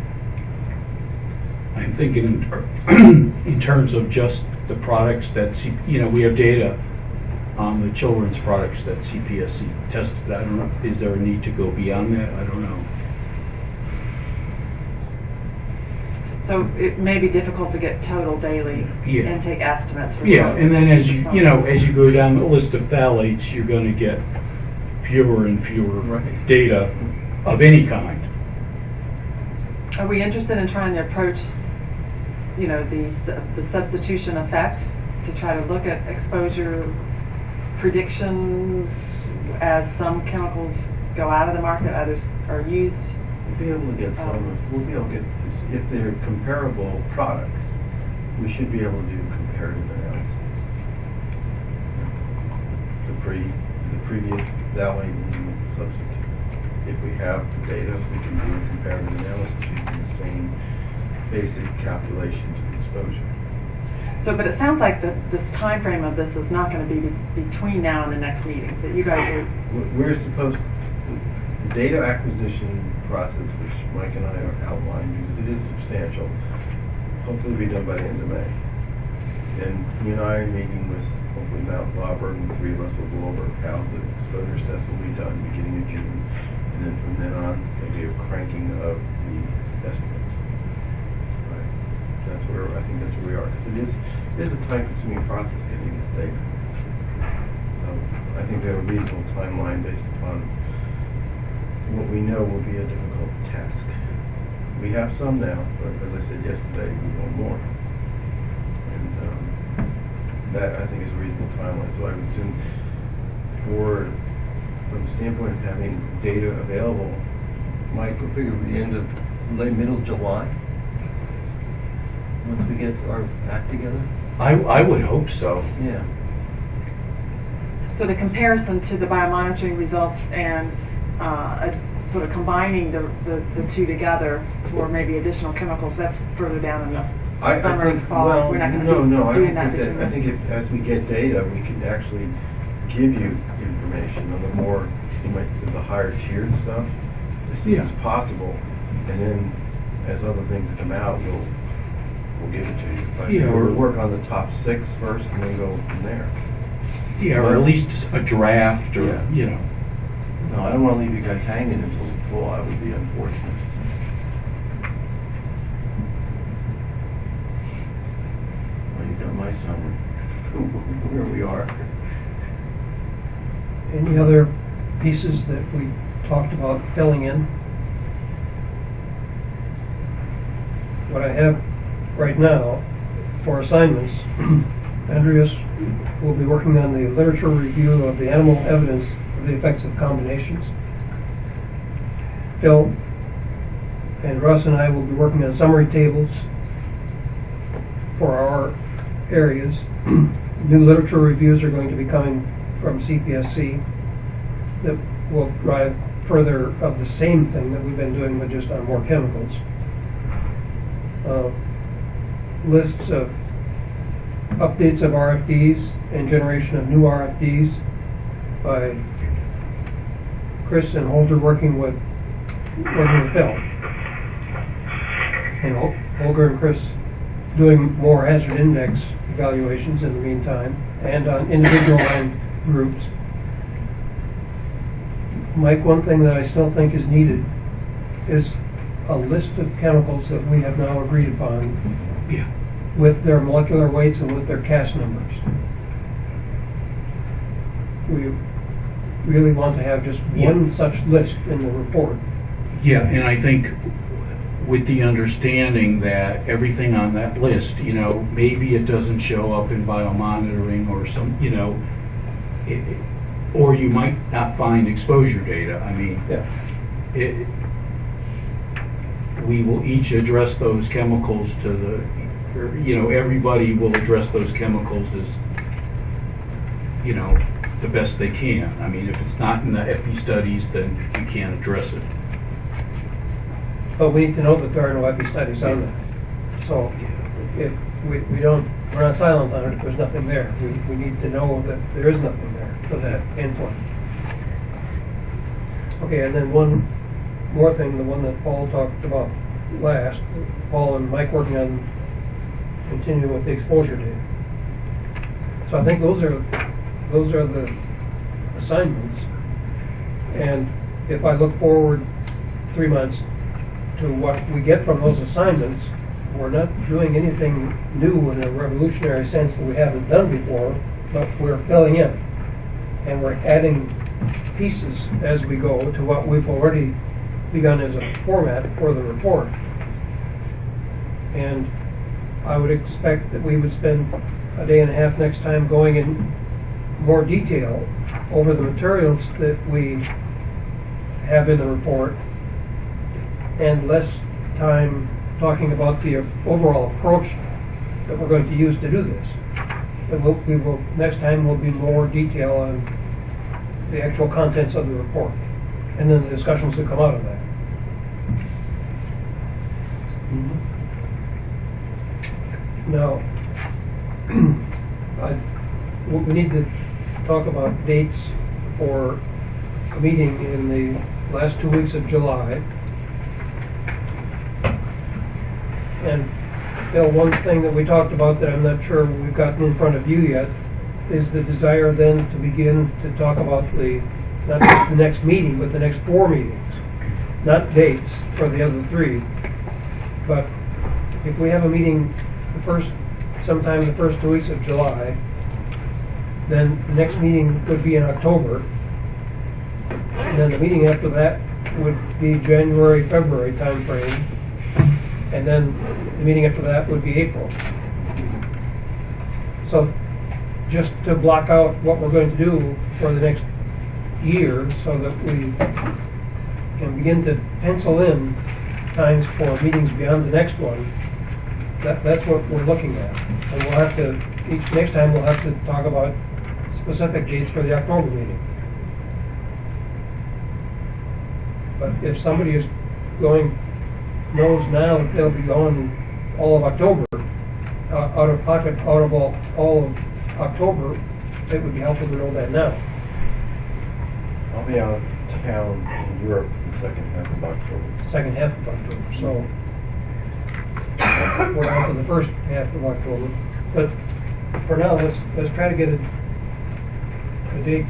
thinking in, in terms of just the products that, you know, we have data on the children's products that CPSC tested. I don't know, is there a need to go beyond that? I don't know. So it may be difficult to get total daily Yeah. intake estimates for Yeah, some- and then as you, some. you know, as you go down the list of phthalates, you're gonna get fewer and fewer Right. data of any kind. Are we interested in trying to approach, you know, the, s- the substitution effect to try to look at exposure predictions as some chemicals go out of the market, others are used? We'll be able to get some, Um, we'll be able to get, if they're comparable products, we should be able to do comparative analysis. The pre, the previous phthalate and with the substitute. If we have the data, we can do a comparative analysis using the same basic calculations of exposure. So, but it sounds like that this time frame of this is not gonna be be- between now and the next meeting, that you guys are, We're- supposed, the data acquisition process, which Mike and I are outlined, because it is substantial, hopefully be done by the end of May. And he and I are meeting with, hopefully Mount Auburn, and the three of us will go over how the exposure assessment will be done beginning of June. And then from then on, there'll be a cranking of the estimates. That's where, I think that's where we are, because it is, it is a time-consuming process getting this data. So I think we have a reasonable timeline based upon what we know will be a difficult task. We have some now, but as I said yesterday, we want more. And um, that, I think, is a reasonable timeline. So I would assume for, from the standpoint of having data available, Mike, we're figuring the end of late, middle July? Once we get our act together? I, I would hope so. Yeah. so the comparison to the biomonitoring results and, uh, a- sort of combining the, the, the two together for maybe additional chemicals, that's further down in the I, I summer, think, fall. well, We're not gonna no, be no, I doing don't that think that, I think if, as we get data, we can actually give you information on the more you might say the higher tiered stuff, to see if it's possible, and then as other things come out, we'll, we'll give it to you. But Yeah, or- we'll work on the top six first and then go from there. Yeah, or at least a draft or, Yeah. you know. No, I don't wanna leave you guys hanging until the fall, that would be unfortunate. Well, you got my summary, where we are. Any other pieces that we talked about filling in? What I have right now for assignments, Andreas will be working on the literature review of the animal evidence of the effects of combinations. Phil and Russ and I will be working on summary tables for our areas. New literature reviews are going to be coming from CPSC that will drive further of the same thing that we've been doing, but just on more chemicals. Uh, Lists of updates of RFDs and generation of new RFDs by Chris and Holger working with, working with Phil. And Hol- Holger and Chris doing more hazard index evaluations in the meantime, and on individual and groups. Mike, one thing that I still think is needed is a list of chemicals that we have now agreed upon Yeah. with their molecular weights and with their CAS numbers. We really want to have just one Yeah. such list in the report. Yeah, and I think with the understanding that everything on that list, you know, maybe it doesn't show up in biomonitoring or some, you know, it, or you might not find exposure data. I mean, Yeah. it, we will each address those chemicals to the, you know, everybody will address those chemicals as, you know, the best they can. I mean, if it's not in the epi studies, then you can't address it. But we need to know that there are no epi studies on that. So if we, we don't, we're not silent on it if there's nothing there. We, we need to know that there is nothing there for that endpoint. Okay, and then one more thing, the one that Paul talked about last, Paul and Mike working on continuing with the exposure data. So I think those are, those are the assignments. And if I look forward three months to what we get from those assignments, we're not doing anything new in a revolutionary sense that we haven't done before, but we're filling in. And we're adding pieces as we go to what we've already begun as a format for the report. And I would expect that we would spend a day and a half next time going in more detail over the materials that we have in the report and less time talking about the overall approach that we're going to use to do this. And we'll, we will, next time will be more detail on the actual contents of the report, and then the discussions that come out of that. Mm-hmm. Now, I, we need to talk about dates for a meeting in the last two weeks of July. And Bill, one thing that we talked about that I'm not sure we've gotten in front of you yet is the desire then to begin to talk about the, not the next meeting, but the next four meetings. Not dates for the other three, but if we have a meeting the first, sometime the first two weeks of July, then the next meeting would be in October. And then the meeting after that would be January, February timeframe. And then the meeting after that would be April. So just to block out what we're going to do for the next year so that we can begin to pencil in times for meetings beyond the next one, that, that's what we're looking at. And we'll have to, each, next time we'll have to talk about specific dates for the October meeting. But if somebody is going, knows now that they'll be gone all of October, uh, out of pocket, out of all, all of October, it would be helpful to know that now. I'll be out of town in Europe the second half of October. second half of October, so we're down to the first half of October. But for now, let's, let's try to get a, a date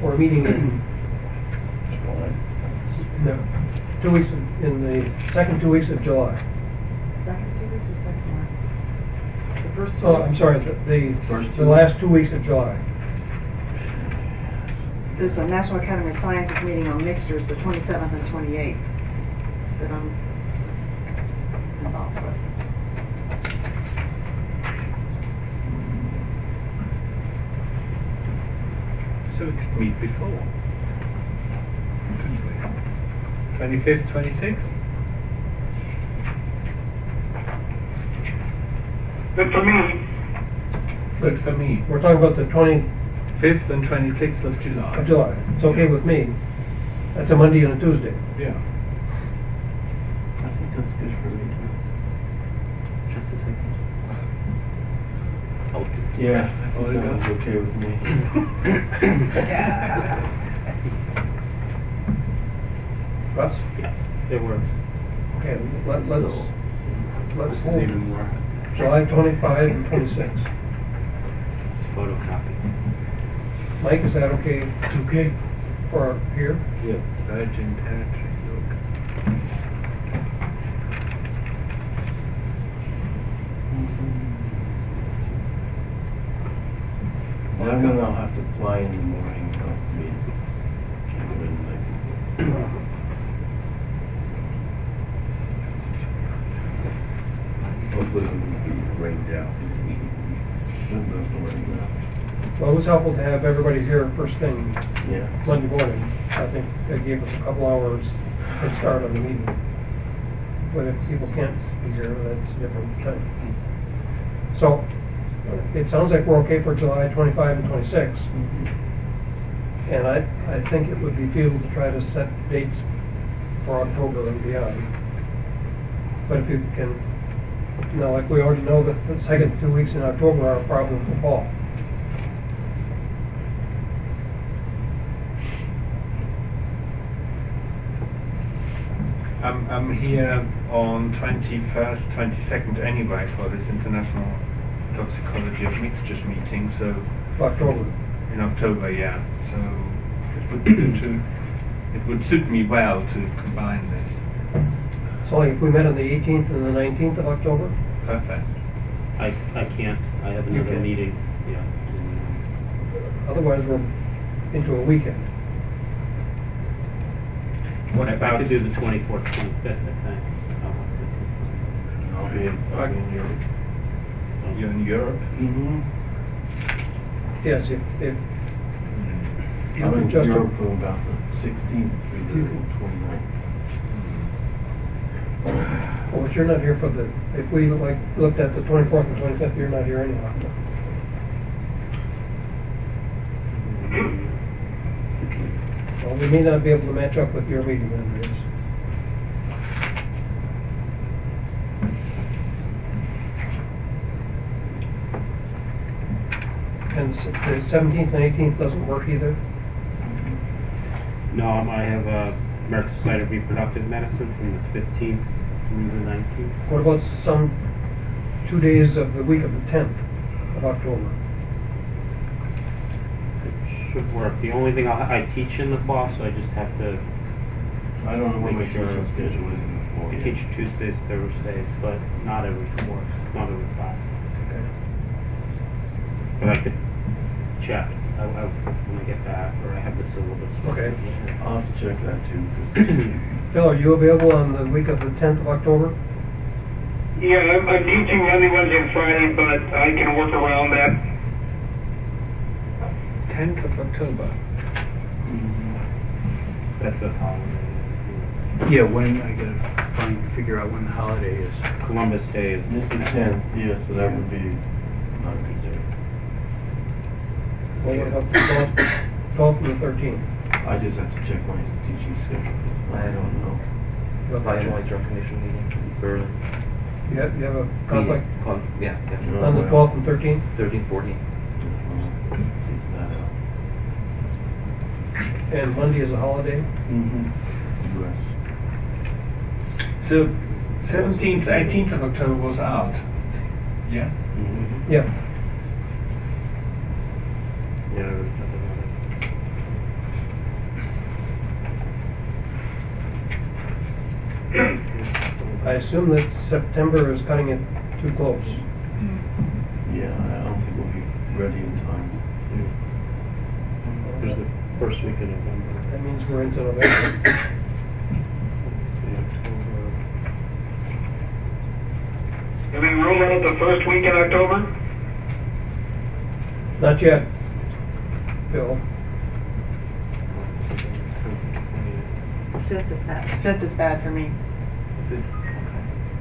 for a meeting in, no, two weeks, in in the second two weeks of July. Second two weeks or second last? The first two Oh, I'm weeks? sorry, the, the, First the two last two weeks of July. There's a National Academy of Sciences meeting on mixtures, the twenty-seventh and twenty-eighth, that I'm involved with. So we could meet before. Twenty-fifth, twenty-sixth? Good for me. Good for me. We're talking about the 25th and twenty-sixth of July. of July. It's okay with me. That's a Monday and a Tuesday. Yeah. I think that's good for me too. Just a second. Oh, Yeah, I think you that got- was okay with me. Russ? Yes, it works. Okay, let, let's, So- let's This is hold even more, July twenty-five and twenty-six. it's photocopy. Mike, is that okay It's okay. for here? Yeah. Virgin and look. I'm gonna have to fly in the morning, I'll be, can't go in the night. Hopefully it won't be rained out. Shouldn't have to rain out. Well, it was helpful to have everybody here first thing Yeah. Monday morning. I think that gave us a couple hours head start on the meeting. But if people can't be here, that's a different thing. So, it sounds like we're okay for July twenty-five and twenty-six. Mm-hmm. And I, I think it would be feasible to try to set dates for October and beyond. But if you can, you know, like we already know that the second two weeks in October are a problem for Paul. I'm, I'm here on 21st, 22nd anyway for this International Toxicology of Mixtures meeting, so October. in October, yeah. So it would be good to, it would suit me well to combine this. So if we met on the 18th and the 19th of October, Perfect. I, I can't, I have You another can. meeting, yeah. Uh, otherwise we're into a weekend. What I about could do the twenty-fourth, twenty-fifth, I think. I'll be, in- I'll be in Europe. You're in Europe? Mm-hmm. Yes, if, if mm-hmm. you I'm in just, Europe from about the sixteenth through mm-hmm. the twenty-ninth. Mm-hmm. well, but you're not here for the, if we like looked at the 24th and 25th, you're not here anyhow. Well, we may not be able to match up with your meeting then, yes. And the 17th and 18th doesn't work either? No, I have a American Society of Reproductive Medicine from the fifteenth through the nineteenth. What about some two days of the week of the 10th of October? It should work. The only thing I, I teach in the fall, so I just have to, I don't know what my Make sure- teaching schedule is in the fall. I yet. teach Tuesdays, Thursdays, but not every course, not every class. Okay. But I could check, I, I, when I get back, or I have the syllabus. Okay. I'll have to check that too, 'cause Phil, are you available on the week of the 10th of October? Yeah, I'm, I'm teaching Monday, Wednesday, and Friday, but I can work around that. 10th of October. Mm-hmm. That's a holiday. Yeah, when, I gotta find, figure out when the holiday is. Columbus Day is. it's the tenth, yeah, so that would be not a good day. Well, what about the 12th, 12th and the 13th? I just have to check my teaching schedule. I don't know. You have a Fire check- White Drum Commission meeting in Berlin. You have, you have a conflict Meeting. Conf- yeah, yeah. No. on the 12th and 13th? 13, 14. Takes that out. and Monday is a holiday. Mm-hmm. US. So, 17th, 18th of October was out. Yeah? Mm-hmm. Yeah, Yeah. I assume that September is cutting it too close. Yeah, I don't think we'll be ready in time. There's the first week of November. That means we're into November. Let's see, October. Do we rule out the first week in October? Not yet, Bill. Fifth is bad. Fifth is bad for me.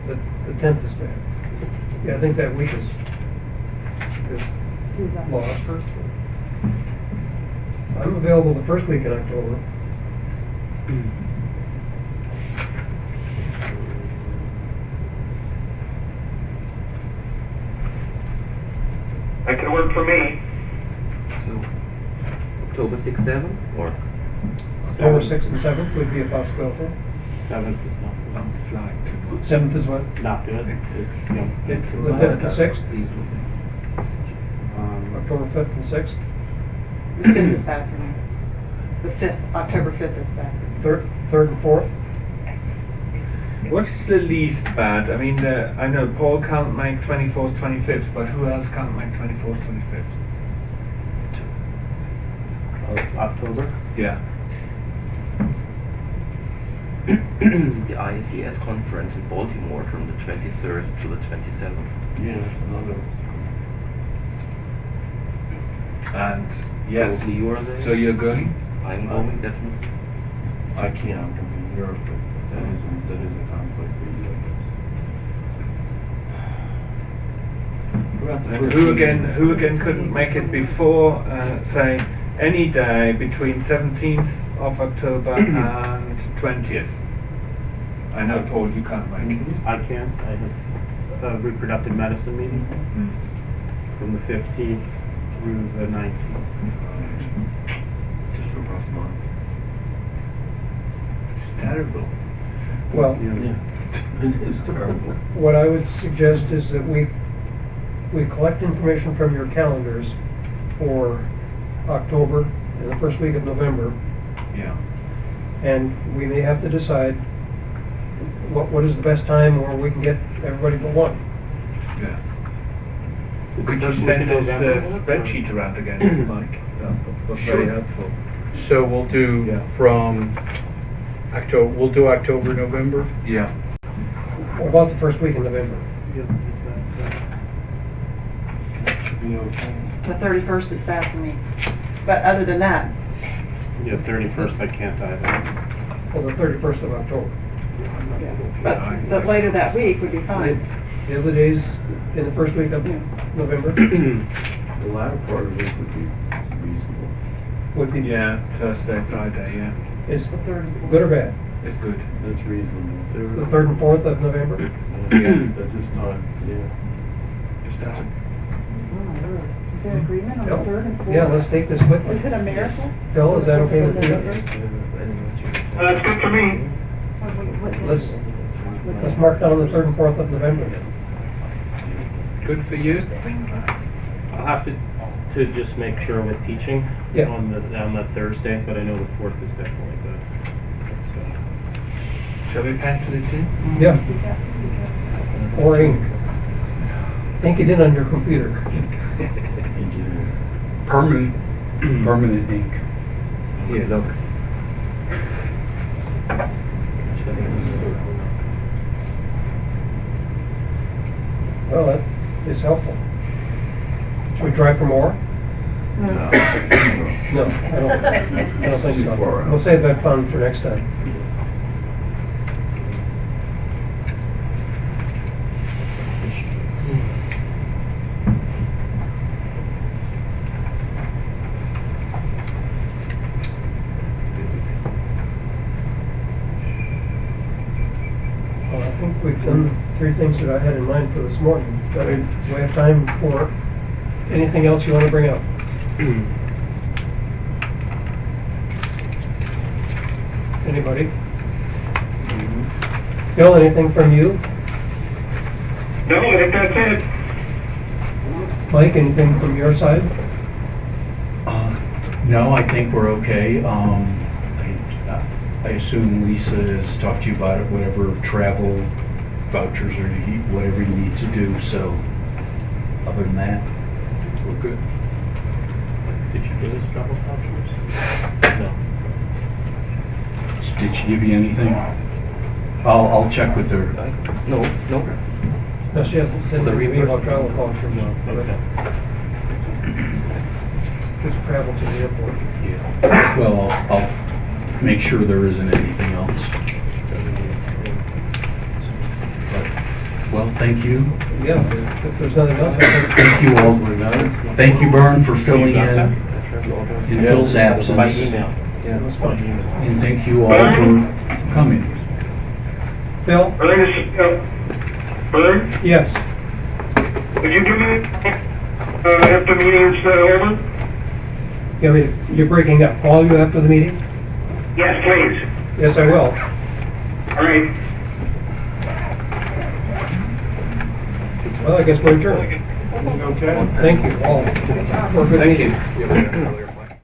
The, the tenth is bad. Yeah, I think that week is, is lost. First week. I'm available the first week in October. That could work for me. So, October 6, 7, or? October sixth and seventh would be a possibility. Seventh is not On flight. Seventh is what? good. Not good. It's, yeah. It's The fifth and sixth, Um, October fifth and sixth, The fifth is bad for me. The fifth, October fifth is bad. third, third and fourth. What is the least bad? I mean, uh, I know Paul can't make 24th, 25th, but who else can't make 24th, 25th? Of October. Yeah. it's the ISES conference in Baltimore from the 23rd to the 27th. Yeah, that's another. And yes. Probably you are there. So you're going? I'm going, definitely. I can't, I'm in Europe, but that isn't, that is a conflict for you, I guess. What about the first Who again? Who again couldn't make it before? Uh, say any day between 17th of October and 20th. I know, Paul, you can't make it. Mhm. I can. I have a reproductive medicine meeting Mm. from the 15th through the 19th. Just a rough month. It's terrible. Well, Yeah. It is terrible. what I would suggest is that we, we collect information from your calendars for October and the first week of November, Yeah. and we may have to decide what, what is the best time where we can get everybody for one. Yeah. The Could you send in this uh, spreadsheet around again, Mike? That was very Sure. helpful. So we'll do Yeah. from October, we'll do October, November? Yeah. What about the first week in November? Yeah, exactly. Should be okay. The thirty-first is bad for me. But other than that, Yeah, 31st I can't either. Well, the thirty-first of October. but, but later that week would be fine. The other days in the first week of Yeah. November The latter part of it would be reasonable. would be, Yeah, Thursday, Friday, yeah. is The third good or bad? It's good. That's reasonable. The third and fourth of November? Yeah, At this time, yeah. Just that. Lord. Is there agreement on the Phil? third and fourth? Yeah, let's take this quickly. Is it a miracle? Phil, is that okay with you? Uh, That's good for me. Let's, let's mark down the third and fourth of November. Good for you? I'll have to, to just make sure with teaching Yeah. on the, on that Thursday, but I know the 4th is definitely good. So, Shall we pencil it in? Yeah, Speak up, speak up. or ink. Ink it in on your computer. Engineering. Permanent, permanent ink. Here, look. Well, that is helpful. Should we try for more? No. No, I don't, I don't think so. Too far out. We'll save that fun for next time. Well, I think we've done the three things that I had in mind for this morning. Do we do we have time for anything else you want to bring up? Anybody? Bill, anything from you? No, I think that's it. Mike, anything from your side? Uh, No, I think we're okay. Um, I I assume Lisa has talked to you about it, whatever travel vouchers or you- whatever you need to do, so other than that, we're good. Did you give us travel vouchers? No. Did she give you anything? I'll, I'll check with her. No, no. No, she hasn't said The anything about reimbursement? travel vouchers. Okay. Just travel to the airport. Well, I'll, I'll make sure there isn't anything else. Well, thank you. Yeah, if if there's nothing else, I think Thank you all. Thank you, Bern, for filling in in Phil's By absence. email. it was fun. And thank you all for coming. Phil? Ernest, uh, Vern, Yes. would you give me, uh, after the meeting's uh, over? You mean, you're breaking up. All you after the meeting? Yes, please. Yes, I will. All right. Well, I guess we're adjourned. Okay. Thank you all. Good meeting.